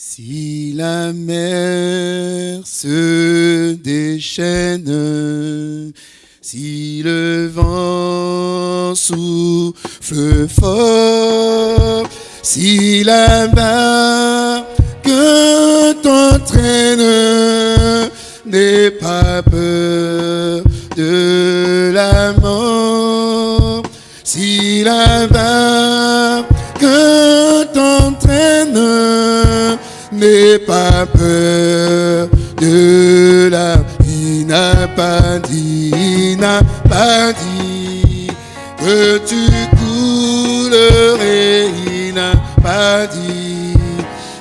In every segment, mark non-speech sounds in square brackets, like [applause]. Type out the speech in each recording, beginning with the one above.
Si la mer se déchaîne, si le vent souffle fort, si la que t'entraîne, n'aie pas peur de la mort. Si la que t'entraîne, n'aie pas peur de la il n'a pas dit, il n'a pas dit que tu coulerais, il n'a pas dit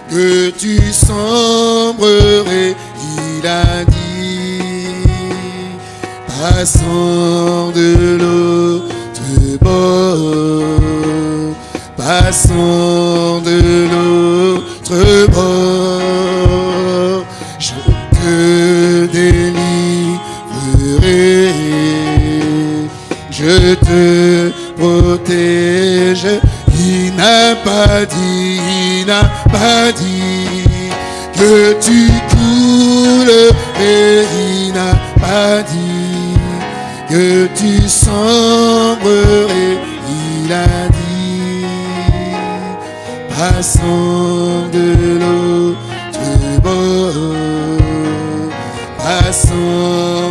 que tu sombrerais, il a dit, passant de l'autre bord, passant te protège. Il n'a pas dit, il n'a pas dit que tu coules, et il n'a pas dit que tu sombrerais, il a dit, passant de l'autre bord, passant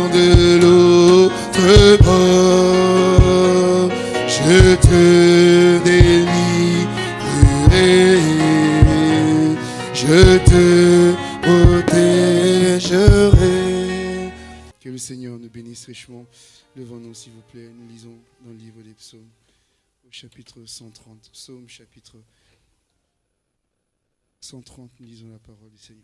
Seigneur nous bénisse richement. Levons-nous, s'il vous plaît. Nous lisons dans le livre des psaumes, au chapitre 130. Psaume, chapitre 130. Nous lisons la parole du Seigneur.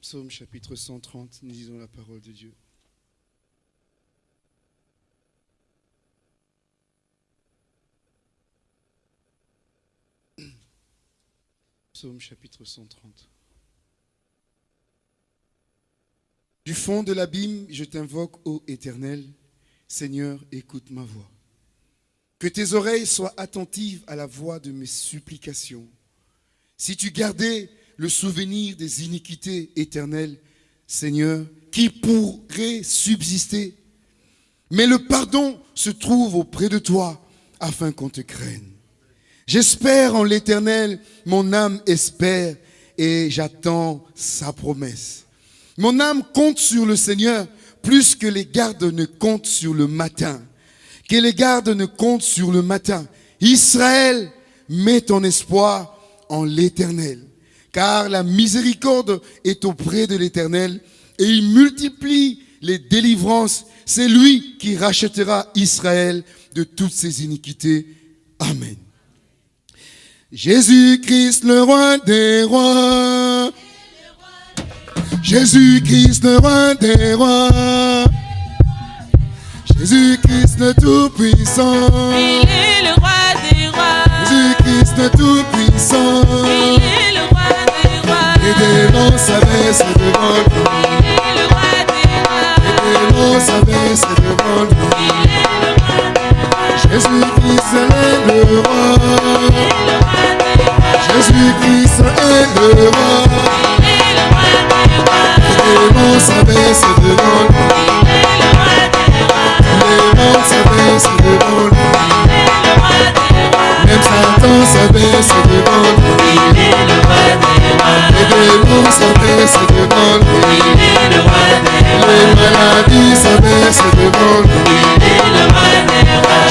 Psaume chapitre 130, nous lisons la parole de Dieu. Psaume chapitre 130. Du fond de l'abîme, je t'invoque, ô Éternel. Seigneur, écoute ma voix. Que tes oreilles soient attentives à la voix de mes supplications. Si tu gardais le souvenir des iniquités éternelles, Seigneur, qui pourrait subsister? Mais le pardon se trouve auprès de toi afin qu'on te craigne. J'espère en l'éternel, mon âme espère et j'attends sa promesse. Mon âme compte sur le Seigneur plus que les gardes ne comptent sur le matin. Que les gardes ne comptent sur le matin. Israël, mets ton espoir en l'éternel. Car la miséricorde est auprès de l'éternel et il multiplie les délivrances. C'est lui qui rachètera Israël de toutes ses iniquités. Amen. Jésus-Christ, le roi des rois. Jésus-Christ, le roi des rois. Jésus-Christ, le tout-puissant. Il est le roi des rois. Jésus-Christ, le tout-puissant. Il est le roi des rois. Les démons s'abaissent devant lui. Il est le roi des rois. Les démons s'abaissent devant lui. Il est le roi des rois. Jésus-Christ le roi. Le roi. Les démons s'abaissent devant. Les s'abaissent devant. Même Satan s'abaisse devant. Les démons s'abaissent devant. Les maladies s'abaissent devant.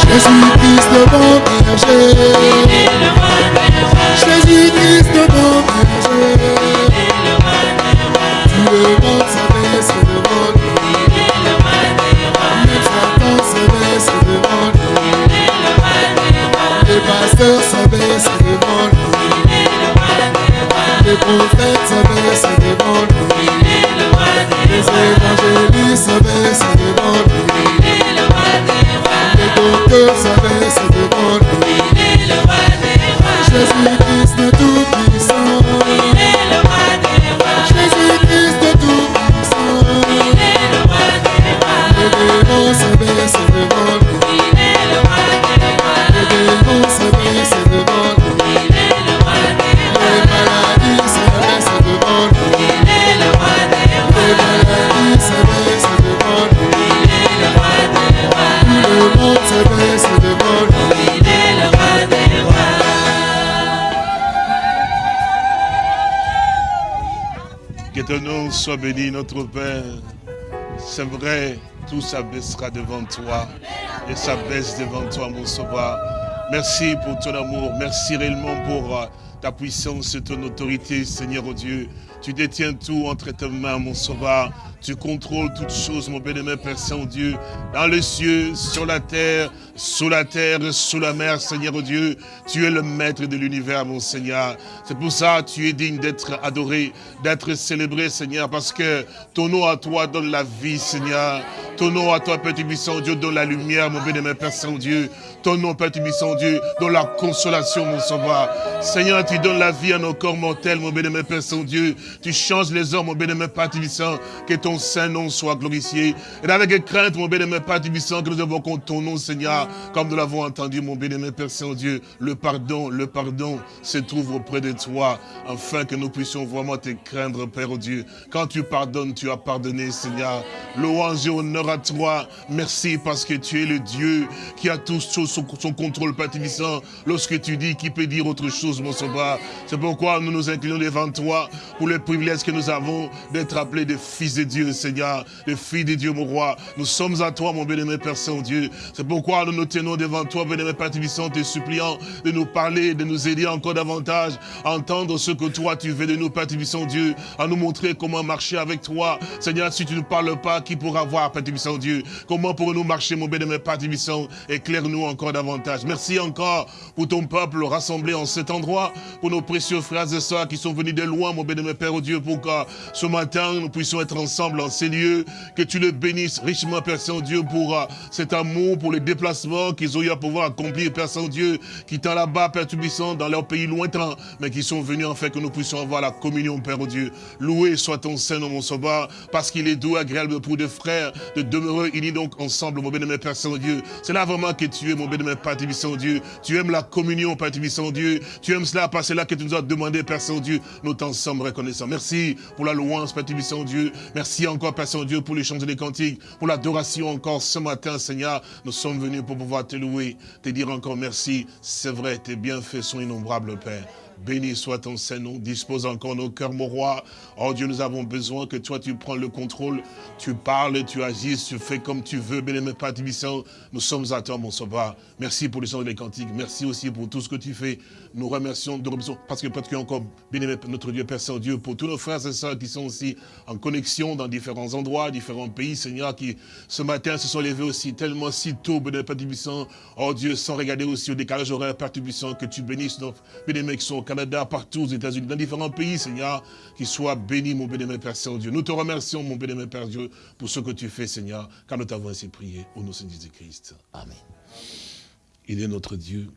Jésus-Christ le bon berger. Jésus-Christ le bon. Tout le monde. Il est le roi des rois. Les pasteurs roi des rois. Les prophètes roi des Les évangélistes devant lui. Le roi des rois. Jésus-Christ le Tout-Puissant. Père. C'est vrai, tout s'abaissera devant toi et s'abaisse devant toi, mon sauveur. Merci pour ton amour. Merci réellement pour euh, ta puissance et ton autorité, Seigneur oh Dieu. Tu détiens tout entre tes mains, mon sauveur. Tu contrôles toutes choses, mon bien-aimé Père Saint-Dieu, dans les cieux, sur la terre, sous la terre, sous la mer, Seigneur oh Dieu. Tu es le maître de l'univers, mon Seigneur. C'est pour ça que tu es digne d'être adoré, d'être célébré, Seigneur, parce que ton nom à toi donne la vie, Seigneur. Ton nom à toi, Père Tubissant Dieu, donne la lumière, mon bien-aimé Père Saint-Dieu. Ton nom, Père Tubissant Dieu, donne la consolation, mon sauveur. Seigneur, tu donnes la vie à nos corps mortels, mon bien-aimé Père Saint-Dieu. Tu changes les hommes, mon bien-aimé Père Tubissant. Que ton saint nom soit glorifié. Et avec crainte, mon bien-aimé Père que nous invoquons ton nom, Seigneur, comme nous l'avons entendu, mon bien-aimé Père Saint-Dieu. Le pardon, le pardon se trouve auprès de toi, afin que nous puissions vraiment te craindre, Père Dieu. Quand tu pardonnes, tu as pardonné, Seigneur. Louange et honneur à toi. Merci parce que tu es le Dieu qui a tout sous son, contrôle, Père Tubissant. Lorsque tu dis, qui peut dire autre chose, mon sauveur C'est pourquoi nous nous inclinons devant toi pour le privilège que nous avons d'être appelés des fils de Dieu, Seigneur, des filles de Dieu, mon roi. Nous sommes à toi, mon bien-aimé Père Saint-Dieu. C'est pourquoi nous nous tenons devant toi, bien-aimé Père Tubissant, te suppliant de nous parler, de nous aider encore davantage à entendre ce que toi tu veux de nous, Père Tubissant Dieu, à nous montrer comment marcher avec toi. Seigneur, si tu ne parles pas, qui pourra voir, Père Tubissant Dieu? Comment pourrons-nous marcher, mon bien-aimé Père Tubissant? Éclaire-nous encore davantage. Merci encore pour ton peuple rassemblé en cet endroit, pour nos précieux frères et sœurs qui sont venus de loin, mon bien-aimé Père oh Dieu, pour que ce matin, nous puissions être ensemble en ces lieux, que tu le bénisses richement, Père Saint-Dieu, pour euh, cet amour, pour les déplacements qu'ils ont eu à pouvoir accomplir, Père Saint-Dieu, qui étant là-bas, Père Tubissant, dans leur pays lointain, mais qui sont venus en fait que nous puissions avoir la communion, Père oh Dieu. Loué soit ton Saint-Nom, mon Sauveur, parce qu'il est doux, agréable pour des frères de demeurer unis donc ensemble, mon bien-aimé Père Saint-Dieu. C'est là vraiment que tu es, mon bien-aimé Père Tubissant, Dieu. Tu aimes la communion, Père Tubissant, Dieu. Tu aimes cela parce que c'est là que tu nous as demandé, Père Saint-Dieu. Nous t'en sommes reconnaissants. Merci pour la louange, Père Tubissant, Dieu. Merci encore, Père Saint-Dieu, pour les chants et les cantiques, pour l'adoration encore ce matin, Seigneur. Nous sommes venus pour pouvoir te louer, te dire encore merci. C'est vrai, tes bienfaits sont innombrables, Père. Béni soit ton Saint-Nom, dispose encore nos cœurs, mon roi. Oh Dieu, nous avons besoin que toi, tu prends le contrôle, tu parles, tu agis, tu fais comme tu veux, bien-aimé Père Tibissant. Nous sommes à toi, mon sauveur. Merci pour les chants et les cantiques, merci aussi pour tout ce que tu fais. Nous remercions, remercions parce que peut-être encore, bien-aimé notre Dieu, Père Saint-Dieu, pour tous nos frères et sœurs qui sont aussi en connexion dans différents endroits, différents pays, Seigneur, qui ce matin se sont levés aussi tellement si tôt, bien-aimé Père Tibissant. Oh Dieu, sans regarder aussi au décalage horaire, Père Tibissant, que tu bénisses nos bien-aimés qui sont au Canada, partout aux États-Unis, dans différents pays, Seigneur, qu'ils soient bénis, mon bien-aimé Père Saint-Dieu. Nous te remercions, mon bien-aimé Père Dieu, pour ce que tu fais, Seigneur, car nous t'avons ainsi prié au nom de Jésus-Christ. Amen. Il est notre Dieu,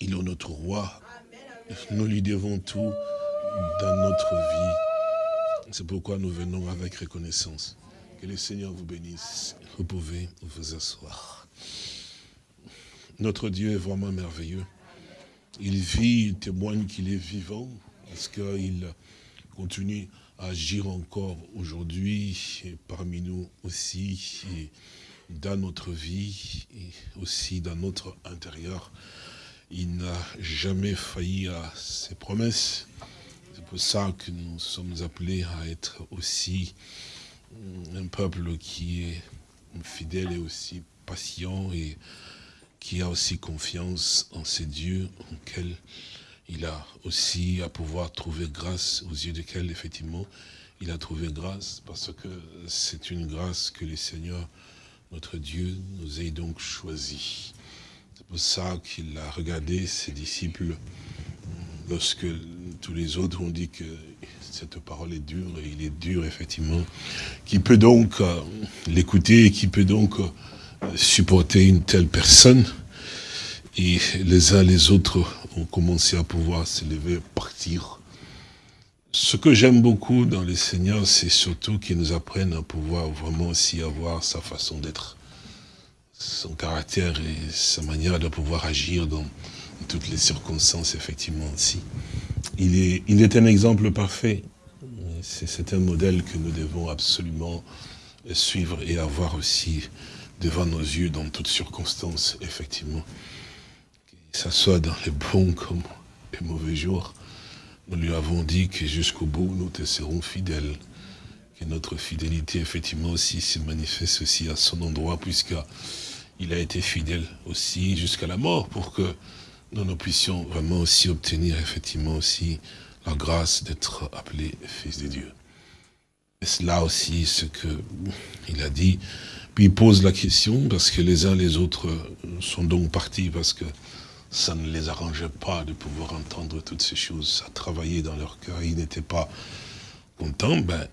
il est notre roi. Nous lui devons tout dans notre vie. C'est pourquoi nous venons avec reconnaissance. Que le Seigneur vous bénisse. Vous pouvez vous asseoir. Notre Dieu est vraiment merveilleux. Il vit, il témoigne qu'il est vivant, parce qu'il continue à agir encore aujourd'hui, parmi nous aussi, et dans notre vie, et aussi dans notre intérieur. Il n'a jamais failli à ses promesses. C'est pour ça que nous sommes appelés à être aussi un peuple qui est fidèle et aussi patient et qui a aussi confiance en ces dieux auxquels il a aussi à pouvoir trouver grâce, aux yeux desquels, effectivement, il a trouvé grâce, parce que c'est une grâce que le Seigneur, notre Dieu, nous ait donc choisi. Pour ça qu'il a regardé ses disciples, lorsque tous les autres ont dit que cette parole est dure, et il est dur, effectivement, qui peut donc euh, l'écouter, qui peut donc... Euh, supporter une telle personne. Et les uns les autres ont commencé à pouvoir se lever, partir. Ce que j'aime beaucoup dans les seigneurs, c'est surtout qu'ils nous apprennent à pouvoir vraiment aussi avoir sa façon d'être, son caractère et sa manière de pouvoir agir dans toutes les circonstances, effectivement, aussi. Il est, il est un exemple parfait. C'est un modèle que nous devons absolument suivre et avoir aussi devant nos yeux dans toutes circonstances, effectivement. Que ça soit dans les bons comme les mauvais jours, nous lui avons dit que jusqu'au bout, nous te serons fidèles. Que notre fidélité, effectivement, aussi se manifeste aussi à son endroit, puisqu'il a été fidèle aussi jusqu'à la mort, pour que nous, nous puissions vraiment aussi obtenir, effectivement, aussi la grâce d'être appelés fils de Dieu. Et c'est là aussi ce qu'il a dit. Puis il pose la question, parce que les uns les autres sont donc partis, parce que ça ne les arrangeait pas de pouvoir entendre toutes ces choses. Ça travaillait dans leur cœur, ils n'étaient pas contents. Ben,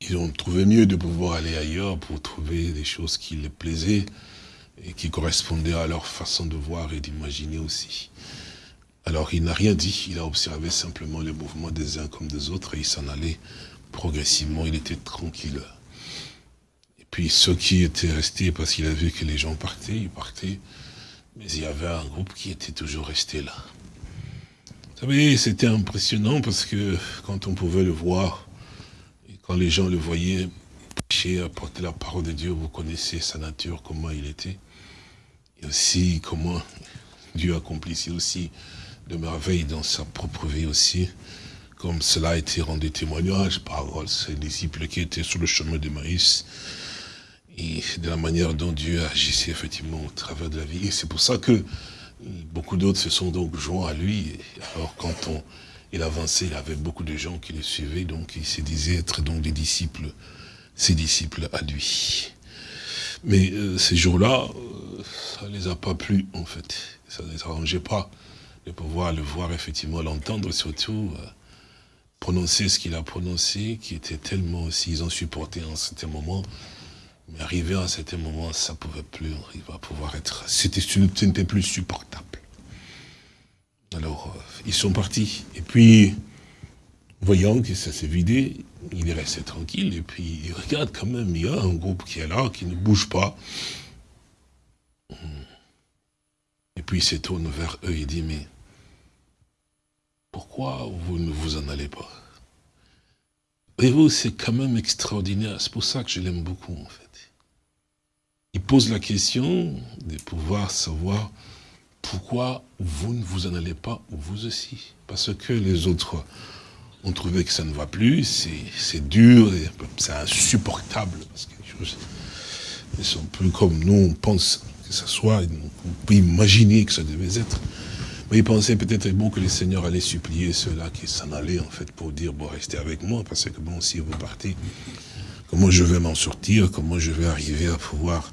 ils ont trouvé mieux de pouvoir aller ailleurs pour trouver des choses qui les plaisaient et qui correspondaient à leur façon de voir et d'imaginer aussi. Alors il n'a rien dit, il a observé simplement les mouvements des uns comme des autres et il s'en allait progressivement, il était tranquille. Et puis ceux qui étaient restés, parce qu'il a vu que les gens partaient, ils partaient, mais il y avait un groupe qui était toujours resté là. Vous savez, c'était impressionnant parce que quand on pouvait le voir, quand les gens le voyaient prêcher, apporter la parole de Dieu, vous connaissez sa nature, comment il était, et aussi comment Dieu accomplissait aussi de merveilles dans sa propre vie aussi, comme cela a été rendu témoignage par ses disciples qui étaient sur le chemin de Maïs, et de la manière dont Dieu agissait effectivement au travers de la vie. Et c'est pour ça que beaucoup d'autres se sont donc joints à lui. Alors quand on, il avançait, il avait beaucoup de gens qui le suivaient, donc il se disait être donc des disciples, ses disciples à lui. Mais euh, ces jours-là, euh, ça ne les a pas plu en fait. Ça ne les arrangeait pas de pouvoir le voir effectivement, l'entendre surtout, euh, prononcer ce qu'il a prononcé, qui était tellement aussi, ils ont supporté en certain moment, mais arrivé à un certain moment, ça ne pouvait plus, il va pouvoir être, c'était, ce n'était plus supportable. Alors, euh, ils sont partis, et puis, voyant que ça s'est vidé, il est resté tranquille, et puis il regarde quand même, il y a un groupe qui est là, qui ne bouge pas, et puis il se tourne vers eux. Et dit, mais pourquoi vous ne vous en allez pas? Et vous, c'est quand même extraordinaire. C'est pour ça que je l'aime beaucoup, en fait. Il pose la question de pouvoir savoir pourquoi vous ne vous en allez pas, vous aussi. Parce que les autres ont trouvé que ça ne va plus, c'est dur, c'est insupportable. Parce que les choses sont plus comme nous, on pense que ça soit, on peut imaginer que ça devait être. Mais il pensait peut-être bon que le Seigneur allait supplier ceux-là qui s'en allaient, en fait, pour dire, bon, restez avec moi, parce que bon, si vous partez, comment je vais m'en sortir, comment je vais arriver à pouvoir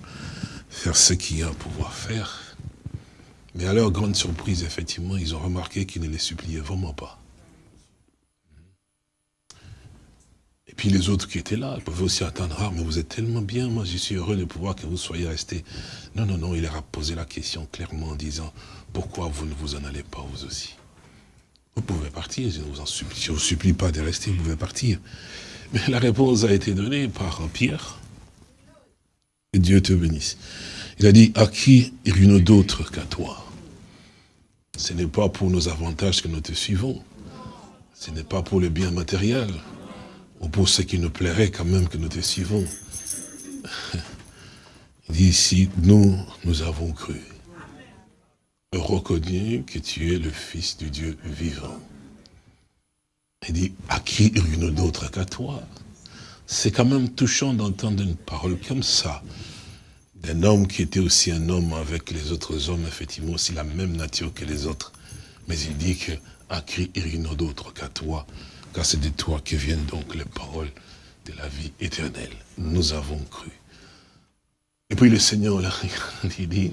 faire ce qu'il y a à pouvoir faire. Mais à leur grande surprise, effectivement, ils ont remarqué qu'il ne les suppliait vraiment pas. Et puis les autres qui étaient là, ils pouvaient aussi attendre, ah, mais vous êtes tellement bien, moi je suis heureux de pouvoir que vous soyez restés. Non, non, non, il leur a posé la question clairement en disant, pourquoi vous ne vous en allez pas vous aussi? Vous pouvez partir, je ne vous, en supplie, je vous supplie pas de rester, vous pouvez partir. Mais la réponse a été donnée par Pierre. Et Dieu te bénisse. Il a dit, à qui irions-nous d'autre qu'à toi? Ce n'est pas pour nos avantages que nous te suivons. Ce n'est pas pour le bien matériel. Ou pour ce qui nous plairait quand même que nous te suivons. [laughs] Il dit ici, nous, nous avons cru reconnu que tu es le Fils du Dieu vivant. Il dit, à qui une d'autre qu'à toi? C'est quand même touchant d'entendre une parole comme ça, d'un homme qui était aussi un homme avec les autres hommes, effectivement aussi la même nature que les autres. Mais il dit que, à qui une d'autre qu'à toi, car c'est de toi que viennent donc les paroles de la vie éternelle. Nous avons cru. Et puis le Seigneur, là, [laughs] il dit,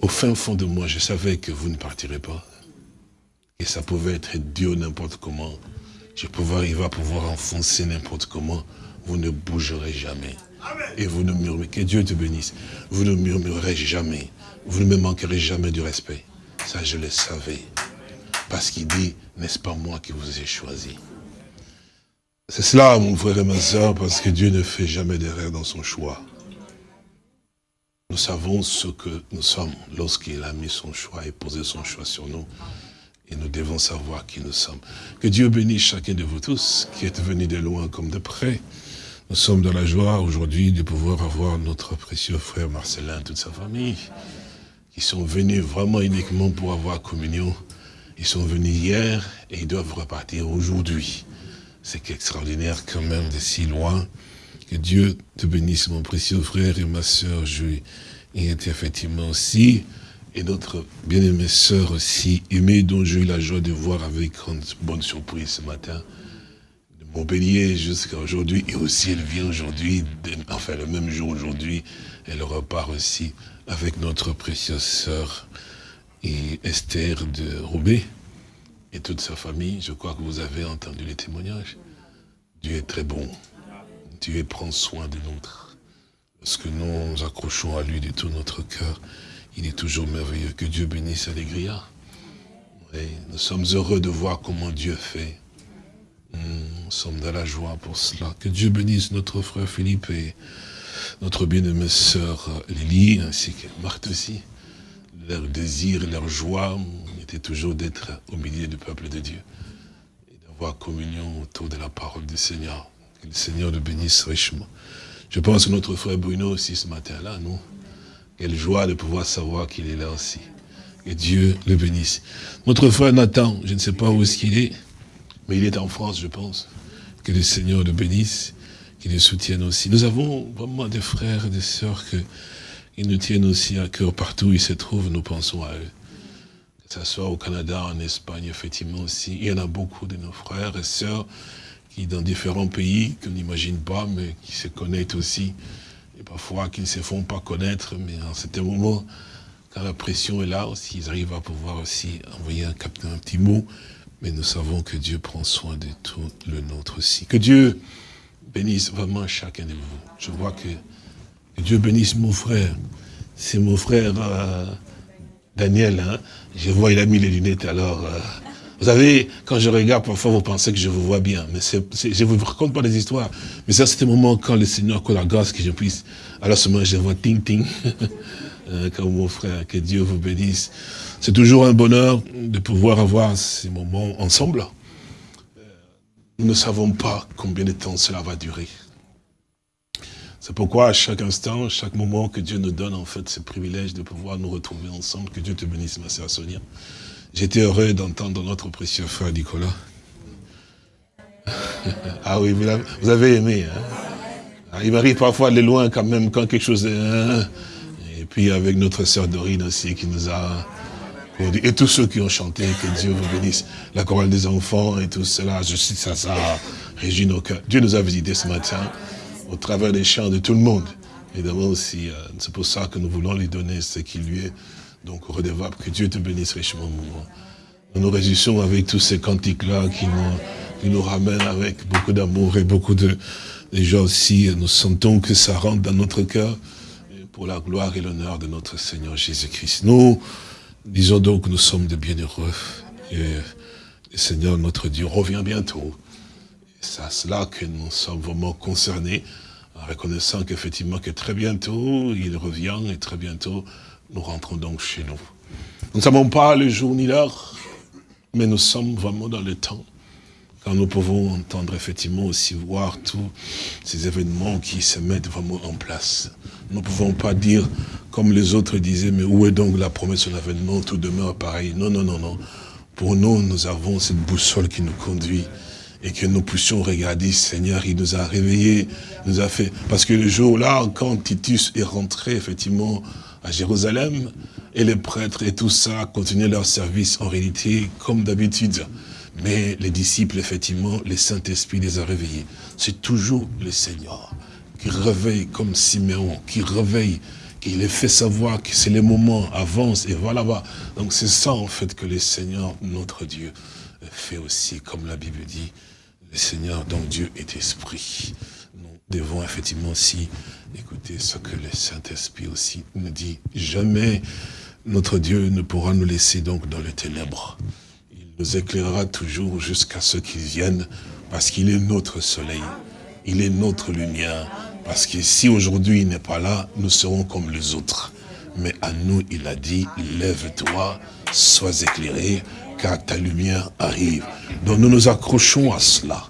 au fin fond de moi, je savais que vous ne partirez pas. Et ça pouvait être Dieu n'importe comment. Je pouvais arriver à pouvoir enfoncer n'importe comment. Vous ne bougerez jamais. Et vous ne murmurez, que Dieu te bénisse. Vous ne murmurerez jamais. Vous ne me manquerez jamais du respect. Ça, je le savais. Parce qu'il dit, n'est-ce pas moi qui vous ai choisi? C'est cela, mon frère et ma soeur, parce que Dieu ne fait jamais d'erreur dans son choix. Nous savons ce que nous sommes lorsqu'il a mis son choix et posé son choix sur nous. Et nous devons savoir qui nous sommes. Que Dieu bénisse chacun de vous tous qui êtes venus de loin comme de près. Nous sommes dans la joie aujourd'hui de pouvoir avoir notre précieux frère Marcelin, toute sa famille, qui sont venus vraiment uniquement pour avoir communion. Ils sont venus hier et ils doivent repartir aujourd'hui. C'est extraordinaire quand même de si loin. Que Dieu te bénisse, mon précieux frère et ma sœur. Y été effectivement aussi. Et notre bien-aimée sœur aussi, aimée, dont j'ai eu la joie de voir avec grande bonne surprise ce matin. Montpellier jusqu'à aujourd'hui. Et aussi, elle vient aujourd'hui, enfin le même jour aujourd'hui, elle repart aussi avec notre précieuse sœur et Esther de Roubaix et toute sa famille. Je crois que vous avez entendu les témoignages. Dieu est très bon. Dieu prend soin de nous. Lorsque nous nous accrochons à lui de tout notre cœur, il est toujours merveilleux. Que Dieu bénisse Allégria. Oui, nous sommes heureux de voir comment Dieu fait. Nous sommes dans la joie pour cela. Que Dieu bénisse notre frère Philippe et notre bien-aimée sœur Lily, ainsi que Marthe aussi. Leur désir, leur joie était toujours d'être au milieu du peuple de Dieu et d'avoir communion autour de la parole du Seigneur. Que le Seigneur le bénisse richement. Je pense que notre frère Bruno aussi ce matin-là, non? Quelle joie de pouvoir savoir qu'il est là aussi. Que Dieu le bénisse. Notre frère Nathan, je ne sais pas où est-ce qu'il est, mais il est en France, je pense. Que le Seigneur le bénisse, qu'il le soutienne aussi. Nous avons vraiment des frères et des sœurs qui nous tiennent aussi à cœur partout où ils se trouvent, nous pensons à eux. Que ce soit au Canada, en Espagne, effectivement aussi. Il y en a beaucoup de nos frères et sœurs qui, dans différents pays, qu'on n'imagine pas, mais qui se connaissent aussi. Et parfois, qui ne se font pas connaître, mais en certains moments, quand la pression est là aussi, ils arrivent à pouvoir aussi envoyer un, un petit mot. Mais nous savons que Dieu prend soin de tout le nôtre aussi. Que Dieu bénisse vraiment chacun de vous. Je vois que, que Dieu bénisse mon frère. C'est mon frère euh, Daniel. Hein. Je vois, il a mis les lunettes alors. euh, vous savez, quand je regarde, parfois vous pensez que je vous vois bien, mais je ne vous raconte pas des histoires. Mais ça, c'est un moment quand le Seigneur accorde la grâce que je puisse. Alors seulement je vois ting ting, [laughs] Euh, comme mon frère, que Dieu vous bénisse. C'est toujours un bonheur de pouvoir avoir ces moments ensemble. Nous ne savons pas combien de temps cela va durer. C'est pourquoi à chaque instant, chaque moment que Dieu nous donne, en fait, ce privilège de pouvoir nous retrouver ensemble, que Dieu te bénisse, ma sœur Sonia. J'étais heureux d'entendre notre précieux frère Nicolas. [laughs] ah oui, vous avez aimé. Hein? Ah, il m'arrive parfois de loin quand même, quand quelque chose... est- hein. Et puis avec notre sœur Dorine aussi qui nous a... Et tous ceux qui ont chanté, que Dieu vous bénisse. La chorale des enfants et tout cela, je sais ça, ça réjouit nos cœurs. Dieu nous a visités ce matin au travers des chants de tout le monde. Évidemment aussi, euh, c'est pour ça que nous voulons lui donner ce qui lui est donc redevable. Que Dieu te bénisse richement, mon. Nous nous réjouissons avec tous ces cantiques-là qui nous, qui nous ramènent avec beaucoup d'amour et beaucoup de, de joie aussi. Nous sentons que ça rentre dans notre cœur pour la gloire et l'honneur de notre Seigneur Jésus-Christ. Nous disons donc que nous sommes de bienheureux et le Seigneur notre Dieu revient bientôt. C'est à cela que nous sommes vraiment concernés, en reconnaissant qu'effectivement que très bientôt, il revient et très bientôt, nous rentrons donc chez nous. Nous ne savons pas le jour ni l'heure, mais nous sommes vraiment dans le temps, nous pouvons entendre effectivement aussi voir tous ces événements qui se mettent vraiment en place. Nous ne pouvons pas dire, comme les autres disaient, mais où est donc la promesse de l'avènement, tout demeure pareil. Non, non, non, non. Pour nous, nous avons cette boussole qui nous conduit et que nous puissions regarder, Seigneur, il nous a réveillés, il nous a fait... Parce que le jour-là, quand Titus est rentré, effectivement, à Jérusalem, et les prêtres et tout ça continuaient leur service, en réalité, comme d'habitude. Mais les disciples, effectivement, le Saint-Esprit les a réveillés. C'est toujours le Seigneur qui réveille comme Siméon, qui réveille, qui les fait savoir que c'est le moment, avance et va. Donc c'est ça, en fait, que le Seigneur, notre Dieu, fait aussi, comme la Bible dit, le Seigneur, donc Dieu est esprit. Nous devons effectivement aussi écouter ce que le Saint-Esprit aussi nous dit. Jamais notre Dieu ne pourra nous laisser donc dans les ténèbres. Nous éclairera toujours jusqu'à ce qu'il vienne, parce qu'il est notre soleil, il est notre lumière. Parce que si aujourd'hui il n'est pas là, nous serons comme les autres. Mais à nous, il a dit, lève-toi, sois éclairé, car ta lumière arrive. Donc nous nous accrochons à cela.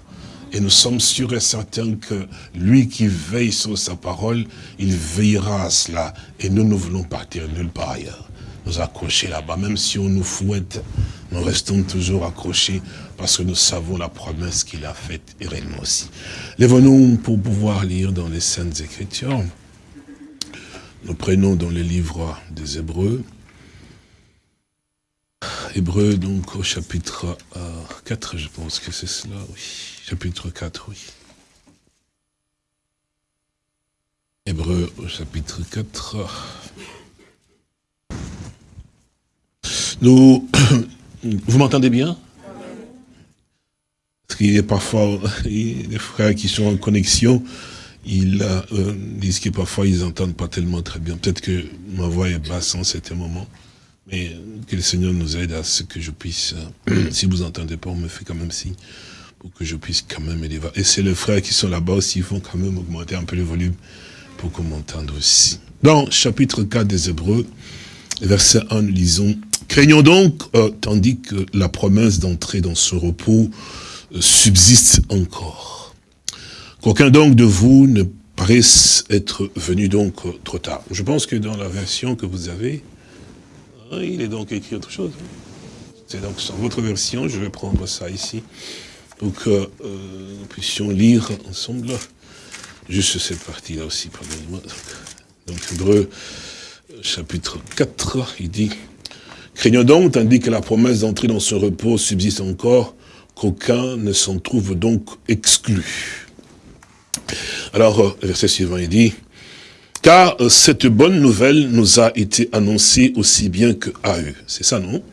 Et nous sommes sûrs et certains que lui qui veille sur sa parole, il veillera à cela. Et nous, nous voulons partir nulle part ailleurs. Nous accrocher là-bas, même si on nous fouette, nous restons toujours accrochés parce que nous savons la promesse qu'il a faite et réellement aussi. Lèvons-nous pour pouvoir lire dans les Saintes Écritures. Nous prenons dans les livres des Hébreux. Hébreux, donc, au chapitre euh, 4, je pense que c'est cela, oui. Chapitre 4, oui. Hébreux, au chapitre 4. Nous, [clears throat] vous m'entendez bien? Parce qu'il [laughs] y a parfois des frères qui sont en connexion, ils euh, disent que parfois ils n'entendent pas tellement très bien. Peut-être que ma voix est basse en certains moments, mais que le Seigneur nous aide à ce que je puisse, euh, [clears throat] si vous n'entendez pas, on me fait quand même signe, pour que je puisse quand même aider. Et c'est les frères qui sont là-bas aussi, ils vont quand même augmenter un peu le volume pour qu'on m'entende aussi. Dans chapitre 4 des Hébreux, verset 1, nous lisons Craignons donc, euh, tandis que la promesse d'entrer dans ce repos euh, subsiste encore. Qu'aucun donc de vous ne paraisse être venu donc euh, trop tard. Je pense que dans la version que vous avez, hein, il est donc écrit autre chose. C'est donc sur votre version, je vais prendre ça ici, pour que euh, nous puissions lire ensemble juste cette partie-là aussi, pardonnez-moi. Donc, Hébreu, chapitre 4, il dit Craignons donc, tandis que la promesse d'entrer dans ce repos subsiste encore, qu'aucun ne s'en trouve donc exclu. Alors, euh, verset suivant, il dit, car euh, cette bonne nouvelle nous a été annoncée aussi bien que à eux. C'est ça, non?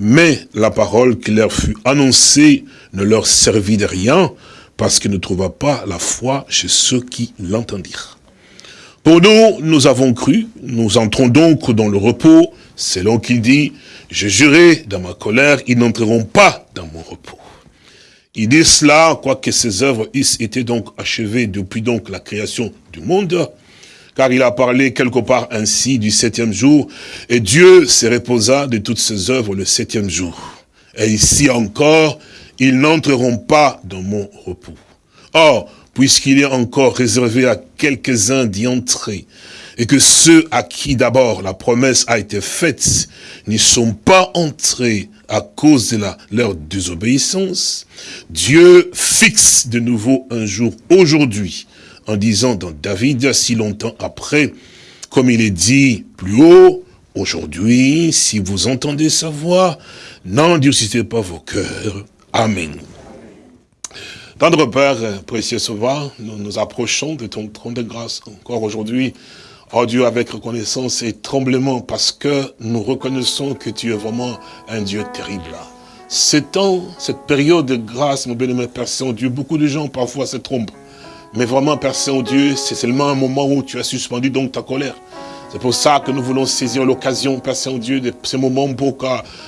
Mais la parole qui leur fut annoncée ne leur servit de rien, parce qu'ils ne trouva pas la foi chez ceux qui l'entendirent. Pour nous, nous avons cru, nous entrons donc dans le repos, selon qu'il dit, je jurai dans ma colère, ils n'entreront pas dans mon repos. Il dit cela, quoique ses œuvres été donc achevées depuis donc la création du monde, car il a parlé quelque part ainsi du septième jour, et Dieu se reposa de toutes ses œuvres le septième jour. Et ici encore, ils n'entreront pas dans mon repos. Or, puisqu'il est encore réservé à quelques-uns d'y entrer, et que ceux à qui d'abord la promesse a été faite n'y sont pas entrés à cause de leur désobéissance, Dieu fixe de nouveau un jour aujourd'hui, en disant dans David, si longtemps après, comme il est dit plus haut, aujourd'hui, si vous entendez sa voix, n'endurcissez pas vos cœurs. Amen. Tendre Père, précieux Sauveur, nous nous approchons de ton trône de grâce encore aujourd'hui, Oh Dieu, avec reconnaissance et tremblement, parce que nous reconnaissons que tu es vraiment un Dieu terrible. Ce temps, cette période de grâce, mon bien-aimé Père Saint-Dieu, beaucoup de gens parfois se trompent. Mais vraiment, Père Saint-Dieu, c'est seulement un moment où tu as suspendu donc ta colère. C'est pour ça que nous voulons saisir l'occasion, Père Saint-Dieu, de ce moment pour que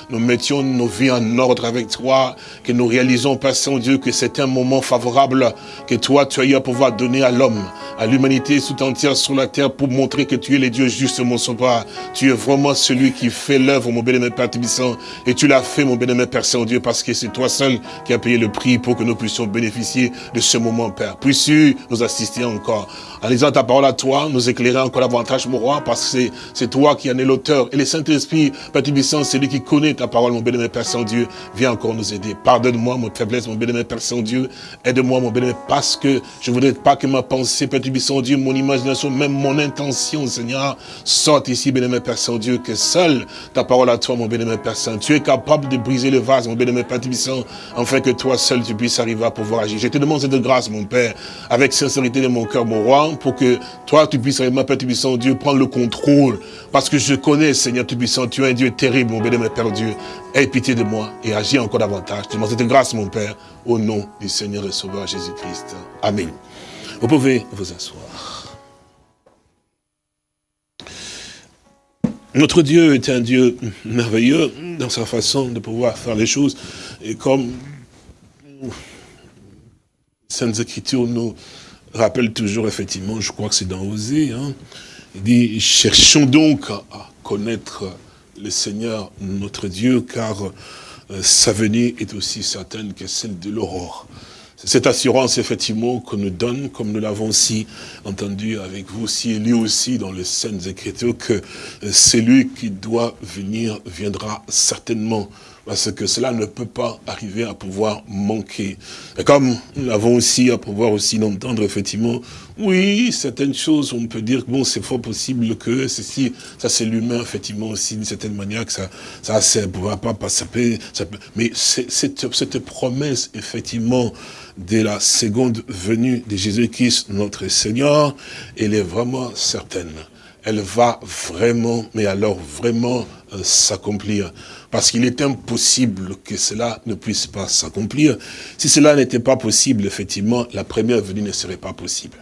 nous mettions nos vies en ordre avec toi, que nous réalisons, Père Saint-Dieu, que c'est un moment favorable que toi, tu as eu à pouvoir donner à l'homme, à l'humanité tout entière sur la terre pour montrer que tu es le Dieu juste, mon sauveur. Tu es vraiment celui qui fait l'œuvre, mon bien-aimé Père Tibissant, et tu l'as fait, mon bien-aimé Père Saint-Dieu, parce que c'est toi seul qui as payé le prix pour que nous puissions bénéficier de ce moment, Père. Puisses-tu nous assister encore? En lisant ta parole à toi, nous éclairer encore davantage, mon roi, parce que c'est toi qui en es l'auteur. Et le Saint-Esprit, Père Tubissant, c'est lui qui connaît ta parole, mon bien-aimé Père Saint-Dieu. Viens encore nous aider. Pardonne-moi mon faiblesse, mon bien-aimé Père Saint-Dieu. Aide-moi, mon bien-aimé, parce que je ne voudrais pas que ma pensée, Père Tubissant, Dieu, mon imagination, même mon intention, Seigneur, sorte ici, bien-aimé Père Saint-Dieu, que seule ta parole à toi, mon bien-aimé Père Saint. Tu es capable de briser le vase, mon bien-aimé Père Tubissant, afin que toi seul, tu puisses arriver à pouvoir agir. Je te demande cette grâce, mon Père, avec sincérité de mon cœur, mon roi, pour que toi, tu puisses, ma Père Tubissant, Dieu, prendre le contrôle. Parce que je connais, Seigneur Tubissant, tu es un Dieu terrible, mon bien-aimé Père Dieu. Aie pitié de moi et agis encore davantage. Je demande cette grâce, mon Père, au nom du Seigneur et Sauveur Jésus-Christ. Amen. Vous pouvez vous asseoir. Notre Dieu est un Dieu merveilleux dans sa façon de pouvoir faire les choses. Et comme Saintes Écritures nous rappellent toujours, effectivement, je crois que c'est dans Osée, hein, il dit, cherchons donc à connaître le Seigneur, notre Dieu, car euh, sa venue est aussi certaine que celle de l'aurore. C'est cette assurance, effectivement, qu'on nous donne, comme nous l'avons aussi entendu avec vous aussi, lui aussi dans les Saintes Écritures, que euh, celui qui doit venir viendra certainement parce que cela ne peut pas arriver à pouvoir manquer. Et comme nous l'avons aussi à pouvoir aussi l'entendre, effectivement, oui, certaines choses, on peut dire que bon, c'est fort possible que ceci, ça c'est l'humain, effectivement, aussi, d'une certaine manière, que ça, ça, ça pourra pas passer, ça peut, mais cette promesse, effectivement, de la seconde venue de Jésus-Christ, notre Seigneur, elle est vraiment certaine. Elle va vraiment, mais alors vraiment euh, s'accomplir. Parce qu'il est impossible que cela ne puisse pas s'accomplir. Si cela n'était pas possible, effectivement, la première venue ne serait pas possible.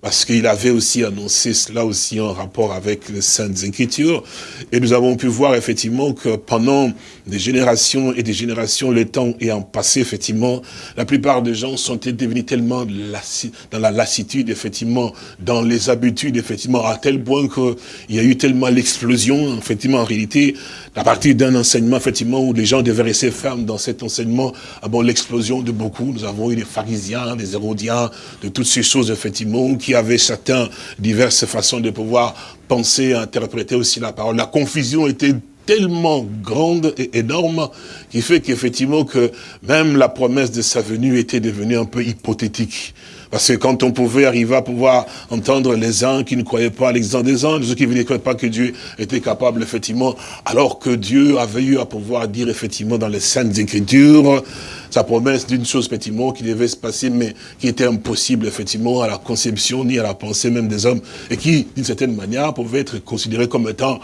Parce qu'il avait aussi annoncé cela aussi en rapport avec les Saintes Écritures. Et nous avons pu voir effectivement que pendant des générations et des générations, le temps ayant passé, effectivement, la plupart des gens sont devenus tellement dans la lassitude, effectivement, dans les habitudes, effectivement, à tel point qu'il y a eu tellement l'explosion, effectivement, en réalité, à partir d'un enseignement, effectivement, où les gens devaient rester fermes dans cet enseignement, ah l'explosion de beaucoup, nous avons eu des pharisiens, des hérodiens, de toutes ces choses, effectivement, qui avaient certains, diverses façons de pouvoir penser, interpréter aussi la parole. La confusion était tellement grande et énorme qui fait qu'effectivement que même la promesse de sa venue était devenue un peu hypothétique. Parce que quand on pouvait arriver à pouvoir entendre les uns qui ne croyaient pas à l'existence des anges, ceux qui ne croyaient pas que Dieu était capable, effectivement, alors que Dieu avait eu à pouvoir dire, effectivement, dans les Saintes Écritures, sa promesse d'une chose, effectivement, qui devait se passer, mais qui était impossible, effectivement, à la conception, ni à la pensée même des hommes, et qui, d'une certaine manière, pouvait être considéré comme étant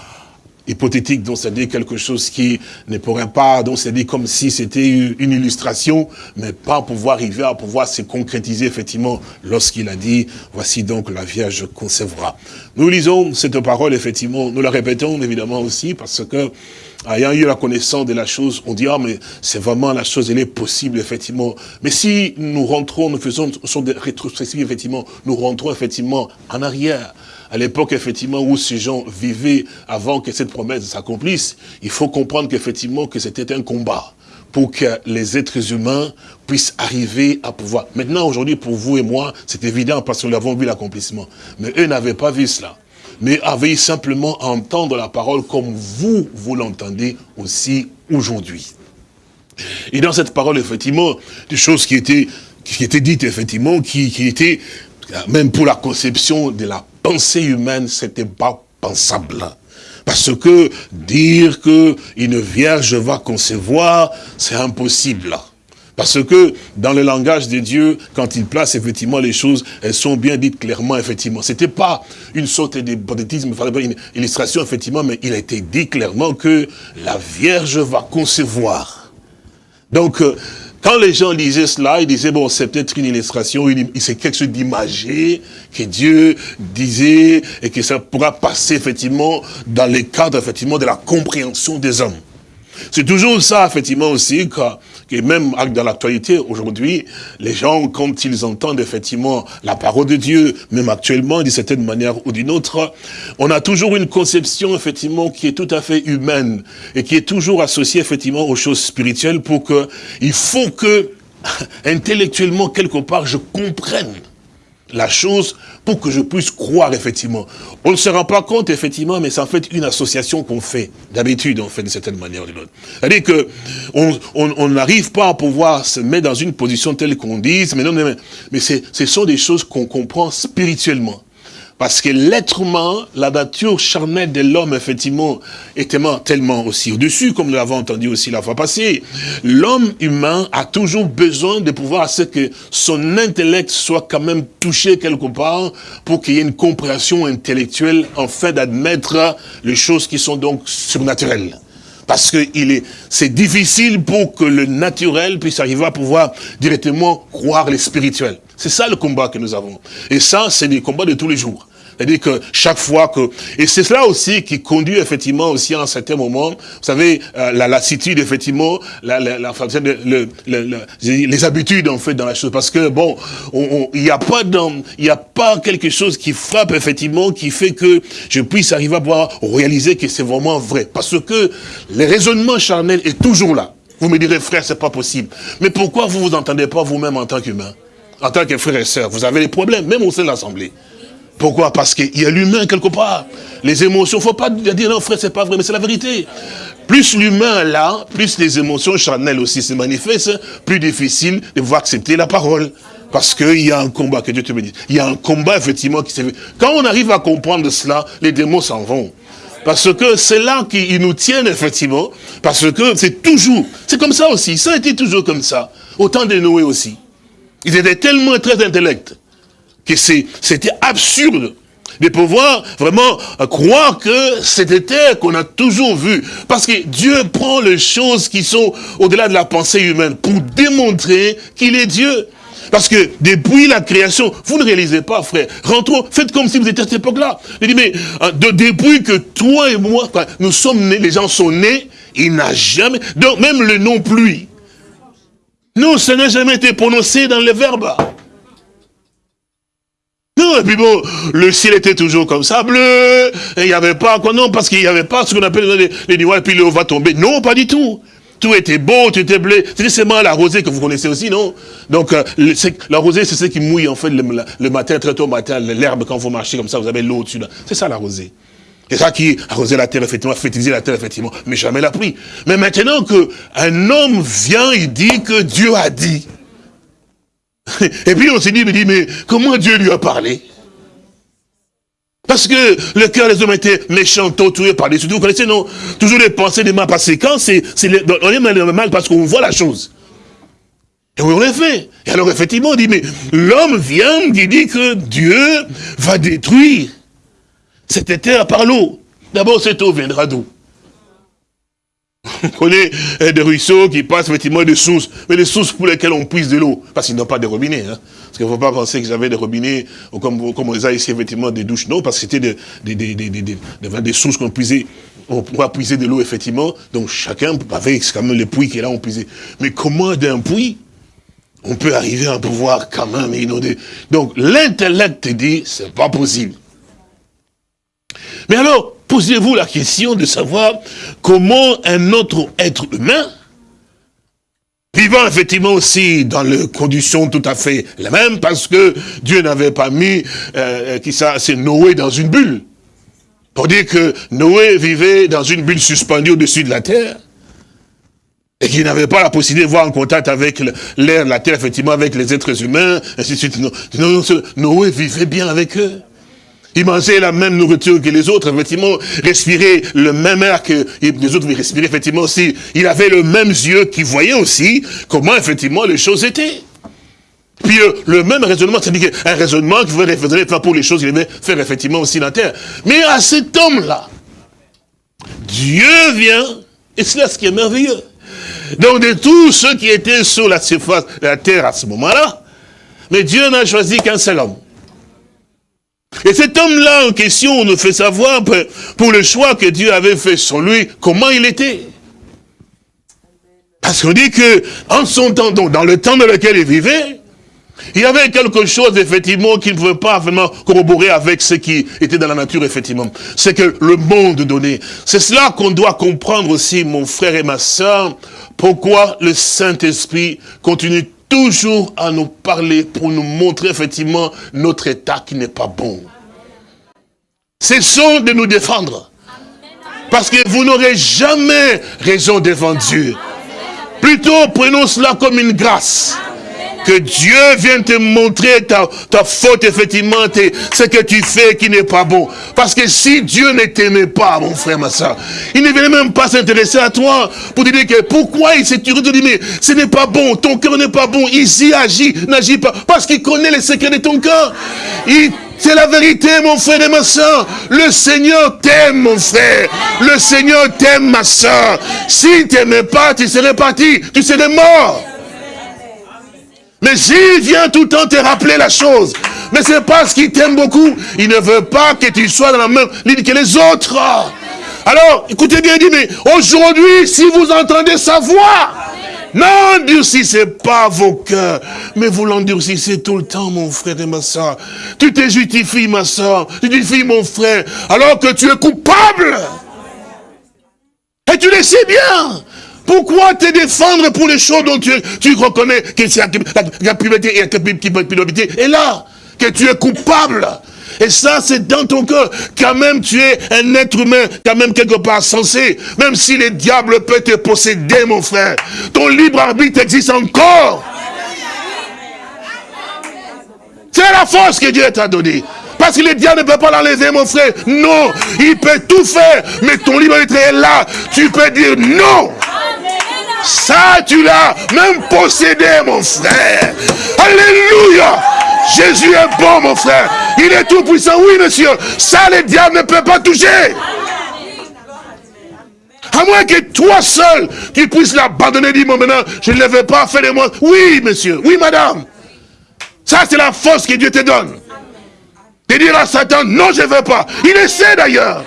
hypothétique, donc c'est-à-dire quelque chose qui ne pourrait pas, donc c'est-à-dire comme si c'était une illustration, mais pas pouvoir arriver à pouvoir se concrétiser effectivement lorsqu'il a dit, voici donc la Vierge concevra. Nous lisons cette parole, effectivement, nous la répétons évidemment aussi parce que ayant eu la connaissance de la chose, on dit, ah, mais c'est vraiment la chose, elle est possible, effectivement. Mais si nous rentrons, nous faisons sur des rétrospectives, effectivement, nous rentrons effectivement en arrière. À l'époque, effectivement, où ces gens vivaient avant que cette promesse s'accomplisse, il faut comprendre qu'effectivement, que c'était un combat pour que les êtres humains puissent arriver à pouvoir. Maintenant, aujourd'hui, pour vous et moi, c'est évident parce que nous avons vu l'accomplissement. Mais eux n'avaient pas vu cela mais avaient simplement à entendre la parole comme vous, vous l'entendez aussi aujourd'hui. Et dans cette parole, effectivement, des choses qui étaient, qui effectivement, qui, qui étaient, même pour la conception de la pensée humaine, c'était pas pensable. Parce que dire que une vierge va concevoir, c'est impossible. Parce que dans le langage de Dieu, quand il place effectivement les choses, elles sont bien dites clairement, effectivement. C'était pas une sorte d'hypothétisme, une illustration, effectivement, mais il a été dit clairement que la Vierge va concevoir. Donc, euh, quand les gens lisaient cela, ils disaient, bon, c'est peut-être une illustration, c'est quelque chose d'imagé, que Dieu disait, et que ça pourra passer, effectivement, dans le cadre, effectivement, de la compréhension des hommes. C'est toujours ça, effectivement, aussi, que, que même dans l'actualité, aujourd'hui, les gens, quand ils entendent, effectivement, la parole de Dieu, même actuellement, d'une certaine manière ou d'une autre, on a toujours une conception, effectivement, qui est tout à fait humaine, et qui est toujours associée, effectivement, aux choses spirituelles, pour que, il faut que, [laughs] intellectuellement, quelque part, je comprenne la chose pour que je puisse croire effectivement. On ne se rend pas compte effectivement, mais c'est en fait une association qu'on fait. D'habitude, on fait d'une certaine manière ou d'une autre. C'est-à-dire que on n'arrive pas à pouvoir se mettre dans une position telle qu'on dise, mais non, mais, mais ce sont des choses qu'on comprend spirituellement. Parce que l'être humain, la nature charnelle de l'homme, effectivement, est tellement, aussi au-dessus, comme nous l'avons entendu aussi la fois passée. L'homme humain a toujours besoin de pouvoir à ce que son intellect soit quand même touché quelque part pour qu'il y ait une compréhension intellectuelle afin d'admettre les choses qui sont donc surnaturelles. Parce que il est, c'est difficile pour que le naturel puisse arriver à pouvoir directement croire les spirituels. C'est ça le combat que nous avons. Et ça, c'est des combats de tous les jours. C'est-à-dire que chaque fois que... Et c'est cela aussi qui conduit effectivement aussi à un certain moment, vous savez, euh, la lassitude, effectivement, la, la, la- le- le- le- le- les habitudes, en fait, dans la chose. Parce que, bon, on- on- il n'y a pas dans, il a pas quelque chose qui frappe, effectivement, qui fait que je puisse arriver à pouvoir réaliser que c'est vraiment vrai. Parce que le raisonnement charnel est toujours là. Vous me direz, frère, c'est pas possible. Mais pourquoi vous vous entendez pas vous-même en tant qu'humain? En tant que frère et sœur, vous avez des problèmes, même au sein de l'Assemblée. Pourquoi? Parce qu'il y a l'humain quelque part. Les émotions, faut pas dire non frère, c'est pas vrai, mais c'est la vérité. Plus l'humain là, plus les émotions charnelles aussi se manifestent, plus difficile de pouvoir accepter la parole. Parce qu'il y a un combat, que Dieu te bénisse. Il y a un combat effectivement qui s'est fait. Quand on arrive à comprendre cela, les démons s'en vont. Parce que c'est là qu'ils nous tiennent, effectivement. Parce que c'est toujours, c'est comme ça aussi. Ça a été toujours comme ça. Au temps de Noé aussi. Ils étaient tellement très intellects que c'était absurde de pouvoir vraiment croire que c'était terre qu'on a toujours vu. Parce que Dieu prend les choses qui sont au-delà de la pensée humaine pour démontrer qu'il est Dieu. Parce que depuis la création, vous ne réalisez pas, frère. Rentrons, faites comme si vous étiez à cette époque-là. Il dit, mais euh, de, depuis que toi et moi, nous sommes nés, les gens sont nés, il n'a jamais, donc même le nom pluie. Non, ça n'a jamais été prononcé dans les verbes. Non, et puis bon, le ciel était toujours comme ça, bleu, il n'y avait pas, quoi, non, parce qu'il n'y avait pas ce qu'on appelle les, les et puis l'eau va tomber. Non, pas du tout. Tout était beau, tout était bleu. C'était seulement la rosée que vous connaissez aussi, non? Donc, euh, le- c'est- la rosée, c'est ce qui mouille, en fait, le, le matin, très tôt matin, l'herbe, quand vous marchez comme ça, vous avez l'eau au-dessus. C'est ça, la rosée. C'est ça qui arrosait la terre, effectivement, fertilisait la terre, effectivement, mais jamais la pluie. Mais maintenant que un homme vient, il dit que Dieu a dit. [laughs] Et puis on s'est dit, mais, comment Dieu lui a parlé? Parce que le cœur des hommes était méchant, torturé par des Vous connaissez, non? Toujours les pensées des mal passées. Quand c'est, les- on est mal, mal parce qu'on voit la chose. Et on l'a fait. Et alors, effectivement, on dit, mais l'homme vient, qui dit que Dieu va détruire cette terre par l'eau. D'abord, cette eau viendra d'où? On connaît euh, des ruisseaux qui passent effectivement des sources, mais des sources pour lesquelles on puise de l'eau, parce qu'ils n'ont pas de robinet. Hein. Parce qu'il ne faut pas penser que j'avais des robinets, ou comme, comme on les a ici, effectivement, des douches. Non, parce que c'était des, des, des, des, sources qu'on puisait, on pourra puiser de l'eau, effectivement. Donc chacun avait quand même les puits qui est là, on puisait. Mais comment d'un puits, on peut arriver à pouvoir quand même inonder? Donc l'intellect dit, c'est pas possible. Mais alors, posez-vous la question de savoir comment un autre être humain, vivant effectivement aussi dans les conditions tout à fait les mêmes, parce que Dieu n'avait pas mis euh, qui ça, c'est Noé dans une bulle. Pour dire que Noé vivait dans une bulle suspendue au-dessus de la terre, et qu'il n'avait pas la possibilité de voir en contact avec l'air, la terre, effectivement, avec les êtres humains, ainsi de suite. Noé vivait bien avec eux. Il mangeait la même nourriture que les autres, effectivement, respirait le même air que les autres respiraient, effectivement aussi. Il avait le même yeux qui voyait aussi comment, effectivement, les choses étaient. Puis euh, le même raisonnement, c'est-à-dire un raisonnement qui raisonner faire pour les choses qu'il devait faire effectivement aussi la terre. Mais à cet homme-là, Dieu vient, et c'est là ce qui est merveilleux. Donc de tous ceux qui étaient sur la surface de la terre à ce moment-là, mais Dieu n'a choisi qu'un seul homme. Et cet homme-là en question, on nous fait savoir pour- le choix que Dieu avait fait sur lui, comment il était. Parce qu'on dit que, en son temps, donc dans le temps dans lequel il vivait, il y avait quelque chose, effectivement, qui ne pouvait pas vraiment corroborer avec ce qui était dans la nature, effectivement. C'est que le monde donnait. C'est cela qu'on doit comprendre aussi, mon frère et ma soeur, pourquoi le Saint-Esprit continue toujours à nous parler pour nous montrer, effectivement, notre état qui n'est pas bon. Cessons de nous défendre. Parce que vous n'aurez jamais raison devant Dieu. Plutôt, prenons cela comme une grâce. Que Dieu vienne te montrer ta, ta faute, effectivement, ce que tu fais qui n'est pas bon. Parce que si Dieu ne t'aimait pas, mon frère, ma soeur, il ne venait même pas s'intéresser à toi pour te dire que pourquoi il s'est turé de dire, mais ce n'est pas bon, ton cœur n'est pas bon, ici agit, n'agit pas. Parce qu'il connaît les secrets de ton cœur. Il c'est la vérité, mon frère et ma soeur. Le Seigneur t'aime, mon frère. Le Seigneur t'aime, ma soeur. S'il t'aimait pas, tu serais parti. Tu serais mort. Mais s'il vient tout le temps te rappeler la chose, mais c'est parce qu'il t'aime beaucoup, il ne veut pas que tu sois dans la même ligne que les autres. Alors, écoutez bien, il dit, mais aujourd'hui, si vous entendez sa voix, n'endurcissez pas vos cœurs, mais vous l'endurcissez tout le temps, mon frère et ma soeur. Tu te justifies, ma soeur, tu justifies, mon frère, alors que tu es coupable. Et tu le sais bien. Pourquoi te défendre pour les choses dont tu, reconnais que c'est la, puberté et culpabilité est là, que tu es coupable Et ça, c'est dans ton cœur. Quand même, tu es un être humain, quand même quelque part sensé. Même si le diable peut te posséder, mon frère, ton libre arbitre existe encore. C'est la force que Dieu t'a donnée. Parce que le diable ne peut pas l'enlever, mon frère. Non, il peut tout faire. Mais ton libre arbitre est là. Tu peux dire non. Ça, tu l'as même possédé, mon frère. Alléluia. Jésus est bon, mon frère. Il est tout puissant. Oui, monsieur. Ça, le diable ne peut pas toucher. À moins que toi seul, tu puisses l'abandonner, dis moi maintenant, je ne le veux pas, fais de moi. Oui, monsieur. Oui, madame. Ça, c'est la force que Dieu te donne. De dire à Satan, non, je ne veux pas. Il essaie d'ailleurs.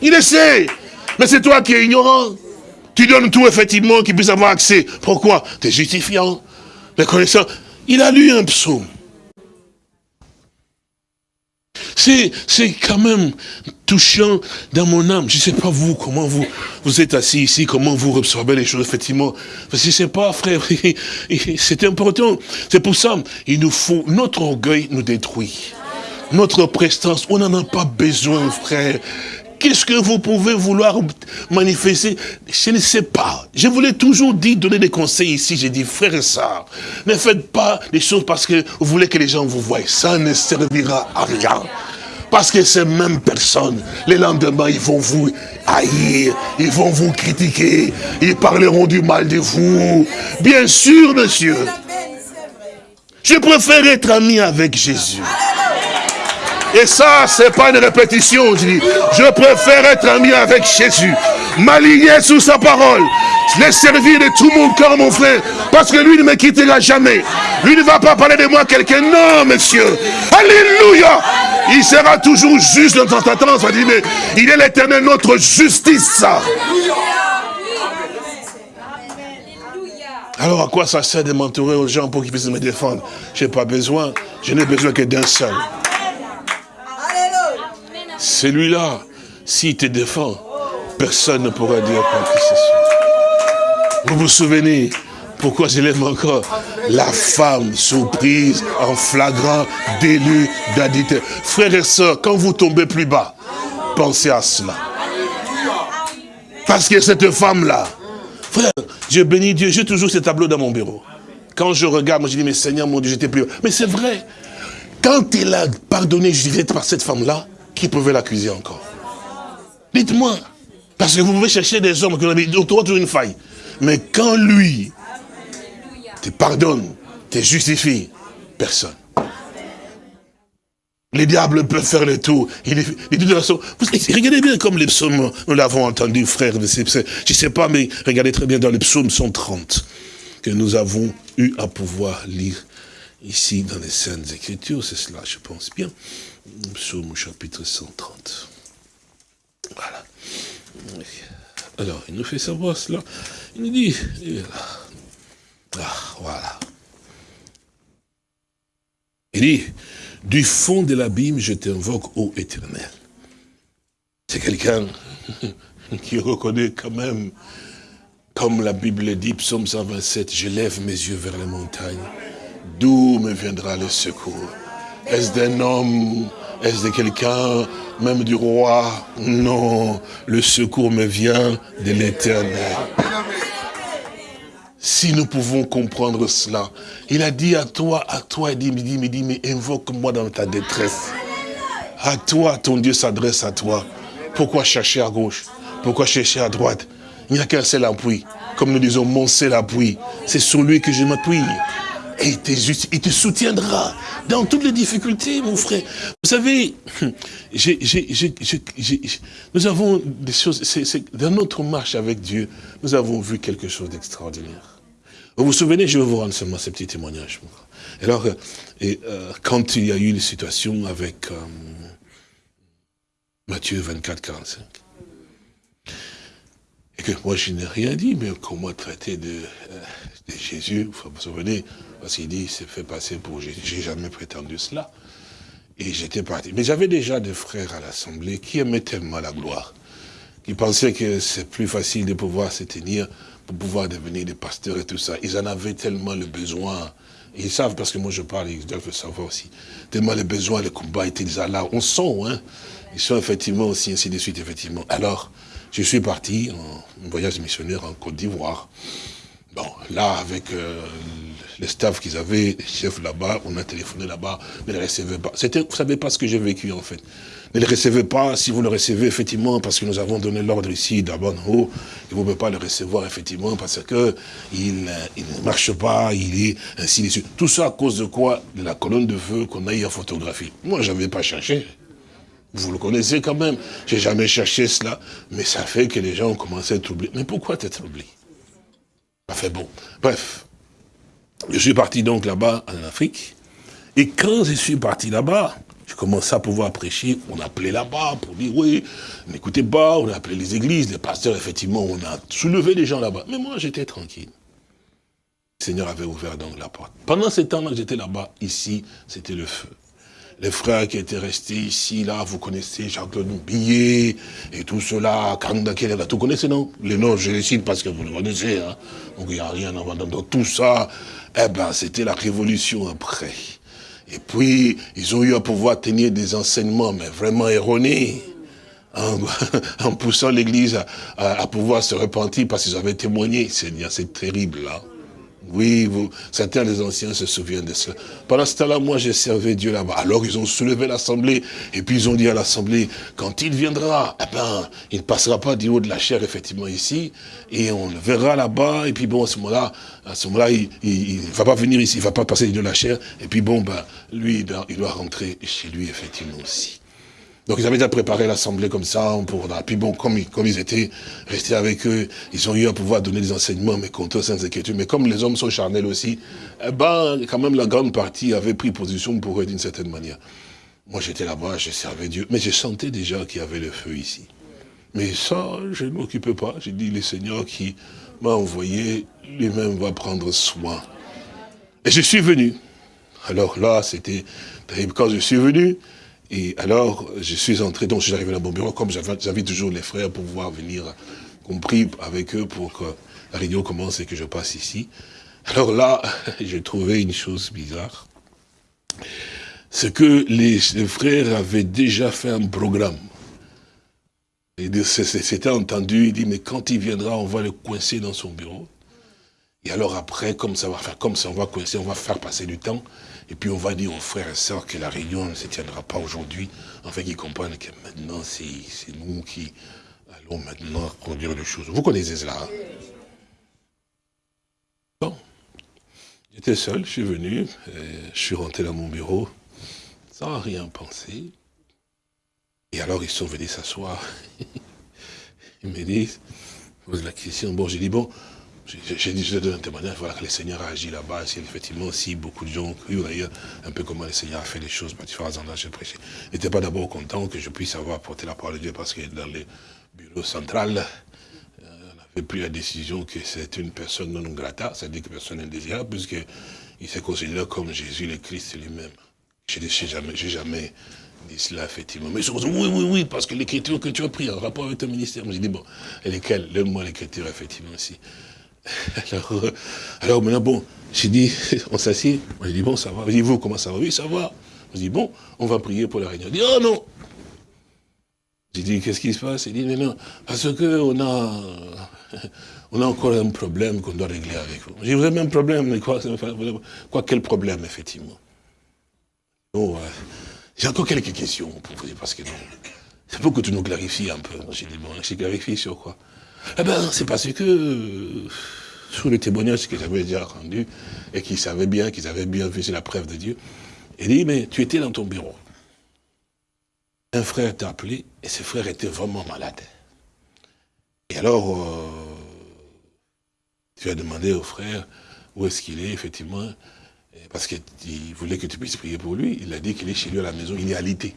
Il essaie. Mais c'est toi qui es ignorant. Tu donnes tout, effectivement, qu'il puisse avoir accès. Pourquoi? Tu es justifiant. Le connaissant. Il a lu un psaume. C'est, quand même touchant dans mon âme. Je ne sais pas vous, comment vous, vous êtes assis ici, comment vous absorbez les choses, effectivement. Parce que c'est pas, frère, [laughs] c'est important. C'est pour ça, il nous faut, notre orgueil nous détruit. Notre prestance, on n'en a pas besoin, frère. Qu'est-ce que vous pouvez vouloir manifester? Je ne sais pas. Je voulais toujours dire, donner des conseils ici. J'ai dit, frère et sœurs, ne faites pas les choses parce que vous voulez que les gens vous voient. Ça ne servira à rien. Parce que ces mêmes personnes, les lendemain, ils vont vous haïr, ils vont vous critiquer, ils parleront du mal de vous. Bien sûr, monsieur. Je préfère être ami avec Jésus. Et ça, c'est pas une répétition, je dis. Je préfère être ami avec Jésus. M'aligner sous sa parole. Les servir de tout mon cœur, mon frère. Parce que lui ne me quittera jamais. Lui ne va pas parler de moi quelqu'un. Non, monsieur. Alléluia. Il sera toujours juste dans ta tendance. On dit, mais il est l'éternel, notre justice. Alors à quoi ça sert de m'entourer aux gens pour qu'ils puissent me défendre? Je n'ai pas besoin. Je n'ai besoin que d'un seul. Celui-là, s'il te défend, personne ne pourra dire quoi que ce soit. Vous vous souvenez pourquoi je l'aime encore La femme surprise en flagrant délit d'additeur. Frères et sœurs, quand vous tombez plus bas, pensez à cela. Parce que cette femme-là, frère, je bénis Dieu, j'ai toujours ce tableau dans mon bureau. Quand je regarde, moi je dis, mais Seigneur, mon Dieu, j'étais plus... Mais c'est vrai. Quand il a pardonné, je disais par cette femme-là, qui pouvait l'accuser encore? Dites-moi. Parce que vous pouvez chercher des hommes qui ont toujours une faille. Mais quand lui te pardonne, te justifie, personne. Les diables peuvent faire le tour. De toute façon, regardez bien comme les psaumes, nous l'avons entendu, frère. Je ne sais pas, mais regardez très bien dans les psaumes 130 que nous avons eu à pouvoir lire ici dans les Saintes Écritures. C'est cela, je pense bien. Psaume chapitre 130. Voilà. Alors, il nous fait savoir cela. Il nous dit, ah, voilà. Il dit, du fond de l'abîme, je t'invoque, ô éternel. C'est quelqu'un [laughs] qui reconnaît quand même, comme la Bible dit, psaume 127, je lève mes yeux vers les montagnes. D'où me viendra le secours? Est-ce d'un homme Est-ce de quelqu'un Même du roi? Non, le secours me vient de l'éternel. Si nous pouvons comprendre cela, il a dit à toi, à toi, il dit, il dit, il dit mais invoque-moi dans ta détresse. À toi, ton Dieu s'adresse à toi. Pourquoi chercher à gauche? Pourquoi chercher à droite? Il n'y a qu'un seul appui. Comme nous disons, mon seul appui. C'est sur lui que je m'appuie. Et il te, soutiendra dans toutes les difficultés, mon frère. Vous savez, [laughs] nous avons des choses, dans notre marche avec Dieu, nous avons vu quelque chose d'extraordinaire. Vous vous souvenez, je vais vous rendre seulement ce petit témoignage. Alors, et, euh, quand il y a eu les situations avec euh, Matthieu 24, 45, et que moi je n'ai rien dit, mais comment traiter de, euh, de Jésus, vous vous souvenez, parce qu'il dit, c'est fait passer pour. J'ai jamais prétendu cela. Et j'étais parti. Mais j'avais déjà des frères à l'Assemblée qui aimaient tellement la gloire, qui pensaient que c'est plus facile de pouvoir se tenir pour pouvoir devenir des pasteurs et tout ça. Ils en avaient tellement le besoin Ils savent, parce que moi je parle, ils doivent le savoir aussi. Tellement les besoins, les combats étaient déjà là. On sent, hein. Ils sont effectivement aussi, ainsi de suite, effectivement. Alors, je suis parti en voyage missionnaire en Côte d'Ivoire. Bon, là, avec euh, les staffs qu'ils avaient, les chefs là-bas, on a téléphoné là-bas, ne les recevaient pas. C'était, vous savez pas ce que j'ai vécu, en fait. Ne les recevez pas, si vous le recevez, effectivement, parce que nous avons donné l'ordre ici, d'abord en haut, et vous ne pouvez pas le recevoir, effectivement, parce que il, euh, il ne marche pas, il est ainsi de suite. Tout ça à cause de quoi? De la colonne de feu qu'on a eu à photographier. Moi, je n'avais pas cherché. Vous le connaissez quand même. J'ai jamais cherché cela, mais ça fait que les gens ont commencé à être troublés. Mais pourquoi être troublé Ça fait bon. Bref, je suis parti donc là-bas en Afrique, et quand je suis parti là-bas, je commençais à pouvoir prêcher, on appelait là-bas pour dire, oui, n'écoutez pas, on a appelé les églises, les pasteurs, effectivement, on a soulevé les gens là-bas. Mais moi, j'étais tranquille. Le Seigneur avait ouvert donc la porte. Pendant ce temps-là j'étais là-bas, ici, c'était le feu. Les frères qui étaient restés ici, là, vous connaissez Jean-Claude Billet et tout cela, Kanda là, tout connaissez, non? Les noms, je les cite parce que vous le connaissez, hein. Donc il n'y a rien à voir dans tout ça. Eh ben, c'était la révolution après. Et puis, ils ont eu à pouvoir tenir des enseignements, mais vraiment erronés, en, [laughs] en poussant l'Église à pouvoir se repentir parce qu'ils avaient témoigné. Seigneur, c'est terrible, là. Oui, vous, certains des anciens se souviennent de cela. Pendant ce temps-là, moi, j'ai servi Dieu là-bas. Alors, ils ont soulevé l'assemblée, et puis ils ont dit à l'assemblée, quand il viendra, eh ben, il ne passera pas du haut de la chair, effectivement, ici, et on le verra là-bas, et puis bon, à ce moment-là, à ce moment-là, il, il va pas venir ici, il va pas passer du haut de la chair, et puis bon, ben, lui, il il doit rentrer chez lui, effectivement, aussi. Donc ils avaient déjà préparé l'assemblée comme ça, pour, puis bon, comme, ils- comme ils étaient restés avec eux, ils ont eu à pouvoir donner des enseignements, mais contre sans inquiétude. Mais comme les hommes sont charnels aussi, eh ben, quand même la grande partie avait pris position pour eux d'une certaine manière. Moi j'étais là-bas, je servais Dieu, mais je sentais déjà qu'il y avait le feu ici. Mais ça, je ne m'occupais pas. J'ai dit, le Seigneur qui m'a envoyé, lui-même va prendre soin. Et je suis venu. Alors là, c'était terrible. Quand je suis venu, et alors, je suis entré, donc je suis arrivé dans mon bureau, comme j'avais toujours les frères pour pouvoir venir, compris avec eux pour que la réunion commence et que je passe ici. Alors là, [laughs] j'ai trouvé une chose bizarre. C'est que les, frères avaient déjà fait un programme. C'était entendu, il dit, mais quand il viendra, on va le coincer dans son bureau. Et alors après, comme ça va faire, comme ça on va coincer, on va faire passer du temps. Et puis on va dire aux frères et sœurs que la réunion ne se tiendra pas aujourd'hui, afin qu'ils comprennent que maintenant c'est nous qui allons maintenant produire des choses. Vous connaissez cela. hein? Bon. J'étais seul, je suis venu, je suis rentré dans mon bureau, sans rien penser. Et alors ils sont venus s'asseoir. [laughs] Ils me disent, posent la question. Bon, j'ai dit, bon, j'ai- dit, je donne un témoignage, voilà que le Seigneur a agi là-bas, c'est effectivement aussi beaucoup de gens ont cru d'ailleurs un peu comment le Seigneur a fait les choses par différents endroits, j'ai prêché. Ils n'étaient pas d'abord contents que je puisse avoir apporté la parole de Dieu parce que dans le bureau central, euh, on avait pris la décision que c'est une personne non grata, c'est-à-dire que personne indésirable, puisqu'il s'est considéré comme Jésus le Christ lui-même. Je n'ai jamais, dit cela, effectivement. Mais sont dit, oui, oui, oui, parce que l'écriture que tu as pris en rapport avec ton ministère. J'ai dit, bon, et lesquelles? Donne-moi l'écriture, effectivement, aussi. [laughs] Alors, euh, alors maintenant, bon, j'ai dit, [laughs] on s'assied. Moi, j'ai dit, bon, ça va. Dit, vous, comment ça va? Oui, ça va. J'ai dit, bon, on va prier pour la réunion. Il dit, oh non J'ai dit, qu'est-ce qui se passe? Il dit, mais non, parce que on a, [laughs] on a encore un problème qu'on doit régler avec vous. J'ai dit, vous avez un problème, mais quoi, quoi quel problème, effectivement? Bon, euh, j'ai encore quelques questions pour vous, parce que non, c'est pour que tu nous clarifies un peu. J'ai dit, bon, je clarifie sur quoi? Eh ben, c'est parce que, euh, sur le témoignage que j'avais déjà rendu, et qu'ils savaient bien, qu'ils avaient bien vu, c'est la preuve de Dieu, il dit, mais tu étais dans ton bureau. Un frère t'a appelé, et ce frère était vraiment malade. Et alors, euh, tu as demandé au frère où est-ce qu'il est, effectivement, parce qu'il voulait que tu puisses prier pour lui. Il a dit qu'il est chez lui à la maison, il est alité.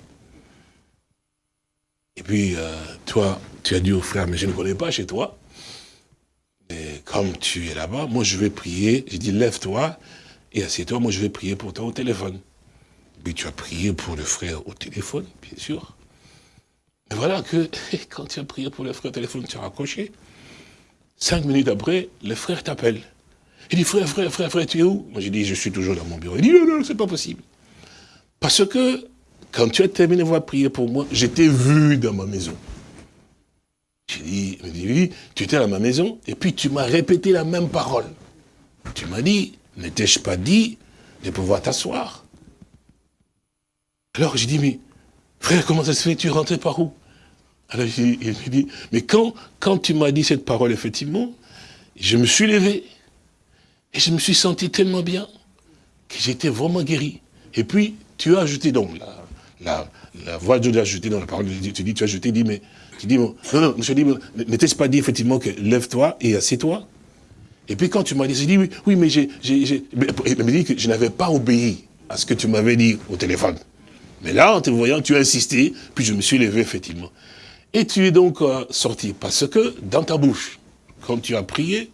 Et puis, euh, toi, tu as dit au frère, mais je ne connais pas chez toi. Comme tu es là-bas, moi je vais prier. J'ai dit, lève-toi et assieds-toi, moi je vais prier pour toi au téléphone. Puis tu as prié pour le frère au téléphone, bien sûr. Et voilà que [laughs] quand tu as prié pour le frère au téléphone, tu as raccroché. Cinq minutes après, le frère t'appelle. Il dit, frère, frère, frère, frère, tu es où? Moi, j'ai dit, je suis toujours dans mon bureau. Il dit, non, non, c'est pas possible. Parce que, quand tu as terminé de prier pour moi, j'étais vu dans ma maison. J'ai dit, dit, tu étais dans ma maison, et puis tu m'as répété la même parole. Tu m'as dit, n'étais-je pas dit de pouvoir t'asseoir? Alors j'ai dit, mais frère, comment ça se fait, tu rentrais par où? Alors il me dit, mais quand, tu m'as dit cette parole, effectivement, je me suis levé, et je me suis senti tellement bien, que j'étais vraiment guéri. Et puis, tu as ajouté donc, la, voix de Dieu a ajouté dans la parole, tu dis, tu as ajouté, dis, mais, tu dis, non, non, je dis, n'était-ce pas dit effectivement que lève-toi et assieds-toi? Et puis quand tu m'as dit, j'ai dit, oui, oui, mais j'ai, me dit que je n'avais pas obéi à ce que tu m'avais dit au téléphone. Mais là, en te voyant, tu as insisté, puis je me suis levé, effectivement. Et tu es donc euh, sorti, parce que dans ta bouche, quand tu as prié,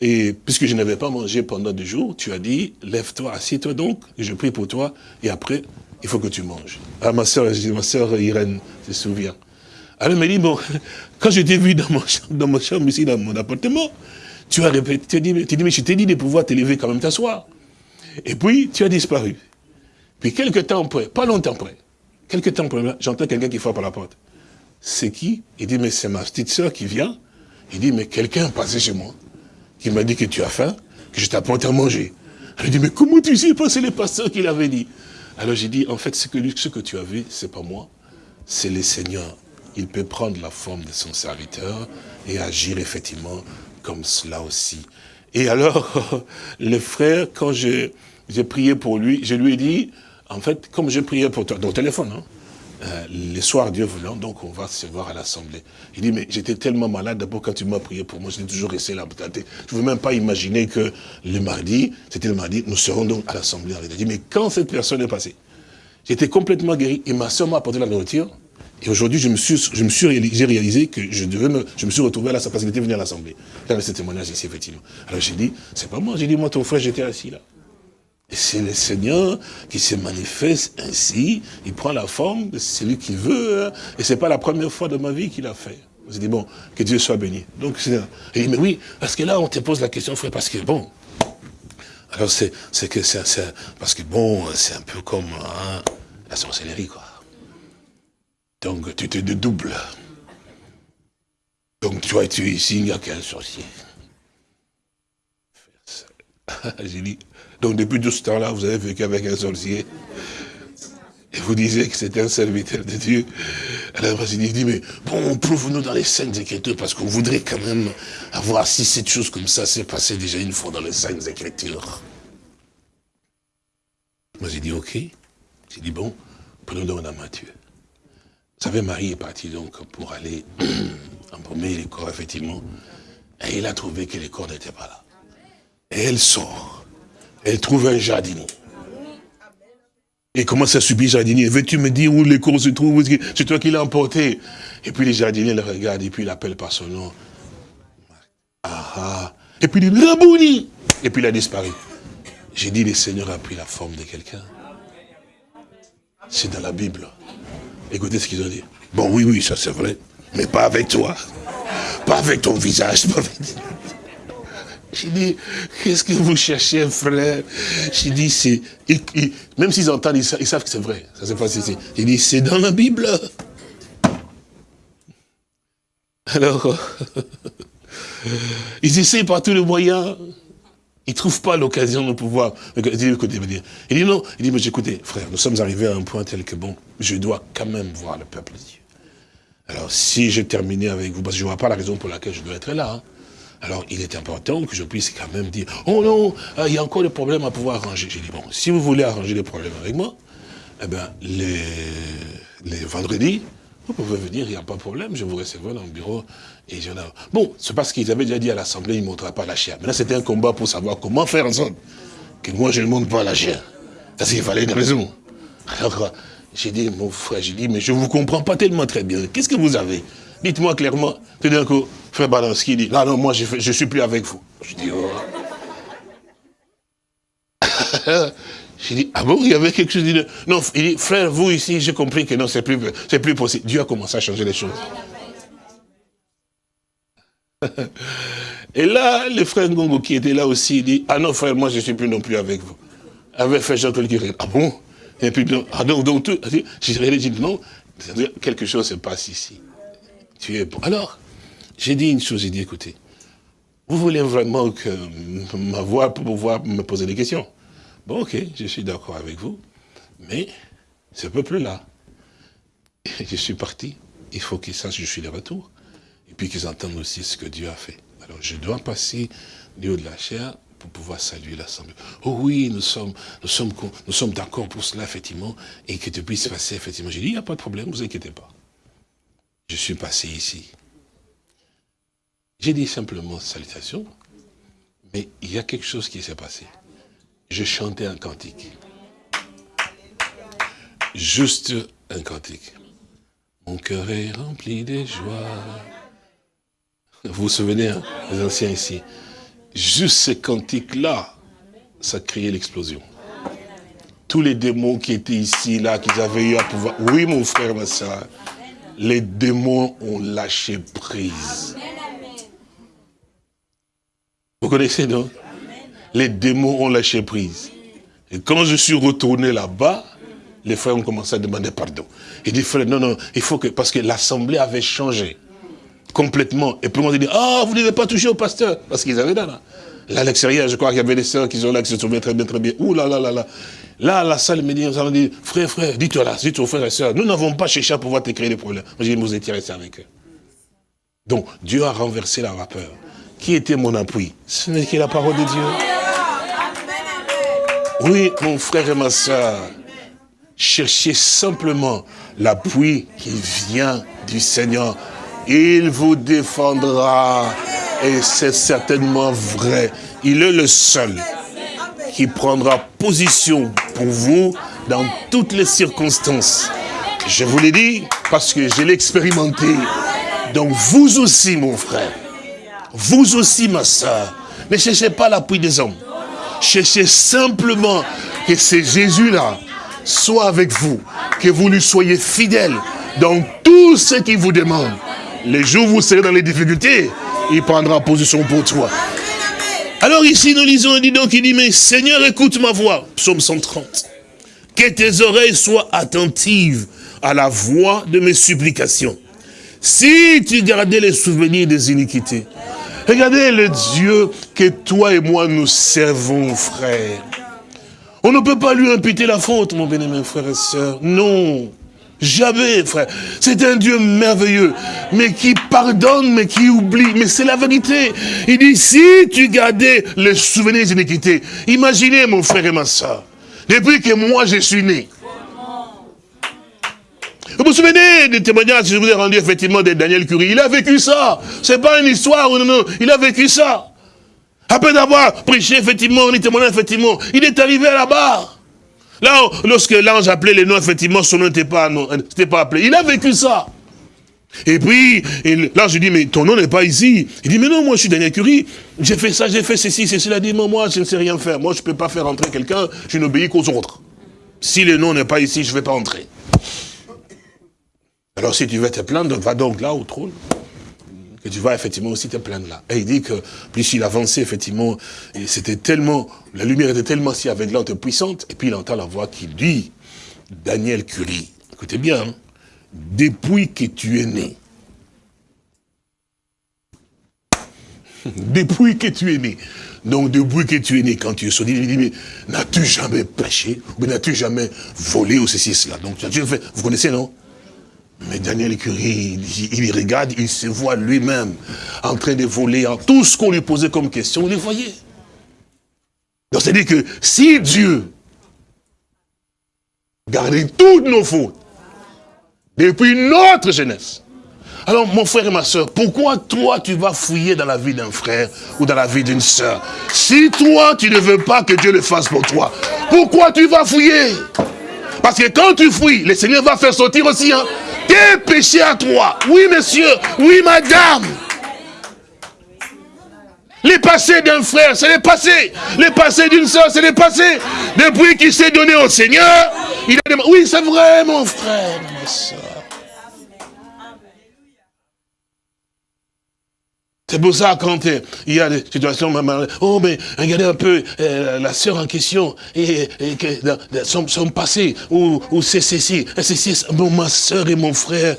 et puisque je n'avais pas mangé pendant deux jours, tu as dit, lève-toi, assieds-toi donc, et je prie pour toi, et après, il faut que tu manges. Ah, ma soeur, ma soeur Irène se souvient. Alors elle m'a dit, bon, [laughs] quand je t'ai vu dans mon, dans mon chambre ici, dans mon appartement, tu as répété, tu as dit, tu mais je t'ai dit de pouvoir te lever quand même t'asseoir. Et puis, tu as disparu. Puis, quelques temps après, pas longtemps après, quelques temps après, j'entends quelqu'un qui frappe à la porte. C'est qui? Il dit, mais c'est ma petite soeur qui vient. Il dit, mais quelqu'un est passé chez moi, qui m'a dit que tu as faim, que je t'apporte à manger. Elle dit, mais comment tu sais? Pas, c'est le pasteur qui l'avait dit. Alors j'ai dit, en fait, ce que, ce que tu as vu, c'est pas moi, c'est le Seigneur. Il peut prendre la forme de son serviteur et agir effectivement comme cela aussi. Et alors, [laughs] le frère, quand j'ai prié pour lui, je lui ai dit, en fait, comme j'ai prié pour toi, dans le téléphone, hein, euh, les soirs, Dieu voulant, donc on va se voir à l'Assemblée. Il dit, mais j'étais tellement malade, d'abord quand tu m'as prié pour moi, j'étais toujours resté là. Je ne veux même pas imaginer que le mardi, c'était le mardi, nous serons donc à l'Assemblée. Il dit, mais quand cette personne est passée, j'étais complètement guéri, et ma soeur m'a apporté la nourriture, et aujourd'hui, je me suis, je me suis réalisé, réalisé que je devais me, je me suis retrouvé à la parce qu'il était venu à l'Assemblée. Là, ce témoignage ici, effectivement. Alors j'ai dit, c'est pas moi, j'ai dit, moi, ton frère, j'étais assis là. Et c'est le Seigneur qui se manifeste ainsi, il prend la forme de celui qu'il veut, hein. et c'est pas la première fois de ma vie qu'il a fait. J'ai dit, bon, que Dieu soit béni. Donc, il dit, mais oui, parce que là, on te pose la question, frère, parce que bon, alors c'est, que c'est, parce que bon, c'est un peu comme hein, la sorcellerie, quoi. Donc tu te dédoubles. Donc toi tu es ici, il n'y a qu'un sorcier. [laughs] J'ai dit, donc depuis tout ce temps-là, vous avez vécu avec un sorcier. Et vous disiez que c'était un serviteur de Dieu. Alors j'ai dit, mais bon, prouve-nous dans les scènes écritures, parce qu'on voudrait quand même avoir si cette chose comme ça s'est passée déjà une fois dans les scènes écritures. Moi j'ai dit, ok. J'ai dit, bon, prenons donc à Matthieu. Vous savez, Marie est partie donc pour aller [clears throat] embaumer les corps, effectivement. Et il a trouvé que les corps n'étaient pas là. Et elle sort. Elle trouve un jardinier. Et commence à subir jardinier. Veux-tu me dire où les corps se trouvent? C'est toi qui l'as emporté. Et puis les jardiniers le regardent et puis il appelle par son nom. Ah, ah. Et puis il dit, Rabouni Et puis il a disparu. J'ai dit, le Seigneur a pris la forme de quelqu'un. C'est dans la Bible. Écoutez ce qu'ils ont dit. Bon, oui, oui, ça c'est vrai. Mais pas avec toi. Pas avec ton visage. J'ai dit, qu'est-ce que vous cherchez, frère? J'ai dit, c'est... Même s'ils entendent, ils, savent que c'est vrai. Ça c'est facile. J'ai dit, c'est dans la Bible. Alors, [laughs] ils essayent par tous les moyens. Il ne trouve pas l'occasion de pouvoir... Il dit, écoutez, il dit non, il dit, mais écoutez, frère, nous sommes arrivés à un point tel que, bon, je dois quand même voir le peuple de Dieu. Alors, si je terminais avec vous, parce que je ne vois pas la raison pour laquelle je dois être là, hein, alors il est important que je puisse quand même dire, oh non, euh, il y a encore des problèmes à pouvoir arranger. J'ai dit, bon, si vous voulez arranger des problèmes avec moi, eh bien, les, les vendredis, vous pouvez venir, il n'y a pas de problème, je vous recevrai dans le bureau. Et je Bon, c'est parce qu'ils avaient déjà dit à l'Assemblée, ils ne montreraient pas la chair. Maintenant, c'était un combat pour savoir comment faire en sorte que moi, je ne montre pas la chair. Parce qu'il fallait une raison. Alors, j'ai dit, mon frère, j'ai dit, mais je ne vous comprends pas tellement très bien. Qu'est-ce que vous avez? Dites-moi clairement. Tout d'un coup, frère Balanski dit, là, non, moi, je ne suis plus avec vous. Je dis, oh. [laughs] J'ai dit, ah bon, il y avait quelque chose. Non, il dit, frère, vous ici, j'ai compris que non, c'est plus, plus possible. Dieu a commencé à changer les choses. [laughs] Et là, le frère Ngongo qui était là aussi, dit, ah non frère, moi je ne suis plus non plus avec vous. Avec frère Jean-Claude qui ah bon? Et puis, ah donc, donc tout, j'ai dit, non, quelque chose se passe ici. Tu es bon. Alors, j'ai dit une chose, j'ai dit, écoutez, vous voulez vraiment que ma voix pour pouvoir me poser des questions? Bon, ok, je suis d'accord avec vous, mais ce peuple-là, [laughs] je suis parti, il faut qu'ils sachent que je suis de retour, et puis qu'ils entendent aussi ce que Dieu a fait. Alors, je dois passer du haut de la chair pour pouvoir saluer l'Assemblée. Oh oui, nous sommes, nous sommes, d'accord pour cela, effectivement, et que tu puisses passer, effectivement. J'ai dit, il n'y a pas de problème, vous inquiétez pas. Je suis passé ici. J'ai dit simplement salutations, mais il y a quelque chose qui s'est passé. Je chantais un cantique. Juste un cantique. Mon cœur est rempli de joie. Vous vous souvenez, hein, les anciens ici. Juste ce cantique-là, ça créait l'explosion. Tous les démons qui étaient ici, là, qu'ils avaient eu à pouvoir... Oui, mon frère, ma soeur, les démons ont lâché prise. Vous connaissez, non? Les démons ont lâché prise. Et quand je suis retourné là-bas, les frères ont commencé à demander pardon. Il dit, frère, non, non, il faut que, parce que l'assemblée avait changé complètement. Et puis on dit, ah, vous ne devez pas toucher au pasteur, parce qu'ils avaient là, là. Là, à l'extérieur, je crois qu'il y avait des sœurs qui sont là, qui se souviennent très bien, très bien. Ouh là là là là. Là, la salle me dit, on dit, frère, frère, dis-toi là, dis-toi frère et sœurs, nous n'avons pas cherché à pouvoir te créer des problèmes. Moi, j'ai dit, vous étiez restés avec eux. Donc, Dieu a renversé la vapeur. Qui était mon appui? Ce n'est que la parole de Dieu. Oui, mon frère et ma soeur, cherchez simplement l'appui qui vient du Seigneur. Il vous défendra. Et c'est certainement vrai. Il est le seul qui prendra position pour vous dans toutes les circonstances. Je vous l'ai dit parce que je l'ai expérimenté. Donc vous aussi, mon frère, vous aussi, ma soeur, ne cherchez pas l'appui des hommes. Cherchez simplement que ce Jésus-là soit avec vous, que vous lui soyez fidèle dans tout ce qu'il vous demande. Les jours où vous serez dans les difficultés, il prendra position pour toi. Alors ici, nous lisons, dit donc, il dit, mais Seigneur, écoute ma voix. Psaume 130. Que tes oreilles soient attentives à la voix de mes supplications. Si tu gardais les souvenirs des iniquités, Regardez le Dieu que toi et moi nous servons, frère. On ne peut pas lui imputer la faute, mon bien-aimé frère et soeur. Non. Jamais, frère. C'est un Dieu merveilleux, mais qui pardonne, mais qui oublie. Mais c'est la vérité. Il dit, si tu gardais le souvenir des imaginez, mon frère et ma soeur, depuis que moi je suis né, vous vous souvenez des témoignages que je vous ai rendu effectivement de Daniel Curie Il a vécu ça. C'est pas une histoire, non, non, il a vécu ça. Après d'avoir prêché effectivement, on est témoignant effectivement, il est arrivé à la barre. Là, lorsque l'ange appelait les noms, effectivement, son nom n'était pas, pas appelé. Il a vécu ça. Et puis, l'ange dit, mais ton nom n'est pas ici. Il dit, mais non, moi je suis Daniel Curie, j'ai fait ça, j'ai fait ceci, ceci. Il a dit, moi, je ne sais rien faire. Moi, je ne peux pas faire entrer quelqu'un, je n'obéis qu'aux autres. Si le nom n'est pas ici, je ne vais pas entrer. Alors si tu veux te plaindre, va donc là au trône. Tu vas effectivement aussi te plaindre là. Et il dit que plus il avançait effectivement, c'était tellement, la lumière était tellement si aveuglante et puissante, et puis il entend la voix qui dit, Daniel Curie, écoutez bien, hein, depuis que tu es né, [laughs] depuis que tu es né, donc depuis que tu es né, quand tu es sorti, il dit, mais n'as-tu jamais péché Ou n'as-tu jamais volé ou ceci, cela? Donc vous connaissez, non? Mais Daniel Curie, il, regarde, il se voit lui-même en train de voler en tout ce qu'on lui posait comme question, il le voyait. Donc c'est-à-dire que si Dieu gardait toutes nos fautes depuis notre jeunesse, alors mon frère et ma soeur, pourquoi toi tu vas fouiller dans la vie d'un frère ou dans la vie d'une soeur? Si toi tu ne veux pas que Dieu le fasse pour toi, pourquoi tu vas fouiller? Parce que quand tu fouilles, le Seigneur va faire sortir aussi. Hein, tes péchés à toi? Oui, monsieur. Oui, madame. Les passés d'un frère, c'est les passés. Les passés d'une soeur, c'est les passés. Depuis qu'il s'est donné au Seigneur, il a demandé, oui, c'est vrai, mon frère, soeur. C'est pour ça, quand euh, il y a des situations, oh, mais regardez un peu euh, la sœur en question, et, que, son, passé, ou, c'est ceci, et ceci, c'est- bon, ma sœur et mon frère.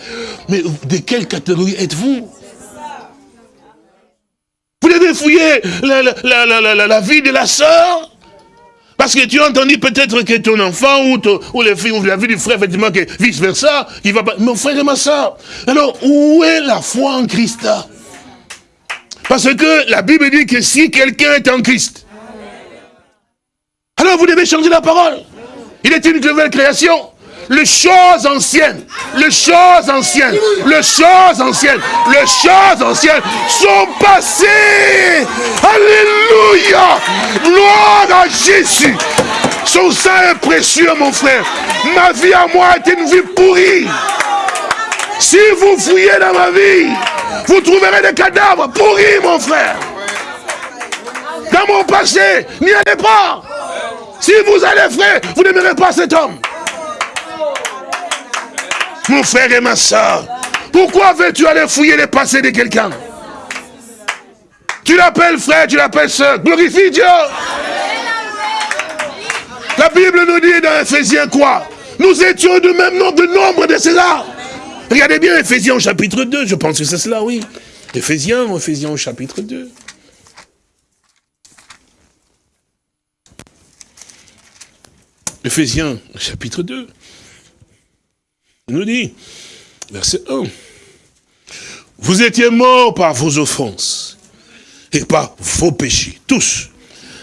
Mais de quelle catégorie êtes-vous? Vous devez fouiller la, la, la, la, vie de la sœur? Parce que tu as entendu peut-être que ton enfant ou, ou les filles ou la vie du frère, effectivement, que vice versa, qui va pas. Mon frère et ma soeur. Alors, où est la foi en Christ Parce que la Bible dit que si quelqu'un est en Christ, alors vous devez changer la parole. Il est une nouvelle création. Les choses anciennes, les choses anciennes, les choses anciennes, les choses anciennes sont passées. Alléluia. Gloire à Jésus. Son sang est précieux, mon frère. Ma vie à moi est une vie pourrie. Si vous fouillez dans ma vie, vous trouverez des cadavres pourris, mon frère. Dans mon passé, n'y allez pas. Si vous allez, frère, vous n'aimerez pas cet homme. Mon frère et ma soeur, pourquoi veux-tu aller fouiller le passé de quelqu'un? Tu l'appelles frère, tu l'appelles soeur. Glorifie Dieu. La Bible nous dit dans Ephésiens quoi? Nous étions du même nombre de nombre de César. Regardez bien Ephésiens chapitre 2, je pense que c'est cela, oui. Ephésiens, Ephésiens chapitre 2. Ephésiens, chapitre 2. Il nous dit, verset 1. Vous étiez morts par vos offenses et par vos péchés, tous,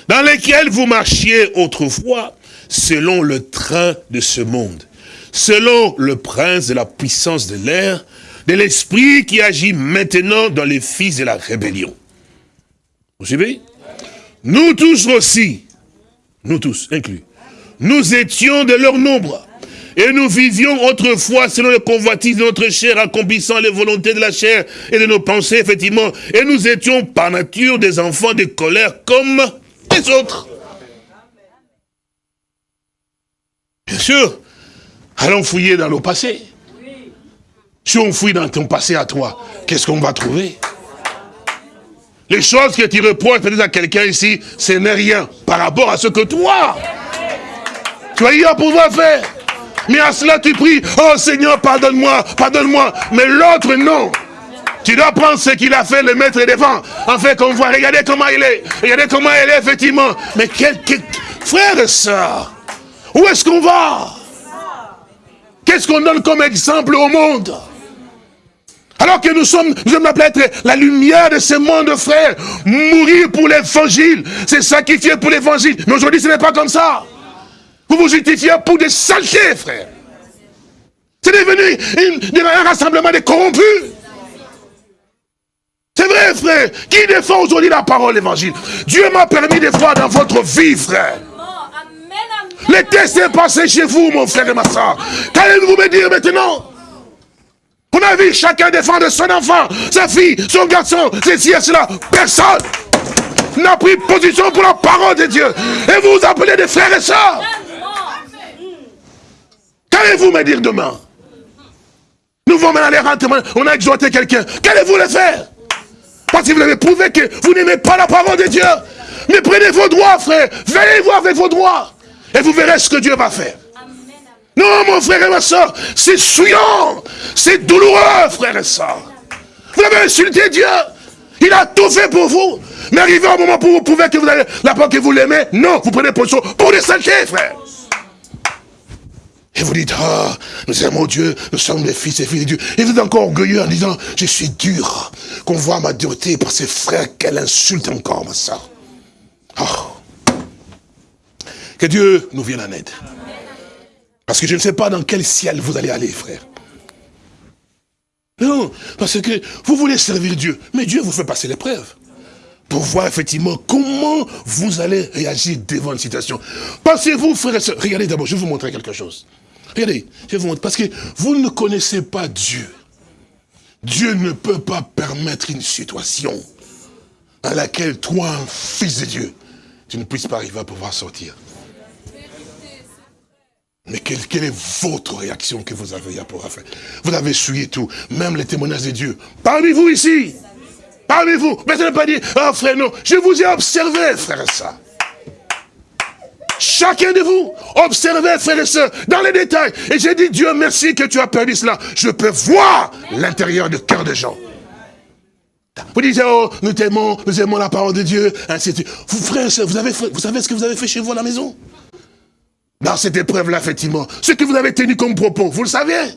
dans lesquels vous marchiez autrefois selon le train de ce monde, selon le prince de la puissance de l'air, de l'esprit qui agit maintenant dans les fils de la rébellion. Vous suivez? Nous tous aussi, nous tous inclus, nous étions de leur nombre. Et nous vivions autrefois selon le convoitise de notre chair, accomplissant les volontés de la chair et de nos pensées, effectivement. Et nous étions par nature des enfants de colère comme les autres. Bien sûr, allons fouiller dans le passé. Si on fouille dans ton passé à toi, qu'est-ce qu'on va trouver? Les choses que tu reproches peut-être à quelqu'un ici, ce n'est rien par rapport à ce que toi, tu as eu à pouvoir faire. Mais à cela tu pries, oh Seigneur, pardonne-moi, pardonne-moi. Mais l'autre, non. Tu dois prendre ce qu'il a fait, le mettre devant. En fait, qu'on voit, regardez comment il est. Regardez comment il est, effectivement. Mais quel, quel- frère et sœur, où est-ce qu'on va? Qu'est-ce qu'on donne comme exemple au monde? Alors que nous sommes, nous sommes appelés être la lumière de ce monde, frère. Mourir pour l'évangile, c'est sacrifier pour l'évangile. Mais aujourd'hui, ce n'est pas comme ça. Vous vous justifiez pour des saletés, frère. C'est devenu une- un rassemblement de corrompus. C'est vrai, frère. Qui défend aujourd'hui la parole l'évangile? Dieu m'a permis de voir dans votre vie, frère. Le test est passé chez vous, mon frère et ma soeur. Qu'allez-vous me dire maintenant? On a vu chacun défendre son enfant, sa fille, son garçon, ceci et cela. Personne n'a pris position pour la parole de Dieu. Et vous vous appelez des frères et sœurs. Qu'allez-vous me dire demain? Nous vont maintenant aller rentrer, on a exhorté quelqu'un. Qu'allez-vous le faire? Parce que vous avez prouvé que vous n'aimez pas la parole de Dieu. Mais prenez vos droits, frère. Veillez voir avec vos droits. Et vous verrez ce que Dieu va faire. Non, mon frère et ma soeur, c'est souillant. C'est douloureux, frère et soeur. Vous avez insulté Dieu. Il a tout fait pour vous. Mais arrivé au moment où vous prouvez que vous avez la parole que vous l'aimez, non, vous prenez position pour des saletés, frère. Et vous dites, ah, nous aimons Dieu, nous sommes les fils et filles de Dieu. Et vous êtes encore orgueilleux en disant, je suis dur. Qu'on voit ma dureté par ses frères, qu'elle insulte encore, ma soeur. Oh. Que Dieu nous vienne en aide. Parce que je ne sais pas dans quel ciel vous allez aller, frère. Non, parce que vous voulez servir Dieu, mais Dieu vous fait passer l'épreuve. Pour voir effectivement comment vous allez réagir devant une situation. Pensez-vous, frère et regardez d'abord, je vais vous montrer quelque chose. Regardez, je vais vous montrer, parce que vous ne connaissez pas Dieu. Dieu ne peut pas permettre une situation à laquelle toi, un fils de Dieu, tu ne puisses pas arriver à pouvoir sortir. Mais quelle, quelle est votre réaction que vous avez à pouvoir faire Vous avez essuyé tout, même les témoignages de Dieu. Parmi vous ici, parmi vous. Mais ça ne pas dire, ah frère, non, je vous ai observé, frère et sœur. Chacun de vous, observez, frères et sœurs, dans les détails. Et j'ai dit, Dieu merci que tu as perdu cela. Je peux voir l'intérieur du cœur des gens. Vous dites, oh, nous t'aimons, nous aimons la parole de Dieu, ainsi de suite. Vous, frères et sœurs, vous, avez, vous savez ce que vous avez fait chez vous à la maison? Dans cette épreuve-là, effectivement. Ce que vous avez tenu comme propos, vous le savez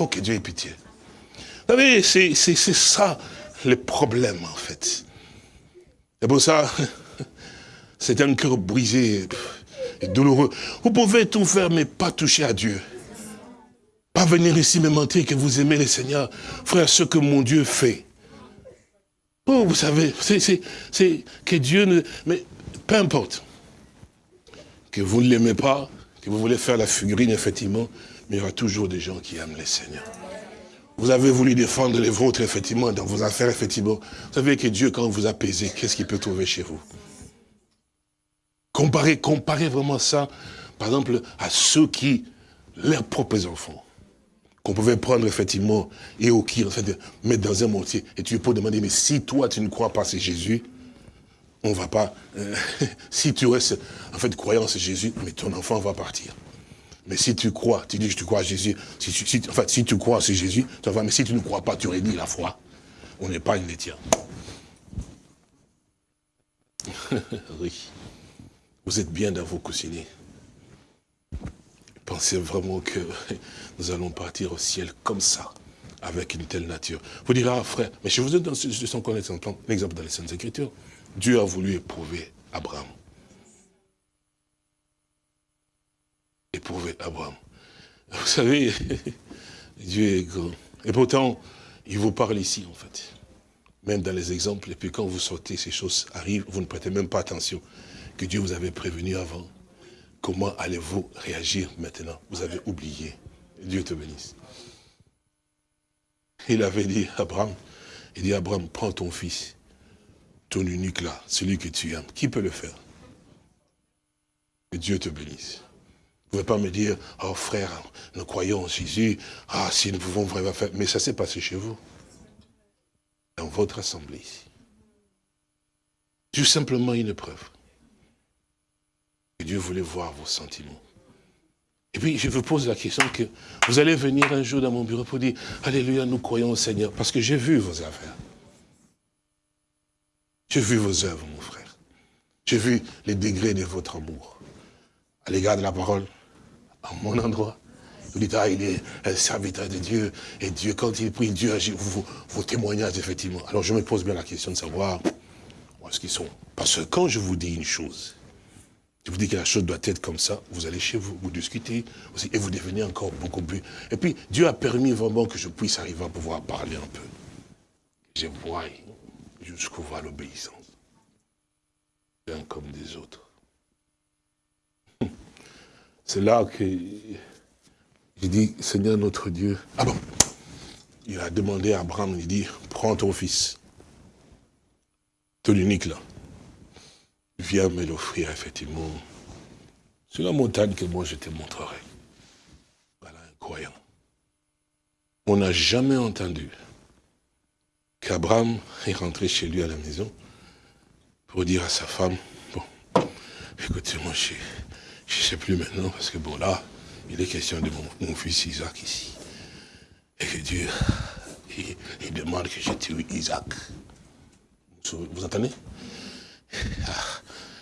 Oh, que Dieu ait pitié. Vous savez, c'est ça le problème, en fait. C'est pour ça, [laughs] c'est un cœur brisé et douloureux. Vous pouvez tout faire, mais pas toucher à Dieu. Pas venir ici me mentir que vous aimez le Seigneur. Frère, ce que mon Dieu fait. Oh, vous savez, c'est que Dieu ne... Mais peu importe. Que vous ne l'aimez pas, que vous voulez faire la figurine, effectivement, mais il y aura toujours des gens qui aiment le Seigneur. Vous avez voulu défendre les vôtres, effectivement, dans vos affaires, effectivement. Vous savez que Dieu, quand vous apaisez, qu'est-ce qu'il peut trouver chez vous? Comparez, comparez vraiment ça, par exemple, à ceux qui, leurs propres enfants, qu'on pouvait prendre effectivement et au qui, en fait, mettre dans un mortier. Et tu peux demander, mais si toi tu ne crois pas c'est Jésus, on va pas. euh, [laughs] si tu restes en fait croyant c'est Jésus, mais ton enfant va partir. Mais si tu crois, tu dis que tu crois à Jésus, si tu, si, enfin, si tu crois c'est Jésus, mais si tu ne crois pas, tu réduis la foi. On n'est pas une les tiens. [laughs] oui. Vous êtes bien dans vos coussinets. Pensez vraiment que [laughs] nous allons partir au ciel comme ça, avec une telle nature. Vous direz, ah frère, mais je vous de son l'exemple dans les Saintes Écritures. Dieu a voulu éprouver Abraham. Éprouver Abraham. [laughs] Vous savez, [laughs] Dieu est grand. Et pourtant, il vous parle ici, en fait. Même dans les exemples. Et puis quand vous sortez, ces choses arrivent, vous ne prêtez même pas attention. Que Dieu vous avait prévenu avant. Comment allez-vous réagir maintenant? Vous avez oublié. Dieu te bénisse. Il avait dit à Abraham, il dit Abraham, prends ton fils, ton unique là, celui que tu aimes. Qui peut le faire? Que Dieu te bénisse. Vous ne pouvez pas me dire, oh frère, nous croyons en Jésus, ah si nous pouvons vraiment faire. Mais ça s'est passé chez vous. Dans votre assemblée ici. Juste simplement une épreuve. Et Dieu voulait voir vos sentiments. Et puis, je vous pose la question que vous allez venir un jour dans mon bureau pour dire, Alléluia, nous croyons au Seigneur, parce que j'ai vu vos affaires. J'ai vu vos œuvres, mon frère. J'ai vu les degrés de votre amour à l'égard de la parole, à mon endroit. Vous dites, ah, il est un serviteur de Dieu, et Dieu, quand il prie, Dieu agit, vos, témoignages, effectivement. Alors, je me pose bien la question de savoir où est-ce qu'ils sont. Parce que quand je vous dis une chose, je vous dis que la chose doit être comme ça, vous allez chez vous, vous discutez aussi, et vous devenez encore beaucoup plus. Et puis, Dieu a permis vraiment que je puisse arriver à pouvoir parler un peu. Je vois jusqu'où va l'obéissance. Un comme des autres. [laughs] C'est là que j'ai dit, Seigneur notre Dieu. Ah bon Il a demandé à Abraham, il dit, prends ton fils, ton unique là viens me l'offrir effectivement sur la montagne que moi je te montrerai. Voilà un. On n'a jamais entendu qu'Abraham est rentré chez lui à la maison pour dire à sa femme, bon, écoutez, moi je ne sais plus maintenant, parce que bon là, il est question de mon, mon fils Isaac ici. Et que Dieu, il, demande que je tue Isaac. Vous, entendez? Ah,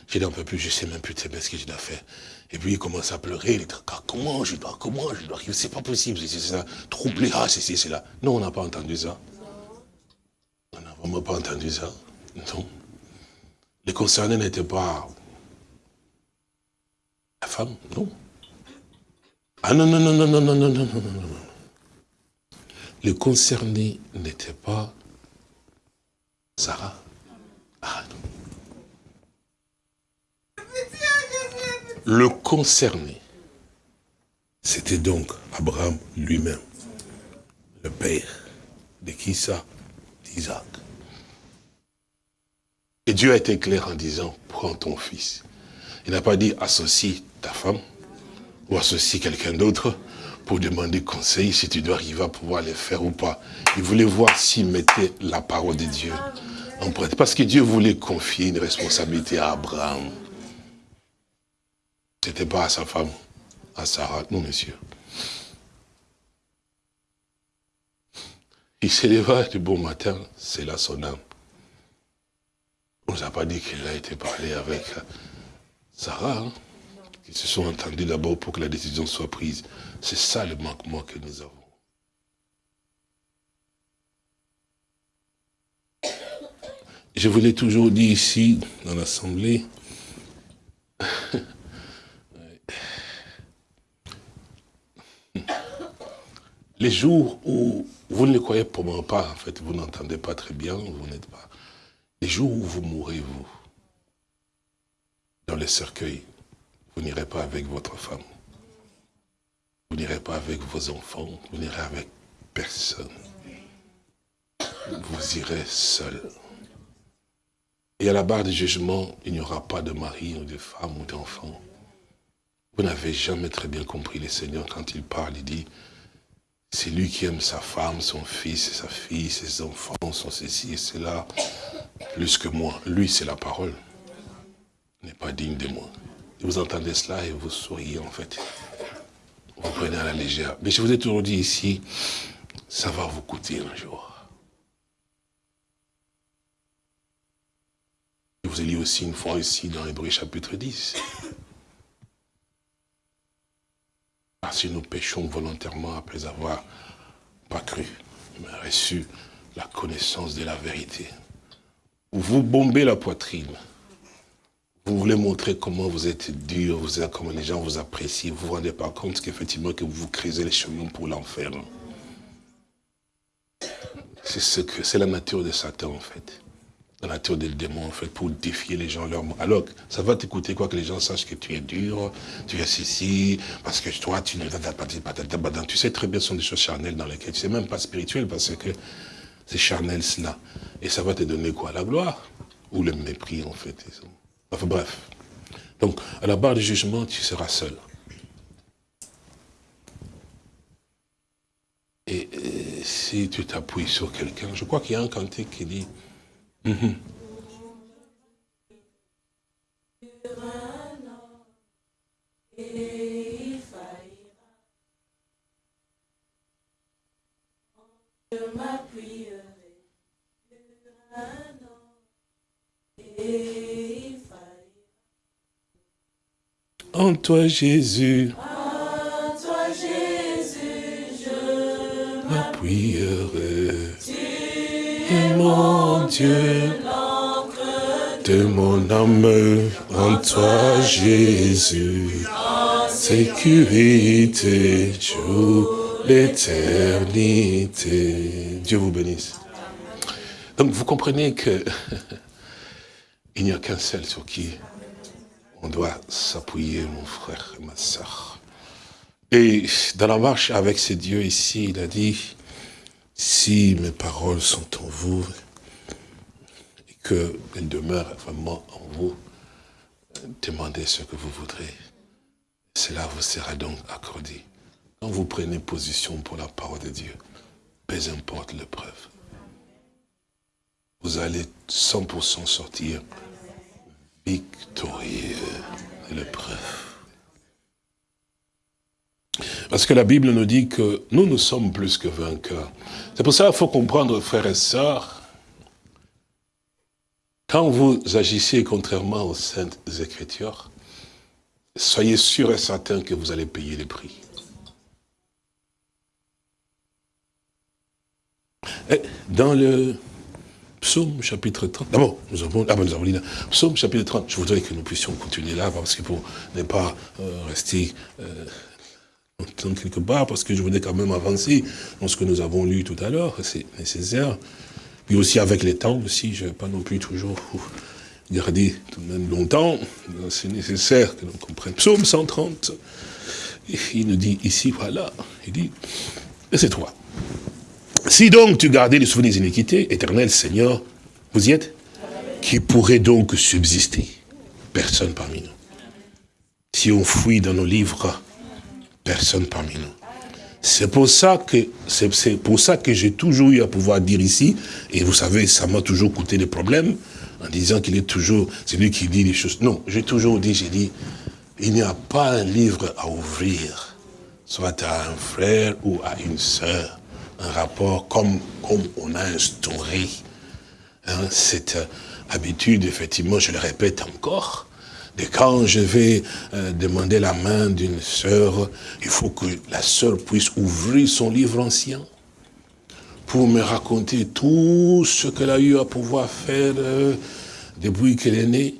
je n'en peux plus, je ne sais même plus ce que je dois faire. Et puis il commence à pleurer, il dit, ah, comment je dois, comment je dois, c'est pas possible, c'est ça, troublé, ah, c'est c'est là. Non, on n'a pas entendu ça. On n'a vraiment pas entendu ça. Non. Les concernés n'étaient pas la femme, non. Ah non, non, non, non, non, non, non, non, non, non, non. Les concernés n'étaient pas Sarah. Ah non. Le concerné, c'était donc Abraham lui-même, le père de qui ça D'Isaac. Et Dieu a été clair en disant, prends ton fils. Il n'a pas dit, associe ta femme, ou associe quelqu'un d'autre, pour demander conseil si tu dois arriver à pouvoir les faire ou pas. Il voulait voir s'il mettait la parole de Dieu en pratique. Parce que Dieu voulait confier une responsabilité à Abraham. C'était pas à sa femme, à Sarah. Non, monsieur. Il s'est levé du bon matin, c'est là son âme. On ne nous a pas dit qu'il a été parlé avec Sarah. Hein? Ils se sont entendus d'abord pour que la décision soit prise. C'est ça le manquement que nous avons. Je vous l'ai toujours dit ici, dans l'Assemblée, [laughs] les jours où vous ne le croyez probablement pas, en fait, vous n'entendez pas très bien, vous n'êtes pas. Les jours où vous mourrez, vous, dans les cercueils, vous n'irez pas avec votre femme. Vous n'irez pas avec vos enfants. Vous n'irez avec personne. Vous irez seul. Et à la barre du jugement, il n'y aura pas de mari ou de femme ou d'enfant. Vous n'avez jamais très bien compris le Seigneur quand il parle. Il dit, c'est lui qui aime sa femme, son fils sa fille, ses enfants, son ceci et cela, plus que moi. Lui, c'est la parole. Il n'est pas digne de moi. Vous entendez cela et vous souriez en fait. Vous prenez à la légère. Mais je vous ai toujours dit ici, ça va vous coûter un jour. Je vous ai lu aussi une fois ici dans Hébreu chapitre 10. Car si nous péchons volontairement après avoir pas cru, mais reçu la connaissance de la vérité, vous bombez la poitrine, vous voulez montrer comment vous êtes dur, vous comment les gens vous apprécient. Vous vous rendez pas compte qu'effectivement que vous creusez les chemins pour l'enfer. C'est ce que c'est la nature de Satan en fait. La nature des démons en fait, pour défier les gens leur Alors, ça va t'écouter quoi que les gens sachent que tu es dur, tu es ceci, parce que toi, tu ne pas. Tu sais très bien, ce sont des choses charnelles dans lesquelles tu sais même pas spirituel parce que c'est charnel cela. Et ça va te donner quoi? La gloire? Ou le mépris en fait. Enfin bref. Donc, à la barre du jugement, tu seras seul. Et, si tu t'appuies sur quelqu'un, je crois qu'il y a un cantique qui dit... En toi, Jésus. En toi, Jésus, je m'appuierai. Mon Dieu, de mon âme, en toi, Jésus. Sécurité, jour, l'éternité. Dieu vous bénisse. Donc vous comprenez que [laughs] il n'y a qu'un seul sur qui on doit s'appuyer, mon frère et ma soeur. Et dans la marche avec ce Dieu ici, il a dit, si mes paroles sont en vous, et qu'elles demeurent vraiment en vous, demandez ce que vous voudrez. Cela vous sera donc accordé. Quand vous prenez position pour la parole de Dieu, peu importe l'épreuve, vous allez 100% sortir victorieux de l'épreuve. Parce que la Bible nous dit que nous, nous sommes plus que vainqueurs. C'est pour ça qu'il faut comprendre, frères et sœurs, quand vous agissez contrairement aux saintes écritures, soyez sûrs et certains que vous allez payer le prix. dans le Psaume chapitre 30. D'abord, nous avons, ah ben, nous avons Psaume chapitre 30. Je voudrais que nous puissions continuer là, parce que pour ne pas euh, rester euh, quelque part, parce que je voudrais quand même avancer dans ce que nous avons lu tout à l'heure, c'est nécessaire. Puis aussi avec les temps aussi, je ne vais pas non plus toujours garder tout de même longtemps. C'est nécessaire que l'on comprenne. Psaume 130, il nous dit ici, voilà, il dit, et c'est toi. Si donc tu gardais les souvenirs iniquités, éternel Seigneur, vous y êtes? Qui pourrait donc subsister? Personne parmi nous. Si on fouille dans nos livres, personne parmi nous. C'est pour ça que c'est pour ça que j'ai toujours eu à pouvoir dire ici, et vous savez, ça m'a toujours coûté des problèmes, en disant qu'il est toujours celui qui dit les choses. Non, j'ai toujours dit, j'ai dit, il n'y a pas un livre à ouvrir, soit à un frère ou à une sœur, un rapport comme, comme on a instauré hein, cette habitude, effectivement, je le répète encore, de quand je vais euh, demander la main d'une sœur, il faut que la sœur puisse ouvrir son livre ancien pour me raconter tout ce qu'elle a eu à pouvoir faire euh, depuis qu'elle est née,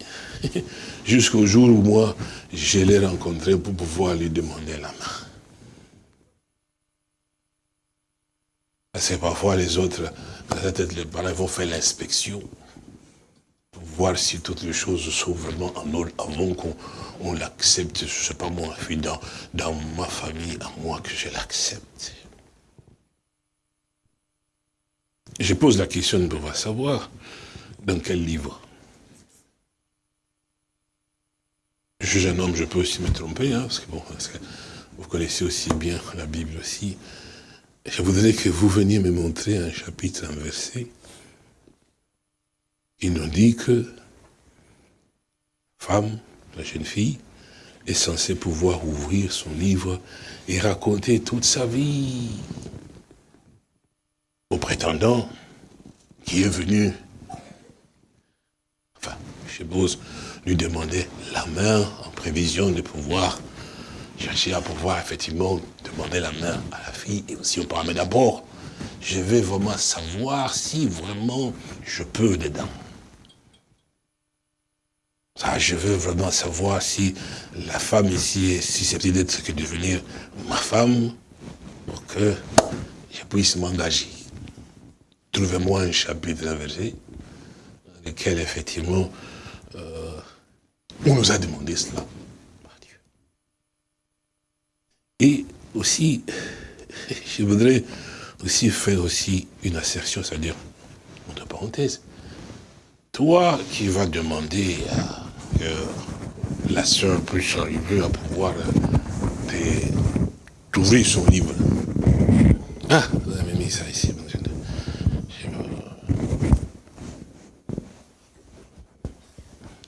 [laughs] jusqu'au jour où moi, je l'ai rencontrée pour pouvoir lui demander la main. C'est parfois les autres, peut-être les parents vont faire l'inspection voir si toutes les choses sont vraiment en ordre avant qu'on l'accepte, je ne sais pas moi, dans, dans ma famille, à moi que je l'accepte. Je pose la question pouvoir savoir dans quel livre. Je suis un homme, je peux aussi me tromper, hein, parce, que bon, parce que vous connaissez aussi bien la Bible aussi. Je voudrais que vous veniez me montrer un chapitre, un verset, il nous dit que femme, la jeune fille, est censée pouvoir ouvrir son livre et raconter toute sa vie. Au prétendant qui est venu, enfin, je suppose, lui demander la main en prévision de pouvoir chercher à pouvoir effectivement demander la main à la fille. Et aussi on parle, mais d'abord, je vais vraiment savoir si vraiment je peux dedans. Je veux vraiment savoir si la femme ici est susceptible d'être que devenir ma femme pour que je puisse m'engager. Trouvez-moi un chapitre, un verset, dans lequel effectivement euh, on nous a demandé cela. Et aussi, [laughs] je voudrais aussi faire aussi une assertion, c'est-à-dire, entre parenthèses, toi qui vas demander à la sœur puisse arriver à pouvoir euh, trouver son livre. Ah, vous avez mis ça ici.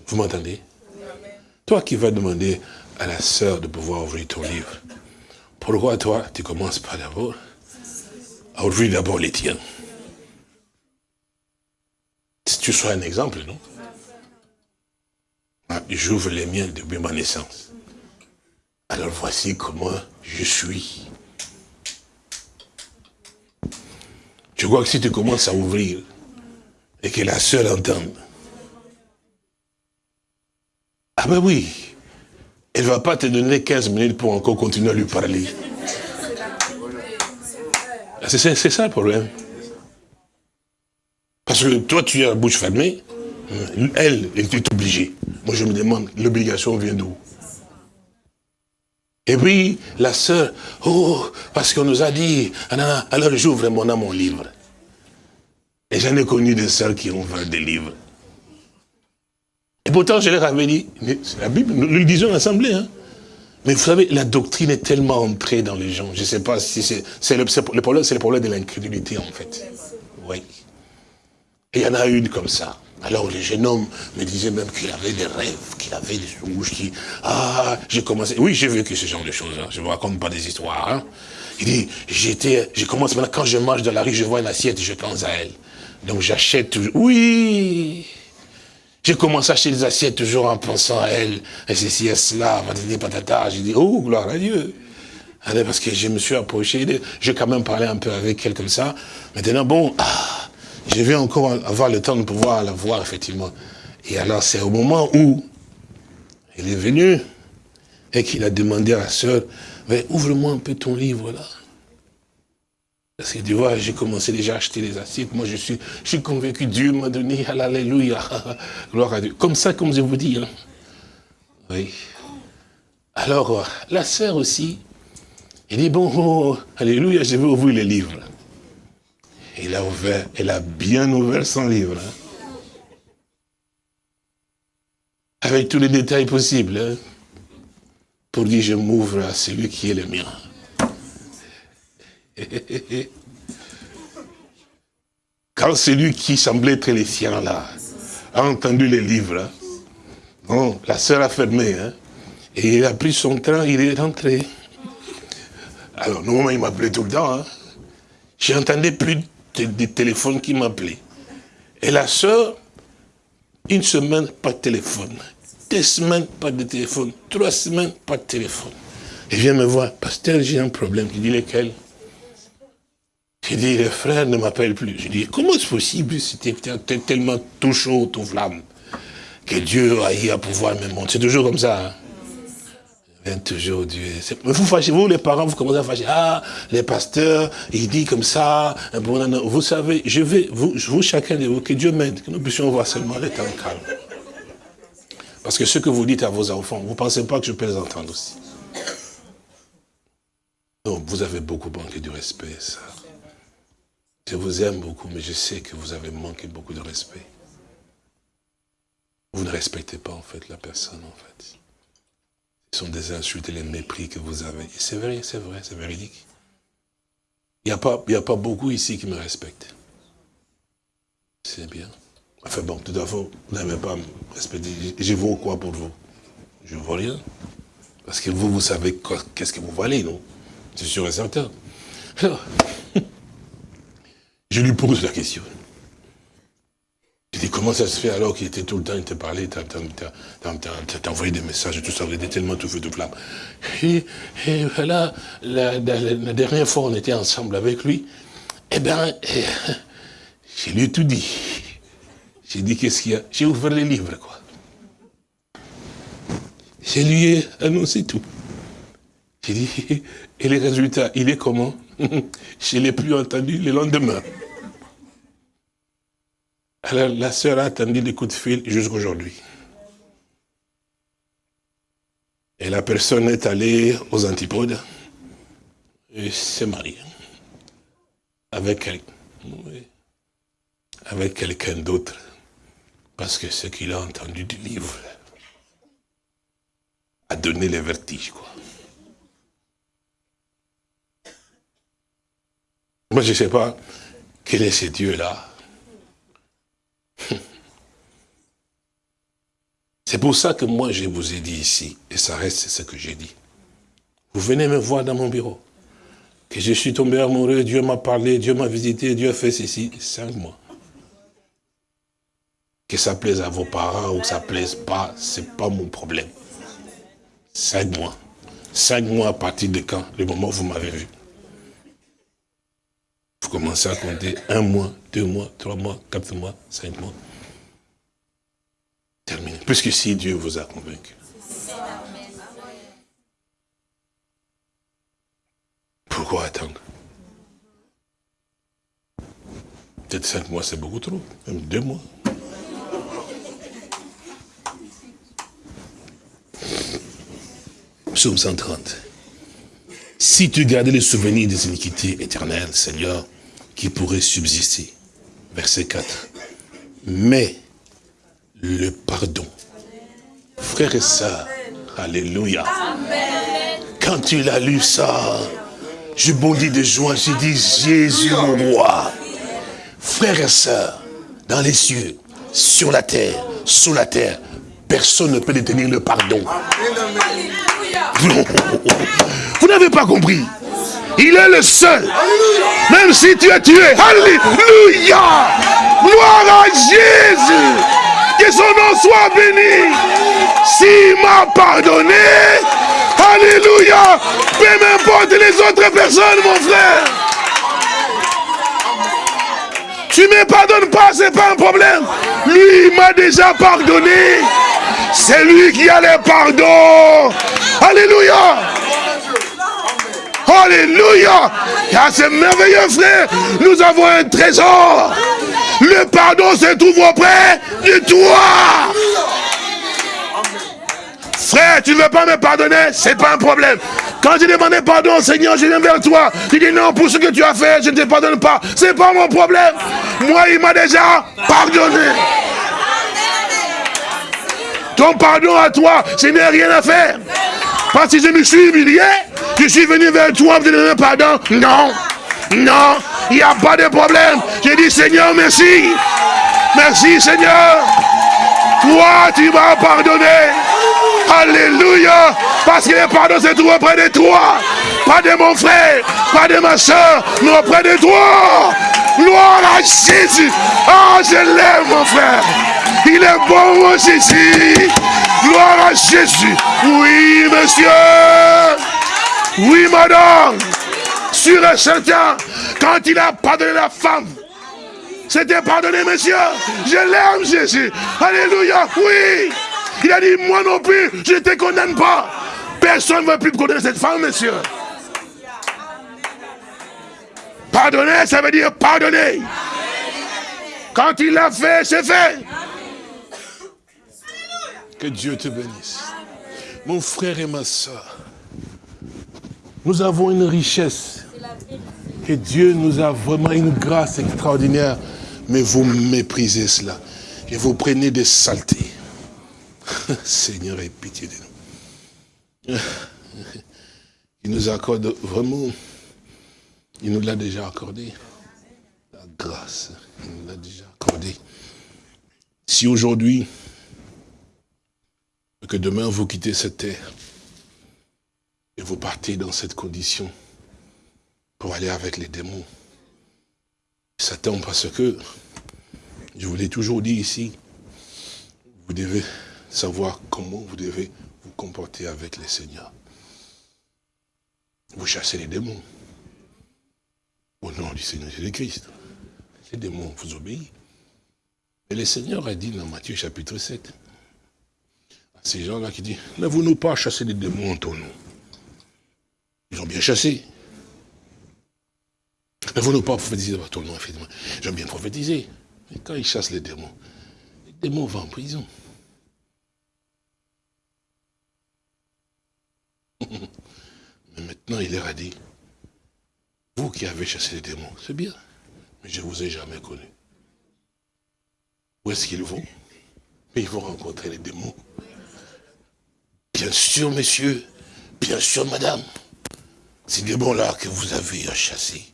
Vous m'entendez? Toi qui vas demander à la sœur de pouvoir ouvrir ton livre, pourquoi toi, tu commences pas d'abord à ouvrir d'abord les tiens? Si tu sois un exemple, non? J'ouvre les miens depuis ma naissance. Alors voici comment je suis. Tu crois que si tu commences à ouvrir et que la seule entende, ah ben oui, elle ne va pas te donner 15 minutes pour encore continuer à lui parler. C'est ça le problème. Parce que toi, tu as la bouche fermée, elle, est obligée. Moi, je me demande, l'obligation vient d'où? Et puis, la sœur, oh, parce qu'on nous a dit, alors j'ouvre mon âme mon livre. Et j'en ai connu des sœurs qui ont ouvert des livres. Et pourtant, je leur avais dit, la Bible, nous le disons en assemblée, hein. Mais vous savez, la doctrine est tellement entrée dans les gens. Je ne sais pas si c'est le, le, problème, c'est le problème de l'incrédulité, en fait. Oui. Et il y en a une comme ça. Alors le jeune homme me disait même qu'il avait des rêves, qu'il avait des souches, qui... Ah, j'ai commencé... Oui, j'ai vécu ce genre de choses, hein. je ne vous raconte pas des histoires. Hein. Il dit, j'étais... Je commence maintenant, quand je marche dans la rue, je vois une assiette, je pense à elle. Donc j'achète toujours... Oui J'ai commencé à acheter des assiettes toujours en pensant à elle. Et ceci et cela, patati patata. J'ai dit, oh, gloire à Dieu Allez, parce que je me suis approché, j'ai quand même parlé un peu avec elle comme ça. Maintenant, bon, ah, je vais encore avoir le temps de pouvoir la voir, effectivement. Et alors, c'est au moment où il est venu et qu'il a demandé à la sœur, ouvre-moi un peu ton livre, là. Parce que tu vois, j'ai commencé déjà à acheter les assiettes. Moi, je suis, je suis convaincu, Dieu m'a donné, [laughs] alléluia, gloire à Dieu. Comme ça, comme je vous dis. Hein. Oui. Alors, euh, la sœur aussi, il dit, bon, oh, alléluia, je vais ouvrir les livres. Il a ouvert, elle a bien ouvert son livre. Hein. Avec tous les détails possibles. Hein, pour dire, je m'ouvre à celui qui est le mien. [laughs] Quand celui qui semblait être les siens là, a entendu les livres, hein, la sœur a fermé, et il a pris son train, il est rentré. Alors, normalement, il m'appelait tout le temps. J'entendais plus de, téléphones qui m'appelaient. Et la sœur, une semaine, pas de téléphone. Deux semaines, pas de téléphone. Trois semaines, pas de téléphone. Elle vient me voir. Pasteur, j'ai un problème. Je dis, lequel? J'ai dit, le frère ne m'appelle plus. Je dis, comment est-ce possible? C'était tellement tout chaud, tout flamme, que Dieu a eu à pouvoir me montrer. C'est toujours comme ça. Hein toujours Dieu. Vous fâchez, vous les parents, vous commencez à fâcher. Ah, les pasteurs, il dit comme ça. Vous savez, je vais, vous, chacun de vous, que Dieu m'aide, que nous puissions voir seulement les temps calmes. Parce que ce que vous dites à vos enfants, vous ne pensez pas que je peux les entendre aussi. Donc, vous avez beaucoup manqué du respect, ça. Je vous aime beaucoup, mais je sais que vous avez manqué beaucoup de respect. Vous ne respectez pas, en fait, la personne, en fait. Sont des insultes et les mépris que vous avez. C'est vrai, c'est vrai, c'est véridique. Il n'y a, pas, a pas beaucoup ici qui me respectent. C'est bien. Enfin bon, tout à fait, vous n'avez pas respecter. Je vaux quoi pour vous Je ne vaux rien. Parce que vous, vous savez qu'est-ce que vous valez, non? C'est sûr et certain. Alors, [laughs] je lui pose la question. Je dis, comment ça se fait alors qu'il était tout le temps, il te parlait, t'as envoyé des messages, tout ça, il était tellement tout feu de flamme. Et, voilà, la, dernière fois on était ensemble avec lui, eh bien, eh, je lui tout dit. J'ai dit, qu'est-ce qu'il y a? J'ai ouvert les livres, quoi. Je lui ai annoncé tout. J'ai dit, et les résultats, il est comment? [laughs] Je ne l'ai plus entendu le lendemain. Alors la sœur a attendu des coups de fil jusqu'aujourd'hui. Et la personne est allée aux antipodes et s'est mariée. Avec, avec quelqu'un d'autre. Parce que ce qu'il a entendu du livre a donné les vertiges, quoi. Moi, je ne sais pas quel est ce Dieu-là [laughs] C'est pour ça que moi, je vous ai dit ici, et ça reste ce que j'ai dit. Vous venez me voir dans mon bureau, que je suis tombé amoureux, Dieu m'a parlé, Dieu m'a visité, Dieu a fait ceci, cinq mois. Que ça plaise à vos parents ou que ça plaise pas, c'est pas mon problème. Cinq mois. Cinq mois à partir de quand? Le moment où vous m'avez vu. Vous commencez à compter un mois, deux mois, trois mois, quatre mois, cinq mois. Terminé. Puisque si Dieu vous a convaincu. Pourquoi attendre? Peut-être cinq mois, c'est beaucoup trop. Même deux mois. Psaume 130. Si tu gardais les souvenirs des iniquités éternelles, Seigneur, qui pourraient subsister. Verset 4. Mais le pardon. Frères et sœurs, Alléluia. Quand tu as lu ça, je bondis de joie, je dis Jésus mon roi. Frères et sœurs, dans les cieux, sur la terre, sous la terre, personne ne peut détenir le pardon. Vous n'avez pas compris. Il est le seul. Même si tu es tué. Alléluia. Gloire à Jésus. Que son nom soit béni. S'il m'a pardonné, Alléluia. Peu m'importe les autres personnes, mon frère. Tu ne me pardonnes pas, ce n'est pas un problème. Lui, il m'a déjà pardonné. C'est lui qui a le pardon. Alléluia. Alléluia. Et à ce merveilleux frère, nous avons un trésor. Le pardon se trouve auprès de toi. Frère, tu ne veux pas me pardonner, c'est pas un problème. Quand j'ai demandé pardon, Seigneur, je viens vers toi. Tu dis non, pour ce que tu as fait, je ne te pardonne pas. C'est pas mon problème. Moi, il m'a déjà pardonné. Ton pardon à toi, ce n'est rien à faire. Parce que je me suis humilié, je suis venu vers toi pour te donner pardon. Non. Non, il n'y a pas de problème. J'ai dit, Seigneur, merci. Merci, Seigneur. Toi, tu m'as pardonné. Alléluia. Parce que le pardon se trouve auprès de toi. Pas de mon frère, pas de ma soeur, mais auprès de toi. Gloire à Jésus. Ah, je l'aime, mon frère. Il est bon, mon Jésus. Gloire à Jésus. Oui, monsieur. Oui, madame. Sur et certain, quand il a pardonné la femme, c'était pardonné, monsieur. Je l'aime, Jésus. Alléluia. Oui. Il a dit, moi non plus, je ne te condamne pas. Personne ne veut plus condamner cette femme, monsieur. Pardonner, ça veut dire pardonner. Quand il l'a fait, c'est fait. Que Dieu te bénisse. Mon frère et ma soeur, nous avons une richesse. Que Dieu nous a vraiment une grâce extraordinaire. Mais vous méprisez cela. Et vous prenez des saletés. [laughs] Seigneur, aie pitié de nous. [laughs] Il nous accorde vraiment, il nous l'a déjà accordé. La grâce, il nous l'a déjà accordé. Si aujourd'hui, que demain vous quittez cette terre, et vous partez dans cette condition pour aller avec les démons, Satan, parce que, je vous l'ai toujours dit ici, vous devez savoir comment vous devez vous comporter avec les seigneurs. Vous chassez les démons. Au nom du Seigneur Jésus-Christ. Les démons vous obéissent. Et le Seigneur a dit dans Matthieu chapitre 7, à ces gens-là qui disent, ne vous nous pas chasser les démons en ton nom. Ils ont bien chassé. Ne vous nous pas prophétiser en ton nom, effectivement. Ont bien prophétisé. Mais quand ils chassent les démons, les démons vont en prison. [laughs] Mais maintenant, il leur a dit, vous qui avez chassé les démons, c'est bien, mais je ne vous ai jamais connu. Où est-ce qu'ils vont? Mais ils vont rencontrer les démons. Bien sûr, monsieur, bien sûr, madame, ces démons-là que vous avez chassés,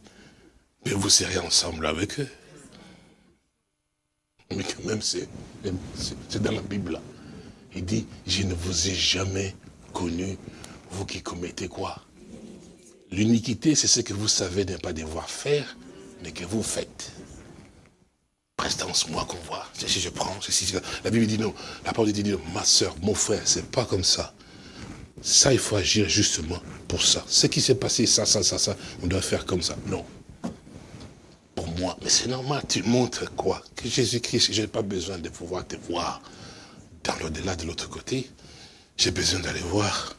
mais vous serez ensemble avec eux. Mais quand même, c'est dans la Bible. Là. Il dit, je ne vous ai jamais connu vous qui commettez quoi? L'uniquité, c'est ce que vous savez ne pas devoir faire, mais que vous faites. Prestance, moi qu'on voit. Si je prends, si, la Bible dit non. La parole dit non. Ma soeur, mon frère, c'est pas comme ça. Ça, il faut agir justement pour ça. Ce qui s'est passé, ça, ça, ça, ça, on doit faire comme ça. Non. Pour moi, mais c'est normal, tu montres quoi? Que Jésus-Christ, je n'ai pas besoin de pouvoir te voir dans l'au-delà de l'autre côté. J'ai besoin d'aller voir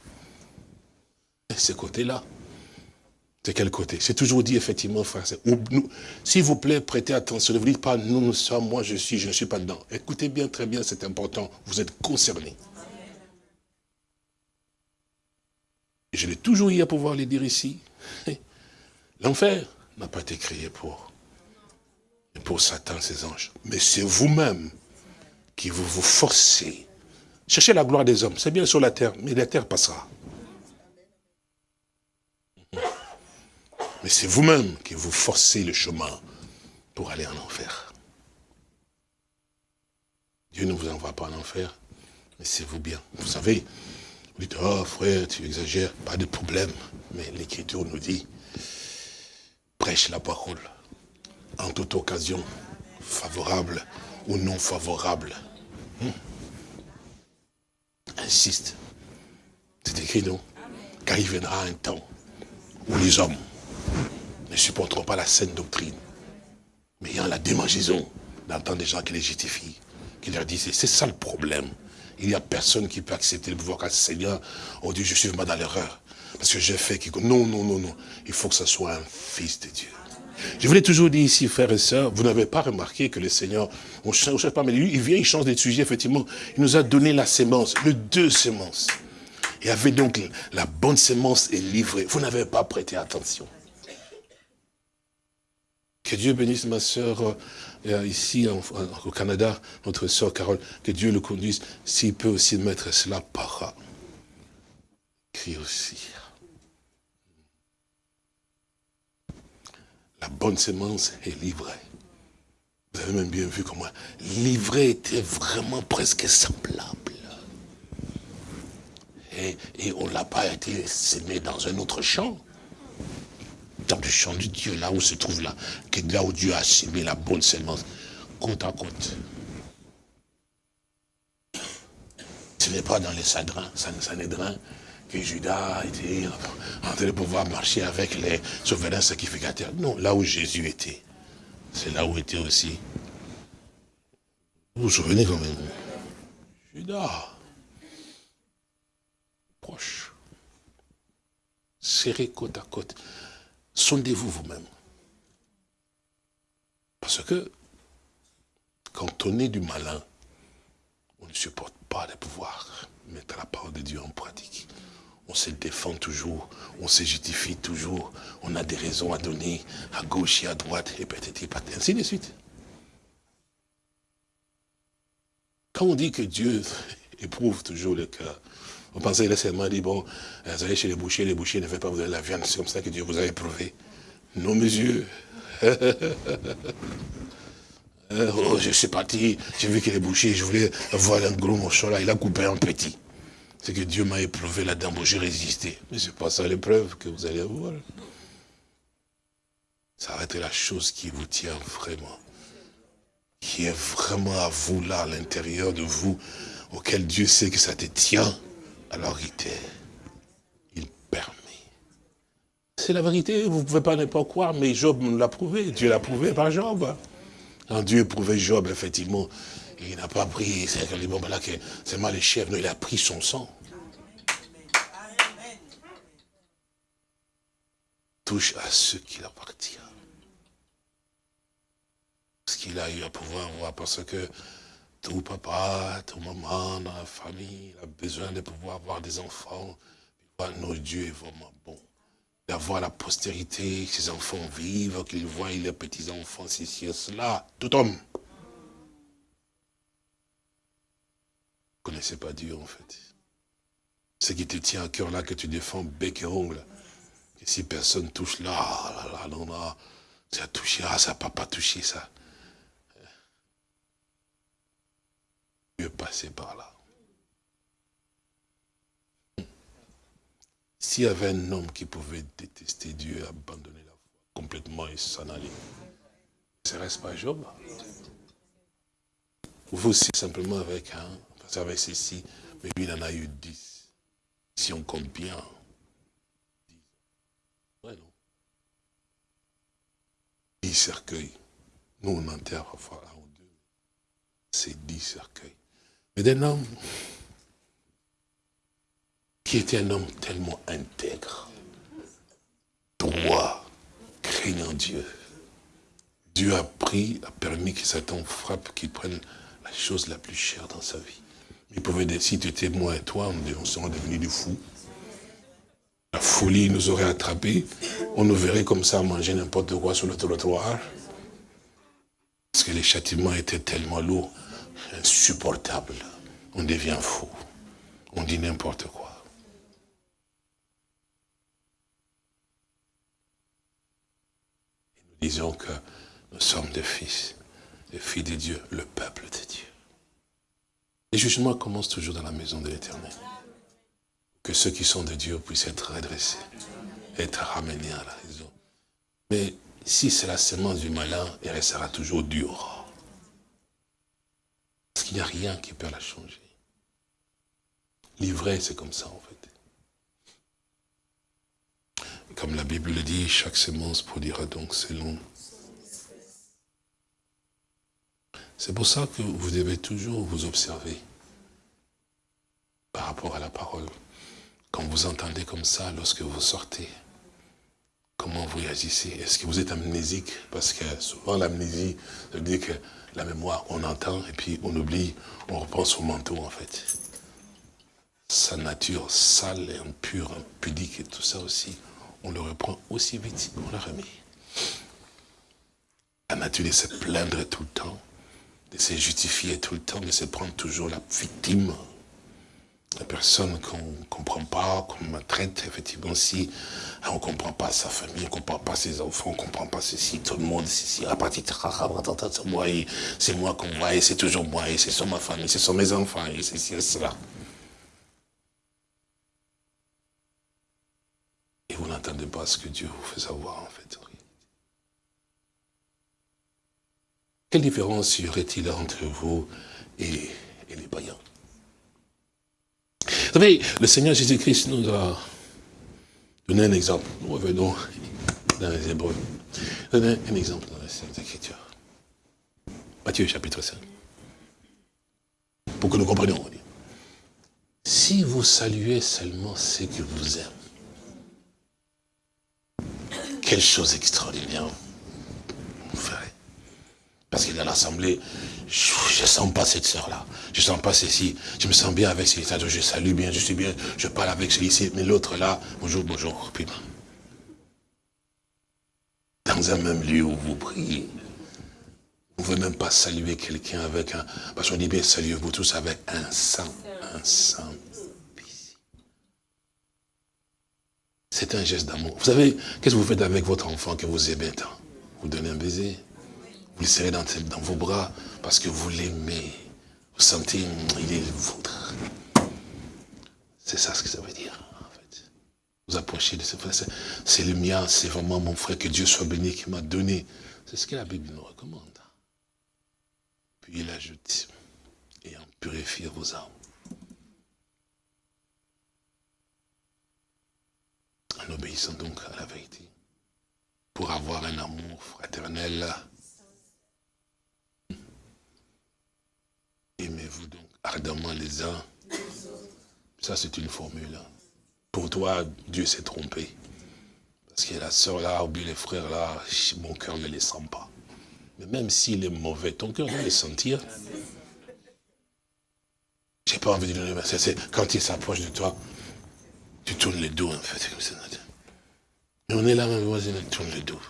ce côté-là. C'est quel côté? C'est toujours dit, effectivement, frère. S'il vous plaît, prêtez attention. Ne vous dites pas, nous, nous sommes, moi, je suis, je ne suis pas dedans. Écoutez bien, très bien, c'est important. Vous êtes concernés. Je l'ai toujours eu à pouvoir le dire ici. L'enfer n'a pas été créé pour, pour Satan, ses anges. Mais c'est vous-même qui vous vous forcez. Cherchez la gloire des hommes. C'est bien sur la terre, mais la terre passera. Mais c'est vous-même qui vous forcez le chemin pour aller en enfer. Dieu ne vous envoie pas en enfer, mais c'est vous bien. Vous savez, oh frère, tu exagères, pas de problème. Mais l'Écriture nous dit, prêche la parole en toute occasion, favorable ou non favorable. Hmm. Insiste. C'est écrit, non? Car il viendra un temps où les hommes ne supporteront pas la saine doctrine. Mais il y a la démangeaison d'entendre des gens qui les justifient, qui leur disent, c'est ça le problème. Il n'y a personne qui peut accepter le pouvoir car Seigneur, oh Dieu, je suis vraiment dans l'erreur. Parce que j'ai fait quelque Non, non, non, non. Il faut que ce soit un fils de Dieu. Je voulais toujours dire ici, frères et sœurs, vous n'avez pas remarqué que le Seigneur, on ne cherche pas, mais lui, il vient, il change de sujet, effectivement. Il nous a donné la sémence, le deux sémences. Et avait donc la bonne sémence est livrée. Vous n'avez pas prêté attention. Que Dieu bénisse ma euh, ici au Canada, notre soeur Carole, que Dieu le conduise, s'il peut aussi mettre cela par écrit aussi. la bonne semence est livrée. Vous avez même bien vu comment l'ivraie était vraiment presque semblable. Et, et on l'a pas été semé dans un autre champ. Dans le champ de Dieu, là où se trouve là, que là où Dieu a semé la bonne semence, côte à côte. Ce n'est pas dans les sadrins, que Judas était en train de pouvoir marcher avec les souverains sacrificateurs. Non, là où Jésus était, c'est là où était aussi. Vous vous souvenez quand même? Judas, proche, serré côte à côte. Sondez-vous vous-même. Parce que, quand on est du malin, on ne supporte pas de pouvoir mettre la parole de Dieu en pratique on se défend toujours, on se justifie toujours, on a des raisons à donner à gauche et à droite, et peut-être ainsi de suite. Quand on dit que Dieu éprouve toujours le cœur, vous pensez il a seulement dit, bon, vous allez chez les bouchers, les bouchers ne veulent pas vous donner la viande, c'est comme ça que Dieu vous a éprouvé. Non, mes [laughs] oh, je suis parti, j'ai vu que les bouchers, je voulais avoir un gros morceau là, il a coupé un petit. C'est que Dieu m'a éprouvé là-dedans, j'ai résisté. Mais c'est pas ça l'épreuve que vous allez avoir. Ça va être la chose qui vous tient vraiment. Qui est vraiment à vous là, à l'intérieur de vous, auquel Dieu sait que ça te tient. Alors il il permet. C'est la vérité, vous ne pouvez pas ne pas croire, mais Job l'a prouvé. Dieu l'a prouvé par Job. Quand Dieu prouvait Job, effectivement, il n'a pas pris, c'est mal les chèvres, il a pris son sang. Touche à ce qu'il appartient. Ce qu'il a eu à pouvoir voir, parce que tout papa, tout maman dans la famille a besoin de pouvoir avoir des enfants. Nos dieux est vraiment bon. D'avoir la postérité, que ses enfants vivent, qu'ils voient les petits-enfants, ceci et cela. Tout homme. connaissez pas Dieu, en fait. Ce qui te tient à cœur là, que tu défends bec et ongle. Et si personne touche là, là, là, non, là, ça a touché, ah, ça n'a pas touché ça. Dieu passait par là. S'il y avait un homme qui pouvait détester Dieu, abandonner la foi complètement et s'en aller, ce pas Job? Vous aussi, simplement avec un, avec ceci, mais lui, il en a eu dix. Si on compte bien. Dix. Ouais, non. Dix cercueils. Nous, on enterre parfois un ou deux. C'est dix cercueils. Mais d'un homme qui était un homme tellement intègre, droit, craignant Dieu. Dieu a pris, a permis que Satan frappe, qu'il prenne la chose la plus chère dans sa vie. Il pouvait dire, si tu étais moi et toi, on serait devenus des fous. La folie nous aurait attrapés. On nous verrait comme ça manger n'importe quoi sur le trottoir. Parce que les châtiments étaient tellement lourds, insupportables. On devient fou. On dit n'importe quoi. Nous disons que nous sommes des fils, des filles de Dieu, le peuple de Dieu. Les jugements commencent toujours dans la maison de l'éternel. Que ceux qui sont de Dieu puissent être redressés, être ramenés à la raison. Mais si c'est la semence du malin, elle restera toujours dure. Parce qu'il n'y a rien qui peut la changer. L'ivraie, c'est comme ça en fait. Comme la Bible le dit, chaque semence produira donc selon C'est pour ça que vous devez toujours vous observer par rapport à la parole. Quand vous entendez comme ça, lorsque vous sortez, comment vous réagissez? Est-ce que vous êtes amnésique? Parce que souvent l'amnésie veut dire que la mémoire, on entend et puis on oublie, on repense au manteau en fait. Sa nature sale et impure, impudique et tout ça aussi, on le reprend aussi vite qu'on l'a remis. La nature de se plaindre tout le temps, de se justifier tout le temps, de se prendre toujours la victime. La personne qu'on ne comprend pas, qu'on maltraite, effectivement, si on ne comprend pas sa famille, on ne comprend pas ses enfants, on ne comprend pas ceci, tout le monde, ceci, c'est moi, c'est moi qu'on voit, et c'est toujours moi, et c'est sur ma famille, c'est sur mes enfants, et c'est cela. Et vous n'entendez pas ce que Dieu vous fait savoir, en fait. Quelle différence y aurait-il entre vous et, les païens? Vous savez, le Seigneur Jésus-Christ nous a donné un exemple. Nous revenons dans les Hébreux. Donner un exemple dans les Écritures. Matthieu chapitre 5. Pour que nous comprenions. Si vous saluez seulement ceux qui vous aiment, quelle chose extraordinaire vous ferez. Parce que dans l'assemblée, je ne sens pas cette sœur-là. Je ne sens pas ceci. Je me sens bien avec celui-là. Je salue bien, je suis bien, je parle avec celui-ci. Mais l'autre là, bonjour, bonjour. Puis, dans un même lieu où vous priez, vous ne pouvez même pas saluer quelqu'un avec un... Parce qu'on dit bien, saluez-vous tous avec un sang. Un sang. C'est un geste d'amour. Vous savez, qu'est-ce que vous faites avec votre enfant que vous aimez tant? Vous donnez un baiser? Vous le serrez dans, vos bras parce que vous l'aimez. Vous sentez, il est le vôtre. C'est ça ce que ça veut dire, en fait. Vous approchez de ce frère. C'est le mien, c'est vraiment mon frère, que Dieu soit béni, qui m'a donné. C'est ce que la Bible nous recommande. Puis il ajoute, et en purifier vos âmes. En obéissant donc à la vérité. Pour avoir un amour fraternel Aimez-vous donc ardemment les uns? Ça, c'est une formule. Hein. Pour toi, Dieu s'est trompé. Parce que la sœur là, ou bien les frères là, mon cœur ne les sent pas. Mais même s'il est mauvais, ton cœur va les sentir. J'ai pas envie de donner, c'est quand il s'approche de toi, tu tournes le dos en fait. Mais on est là, voisin, tourne le dos.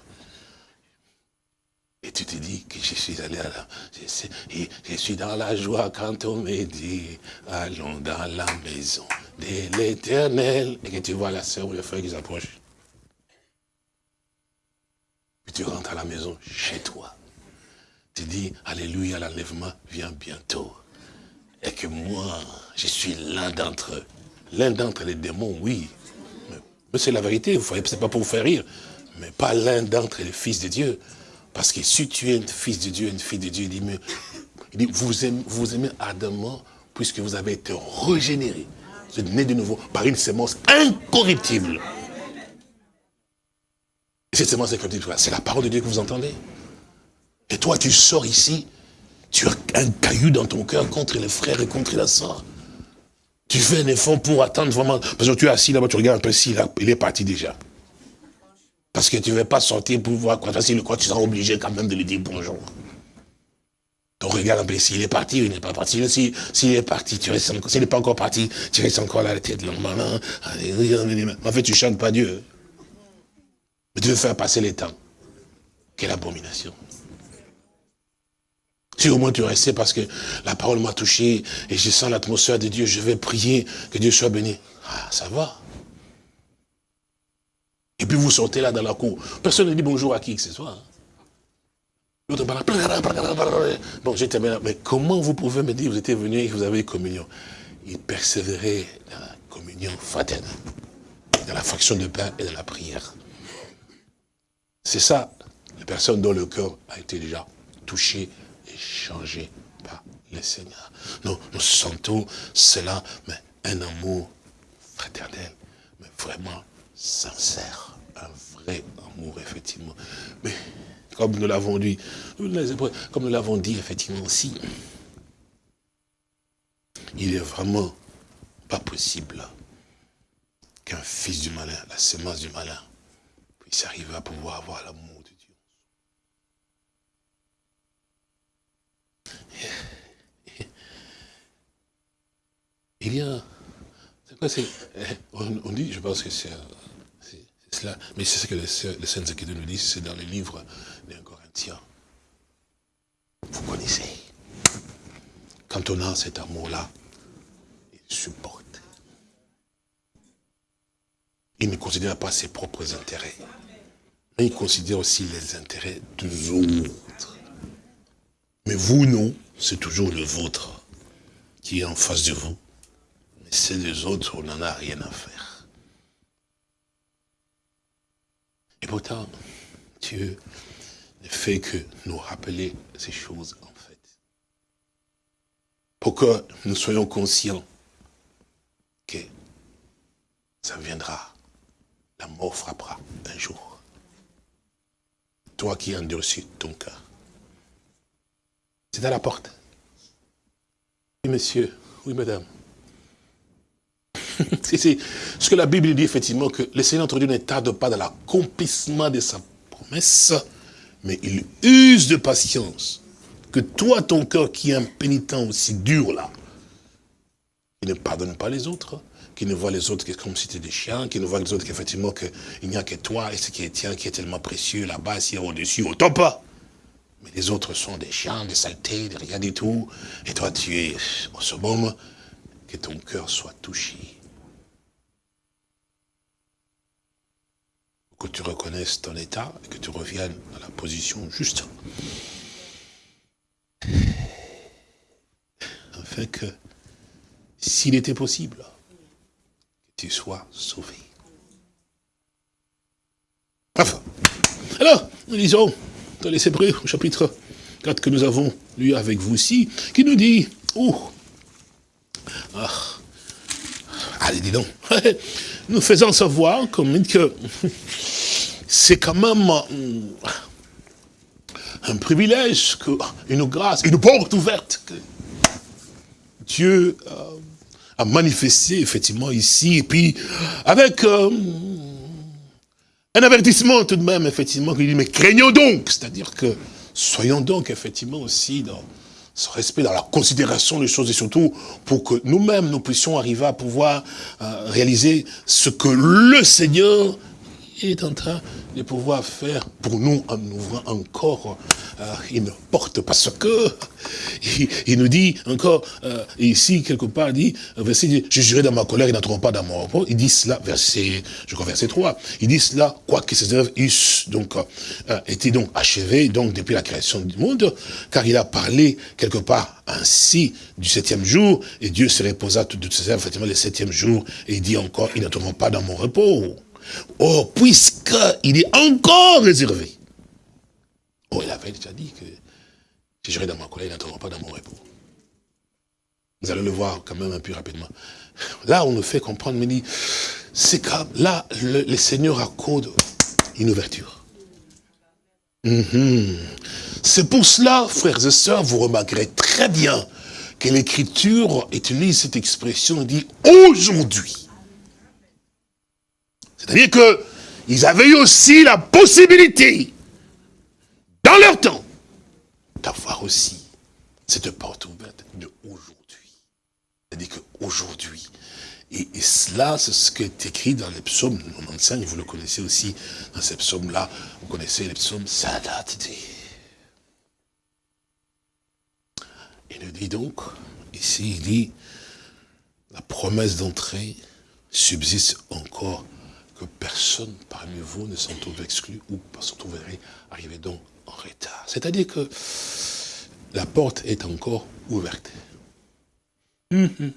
Et tu te dis que je suis allé à la... Je, suis dans la joie quand on me dit, allons dans la maison de l'éternel. Et que tu vois la sœur ou le frère qui s'approche. Puis tu rentres à la maison chez toi. Tu dis, Alléluia, l'enlèvement vient bientôt. Et que moi, je suis l'un d'entre eux. L'un d'entre les démons, oui. Mais c'est la vérité, c'est pas pour vous faire rire. Mais pas l'un d'entre les fils de Dieu. Parce que si tu es un fils de Dieu, une fille de Dieu, il dit, il dit vous, aimez, vous aimez ardemment puisque vous avez été régénéré. Vous êtes né de nouveau par une sémence incorruptible. Et cette sémence incorruptible, c'est la parole de Dieu que vous entendez. Et toi, tu sors ici, tu as un caillou dans ton cœur contre les frères et contre la soeur. Tu fais un effort pour attendre vraiment. Parce que tu es assis là-bas, tu regardes un peu si il est parti déjà. Parce que tu ne veux pas sortir pour voir quoi. Facile, quoi, tu seras obligé quand même de lui dire bonjour. Donc regarde un peu s'il est parti ou il n'est pas parti. S'il si, est parti, tu restes encore. S'il n'est pas encore parti, tu restes encore là, la tête longue. En fait, tu chantes pas Dieu. Mais tu veux faire passer les temps. Quelle abomination. Si au moins tu restais parce que la parole m'a touché et je sens l'atmosphère de Dieu, je vais prier que Dieu soit béni. Ah, ça va. Et puis vous sortez là dans la cour. Personne ne dit bonjour à qui que ce soit. L'autre parle. Bon, j'étais bien Mais comment vous pouvez me dire que vous étiez venu et que vous avez communion? Il persévérait dans la communion fraternelle, dans la fraction de pain et dans la prière. C'est ça, les personnes dont le cœur a été déjà touché et changé par le Seigneur. Nous, nous sentons cela, mais un amour fraternel, mais vraiment sincère un vrai amour, effectivement. Mais, comme nous l'avons dit, comme nous l'avons dit, effectivement aussi, il est vraiment pas possible qu'un fils du malin, la sémence du malin, puisse arriver à pouvoir avoir l'amour de Dieu. Il y a, c'est quoi, c'est, on, dit, je pense que c'est mais c'est ce que les saintes Écritures nous disent, c'est dans le livre des Corinthiens. Vous connaissez. Quand on a cet amour-là, il supporte. Il ne considère pas ses propres intérêts. Mais il considère aussi les intérêts des autres. Mais vous, non, c'est toujours le vôtre qui est en face de vous. Mais c'est des autres, on n'en a rien à faire. Et pourtant, Dieu ne fait que nous rappeler ces choses, en fait. Pour que nous soyons conscients que ça viendra. La mort frappera un jour? Toi qui as endurci ton cœur. C'est à la porte. Oui, monsieur. Oui, madame. [laughs] C'est ce que la Bible dit, effectivement, que le Seigneur notre Dieu ne tarde pas dans l'accomplissement de sa promesse, mais il use de patience. Que toi, ton cœur qui est impénitent aussi dur là, il ne pardonne pas les autres, qui ne voit les autres que comme si c'était des chiens, qui ne voit les autres qu'effectivement il n'y a que toi et ce qui est tien qui est tellement précieux là-bas, ici au-dessus, autant pas. Mais les autres sont des chiens, des saletés, des rien du tout. Et toi, tu es, ce moment, que ton cœur soit touché. Que tu reconnaisses ton état et que tu reviennes dans la position juste. Afin que, s'il était possible, tu sois sauvé. Enfin, alors, nous lisons dans les Hébreux, au chapitre 4 que nous avons lu avec vous ici, qui nous dit, oh, ah, allez, dis donc, [laughs] nous faisons savoir comme que [laughs] c'est quand même un privilège, une grâce, une porte ouverte que Dieu euh, a manifesté effectivement ici, et puis avec euh, un avertissement tout de même, effectivement, qui dit, mais craignons donc, c'est-à-dire que soyons donc effectivement aussi dans ce respect, dans la considération des choses, et surtout pour que nous-mêmes, nous puissions arriver à pouvoir euh, réaliser ce que le Seigneur est en train de pouvoir faire pour nous en ouvrant encore euh, une porte. Parce que il, nous dit encore euh, ici quelque part il dit verset je jurerai dans ma colère ils n'entreront pas dans mon repos il dit cela verset je crois verset 3 il dit cela quoi que ces œuvres eussent donc euh, été donc achevées donc depuis la création du monde car il a parlé quelque part ainsi du septième jour et Dieu se reposa toutes ces œuvres effectivement le septième jour et il dit encore ils n'entreront pas dans mon repos Oh, puisqu'il est encore réservé. Oh, il avait déjà dit que si j'irai dans ma colère, il n'entrera pas dans mon repos. Vous allez le voir quand même un peu rapidement. Là, on nous fait comprendre, mais dit, c'est que là, le, Seigneur accorde une ouverture. Mhm. C'est pour cela, frères et sœurs, vous remarquerez très bien que l'Écriture utilise cette expression, dit aujourd'hui. C'est-à-dire qu'ils avaient eu aussi la possibilité, dans leur temps, d'avoir aussi cette porte ouverte de aujourd'hui. C'est-à-dire qu'aujourd'hui, et, et, cela, c'est ce qui est écrit dans les psaumes 95, vous le connaissez aussi, dans ces psaumes-là, vous connaissez les psaumes, Il nous dit donc, ici, il dit, la promesse d'entrée subsiste encore que personne parmi vous ne s'en trouve exclu ou s'en trouverait arrivé donc en retard. C'est-à-dire que la porte est encore ouverte. Mhm.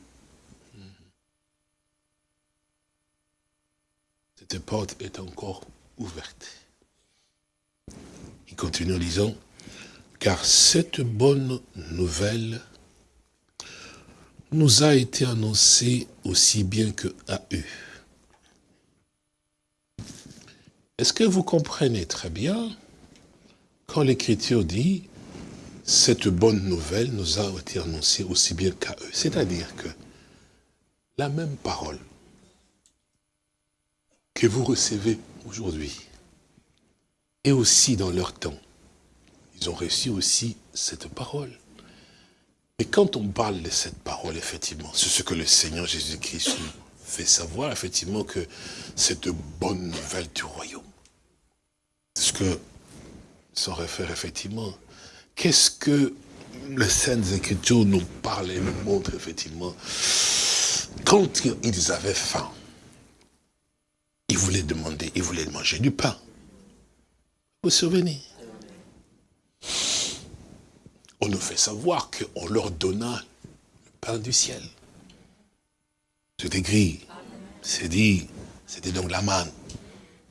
Cette porte est encore ouverte. Il continue en disant, car cette bonne nouvelle nous a été annoncée aussi bien que à eux. Est-ce que vous comprenez très bien quand l'Écriture dit « cette bonne nouvelle nous a été annoncée aussi bien qu'à eux ». C'est-à-dire que la même parole que vous recevez aujourd'hui et aussi dans leur temps, ils ont reçu aussi cette parole. Et quand on parle de cette parole, effectivement, c'est ce que le Seigneur Jésus-Christ fait savoir, effectivement, que cette bonne nouvelle du royaume, ce que ça réfère effectivement. Qu'est-ce que les Saintes Écritures nous parlent et nous montrent effectivement? Quand ils avaient faim, il voulait demander, il voulait manger du pain. Vous vous souvenez? On nous fait savoir qu'on leur donna le pain du ciel. C'est écrit, c'est dit, c'était donc la manne.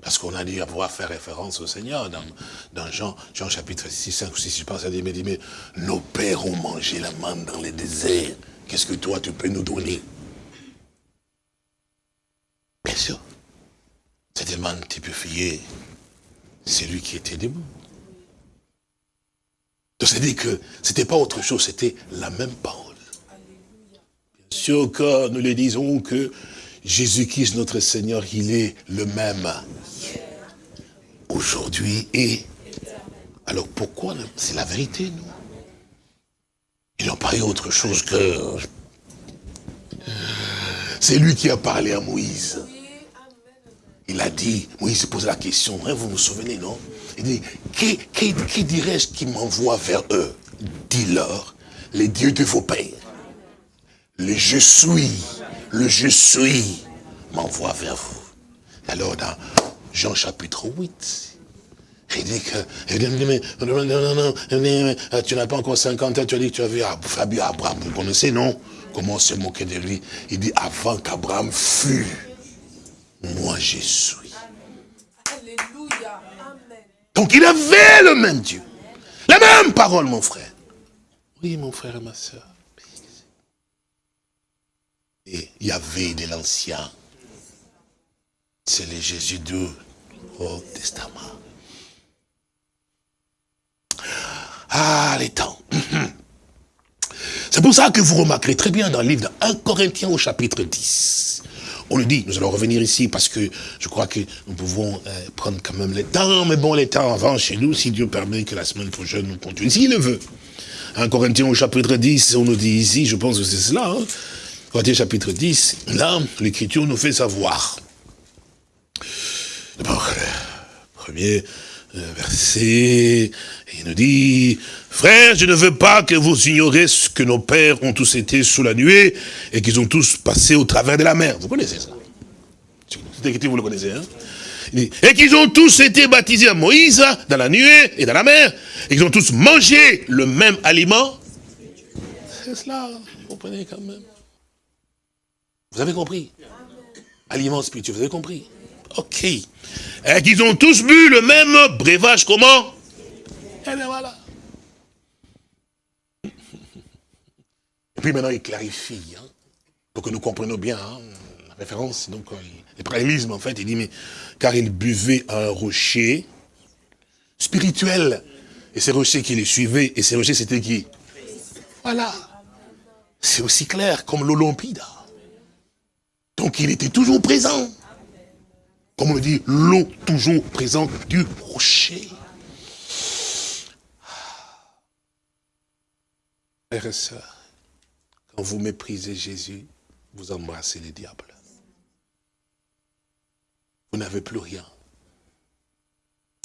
Parce qu'on a à pouvoir faire référence au Seigneur dans, Jean, Jean chapitre 6, 5 ou 6, je pense, à dire, mais, dit, mais nos pères ont mangé la manne dans les déserts. Qu'est-ce que toi tu peux nous donner? Bien sûr. C'était manne typifiée. C'est lui qui était debout. Donc c'est-à-dire que c'était pas autre chose, c'était la même parole. Bien sûr que nous le disons que Jésus-Christ, notre Seigneur, il est le même aujourd'hui et... Alors pourquoi C'est la vérité, nous? Ils n'ont pas eu autre chose que... C'est lui qui a parlé à Moïse. Il a dit, Moïse pose la question, hein, vous vous souvenez, non? Il dit, qui, qui, qui dirais-je qui m'envoie vers eux? Dis-leur, les dieux de vos pères. Le je suis, le je suis m'envoie vers vous. Alors dans Jean chapitre 8, il dit que, il dit, mais, non, non, non, non, tu n'as pas encore 50 ans, tu as dit que tu as vu Fabio Abraham, vous connaissez, non? Comment se moquer de lui? Il dit, avant qu'Abraham fût, moi je suis. Alléluia. Amen. Donc il avait le même Dieu. La même parole, mon frère. Oui, mon frère et ma soeur. Et il y avait de l'ancien. C'est le Jésus du Haut Testament. Ah, les temps. [clears throat] C'est pour ça que vous remarquerez très bien dans le livre de 1 Corinthiens au chapitre 10. On le dit, nous allons revenir ici parce que je crois que nous pouvons euh, prendre quand même le temps, mais bon, les temps avant chez nous, si Dieu permet que la semaine prochaine nous continuions, s'il le veut. 1 Corinthiens au chapitre 10, on nous dit ici, je pense que c'est cela, hein. Corinthiens chapitre 10, là, l'écriture nous fait savoir. D'abord, premier euh, verset, il nous dit, frères, je ne veux pas que vous ignorez ce que nos pères ont tous été sous la nuée et qu'ils ont tous passé au travers de la mer. Vous connaissez ça? Vous le connaissez, hein? Et qu'ils ont tous été baptisés à Moïse, dans la nuée et dans la mer, et qu'ils ont tous mangé le même aliment. C'est cela, vous comprenez quand même. Vous avez compris? Aliment spirituel, vous avez compris? Ok. Et qu'ils ont tous bu le même breuvage, comment? Et bien voilà. Et puis maintenant, il clarifie, hein, pour que nous comprenions bien hein, la référence. Donc, euh, les parallélismes, en fait, il dit, mais car il buvait un rocher spirituel. Et ces rochers qui les suivaient, et ces rochers, c'était qui? Voilà. C'est aussi clair comme l'Olympida. Donc, il était toujours présent comme on dit, l'eau toujours présente du rocher. Frères et sœurs, quand vous méprisez Jésus, vous embrassez les diables. Vous n'avez plus rien.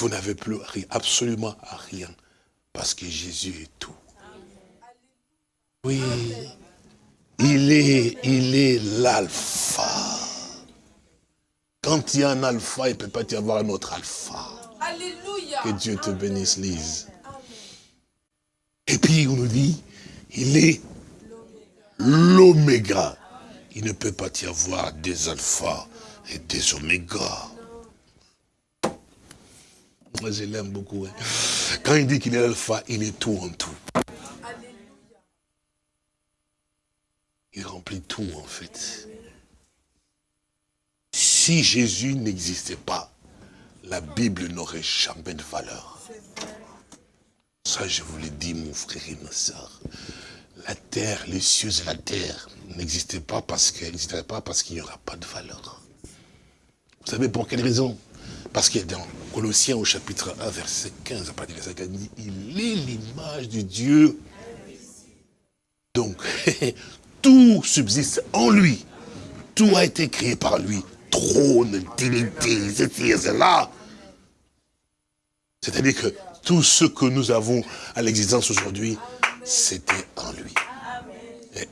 Vous n'avez plus rien, absolument rien, parce que Jésus est tout. Oui, il est, il est l'alpha. Quand il y a un alpha, il ne peut pas y avoir un autre alpha. Alléluia. Que Dieu te bénisse, Lise. Et puis on nous dit, il est l'oméga. Il ne peut pas y avoir des alphas et des omégas. Moi, je l'aime beaucoup. hein. Quand il dit qu'il est l'alpha, il est tout en tout. Il remplit tout, en fait. Si Jésus n'existait pas, la Bible n'aurait jamais de valeur. Ça, je vous l'ai dit, mon frère et ma soeur. La terre, les cieux et la terre n'existaient pas parce qu'elles n'existeraient pas parce qu'il n'y aura pas de valeur. Vous savez pour quelle raison? Parce que dans Colossiens au chapitre 1, verset 15, à partir 15, il dit, il est l'image de Dieu. Donc, [laughs] tout subsiste en lui. Tout a été créé par lui. Trône, dignité, ceci et cela. C'est-à-dire que tout ce que nous avons à l'existence aujourd'hui, c'était en lui.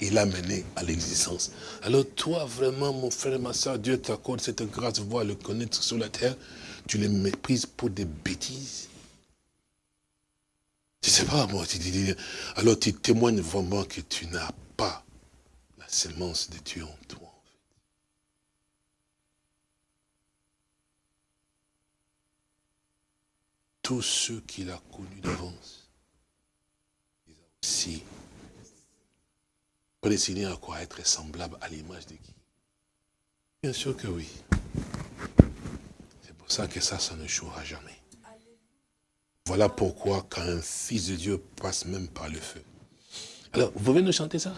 il a mené à l'existence. Alors toi, vraiment, mon frère, ma soeur, Dieu t'accorde cette grâce voir le connaître sur la terre. Tu les méprises pour des bêtises. Tu sais pas, moi, tu dis, alors tu témoignes vraiment que tu n'as pas la sémence de Dieu en toi. Tous ceux qu'il a connus d'avance, il a aussi prédestiné à quoi Être semblable à l'image de qui? Bien sûr que oui. C'est pour ça que ça, ça ne jouera jamais. Voilà pourquoi quand un fils de Dieu passe même par le feu. Alors, vous pouvez nous chanter ça?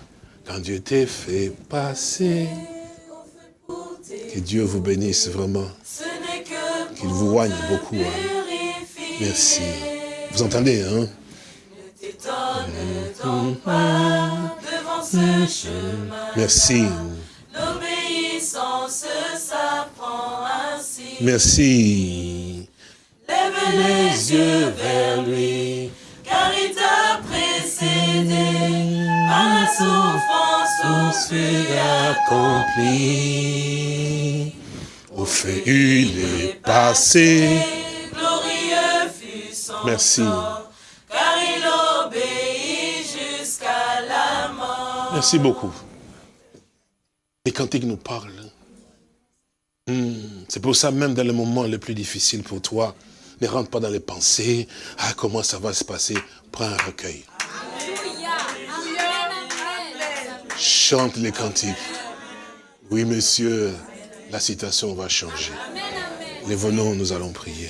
Quand Dieu t'est fait passer, que Dieu vous bénisse vraiment. Qu'il vous oigne beaucoup. Hein. Merci. Vous entendez, hein? Merci. L'obéissance s'apprend ainsi. Merci. Lève les yeux vers lui, car il t'a précédé par la souffrance au fut accompli. Au fait, il est passé. Son Merci. car il obéit jusqu'à la mort. Merci beaucoup. Les cantiques nous parlent. Hmm, C'est pour ça, même dans les moments les plus difficiles pour toi, ne rentre pas dans les pensées. Ah, comment ça va se passer? Prends un recueil. Chante les cantiques. Oui, monsieur, la situation va changer. Les venons, nous allons prier.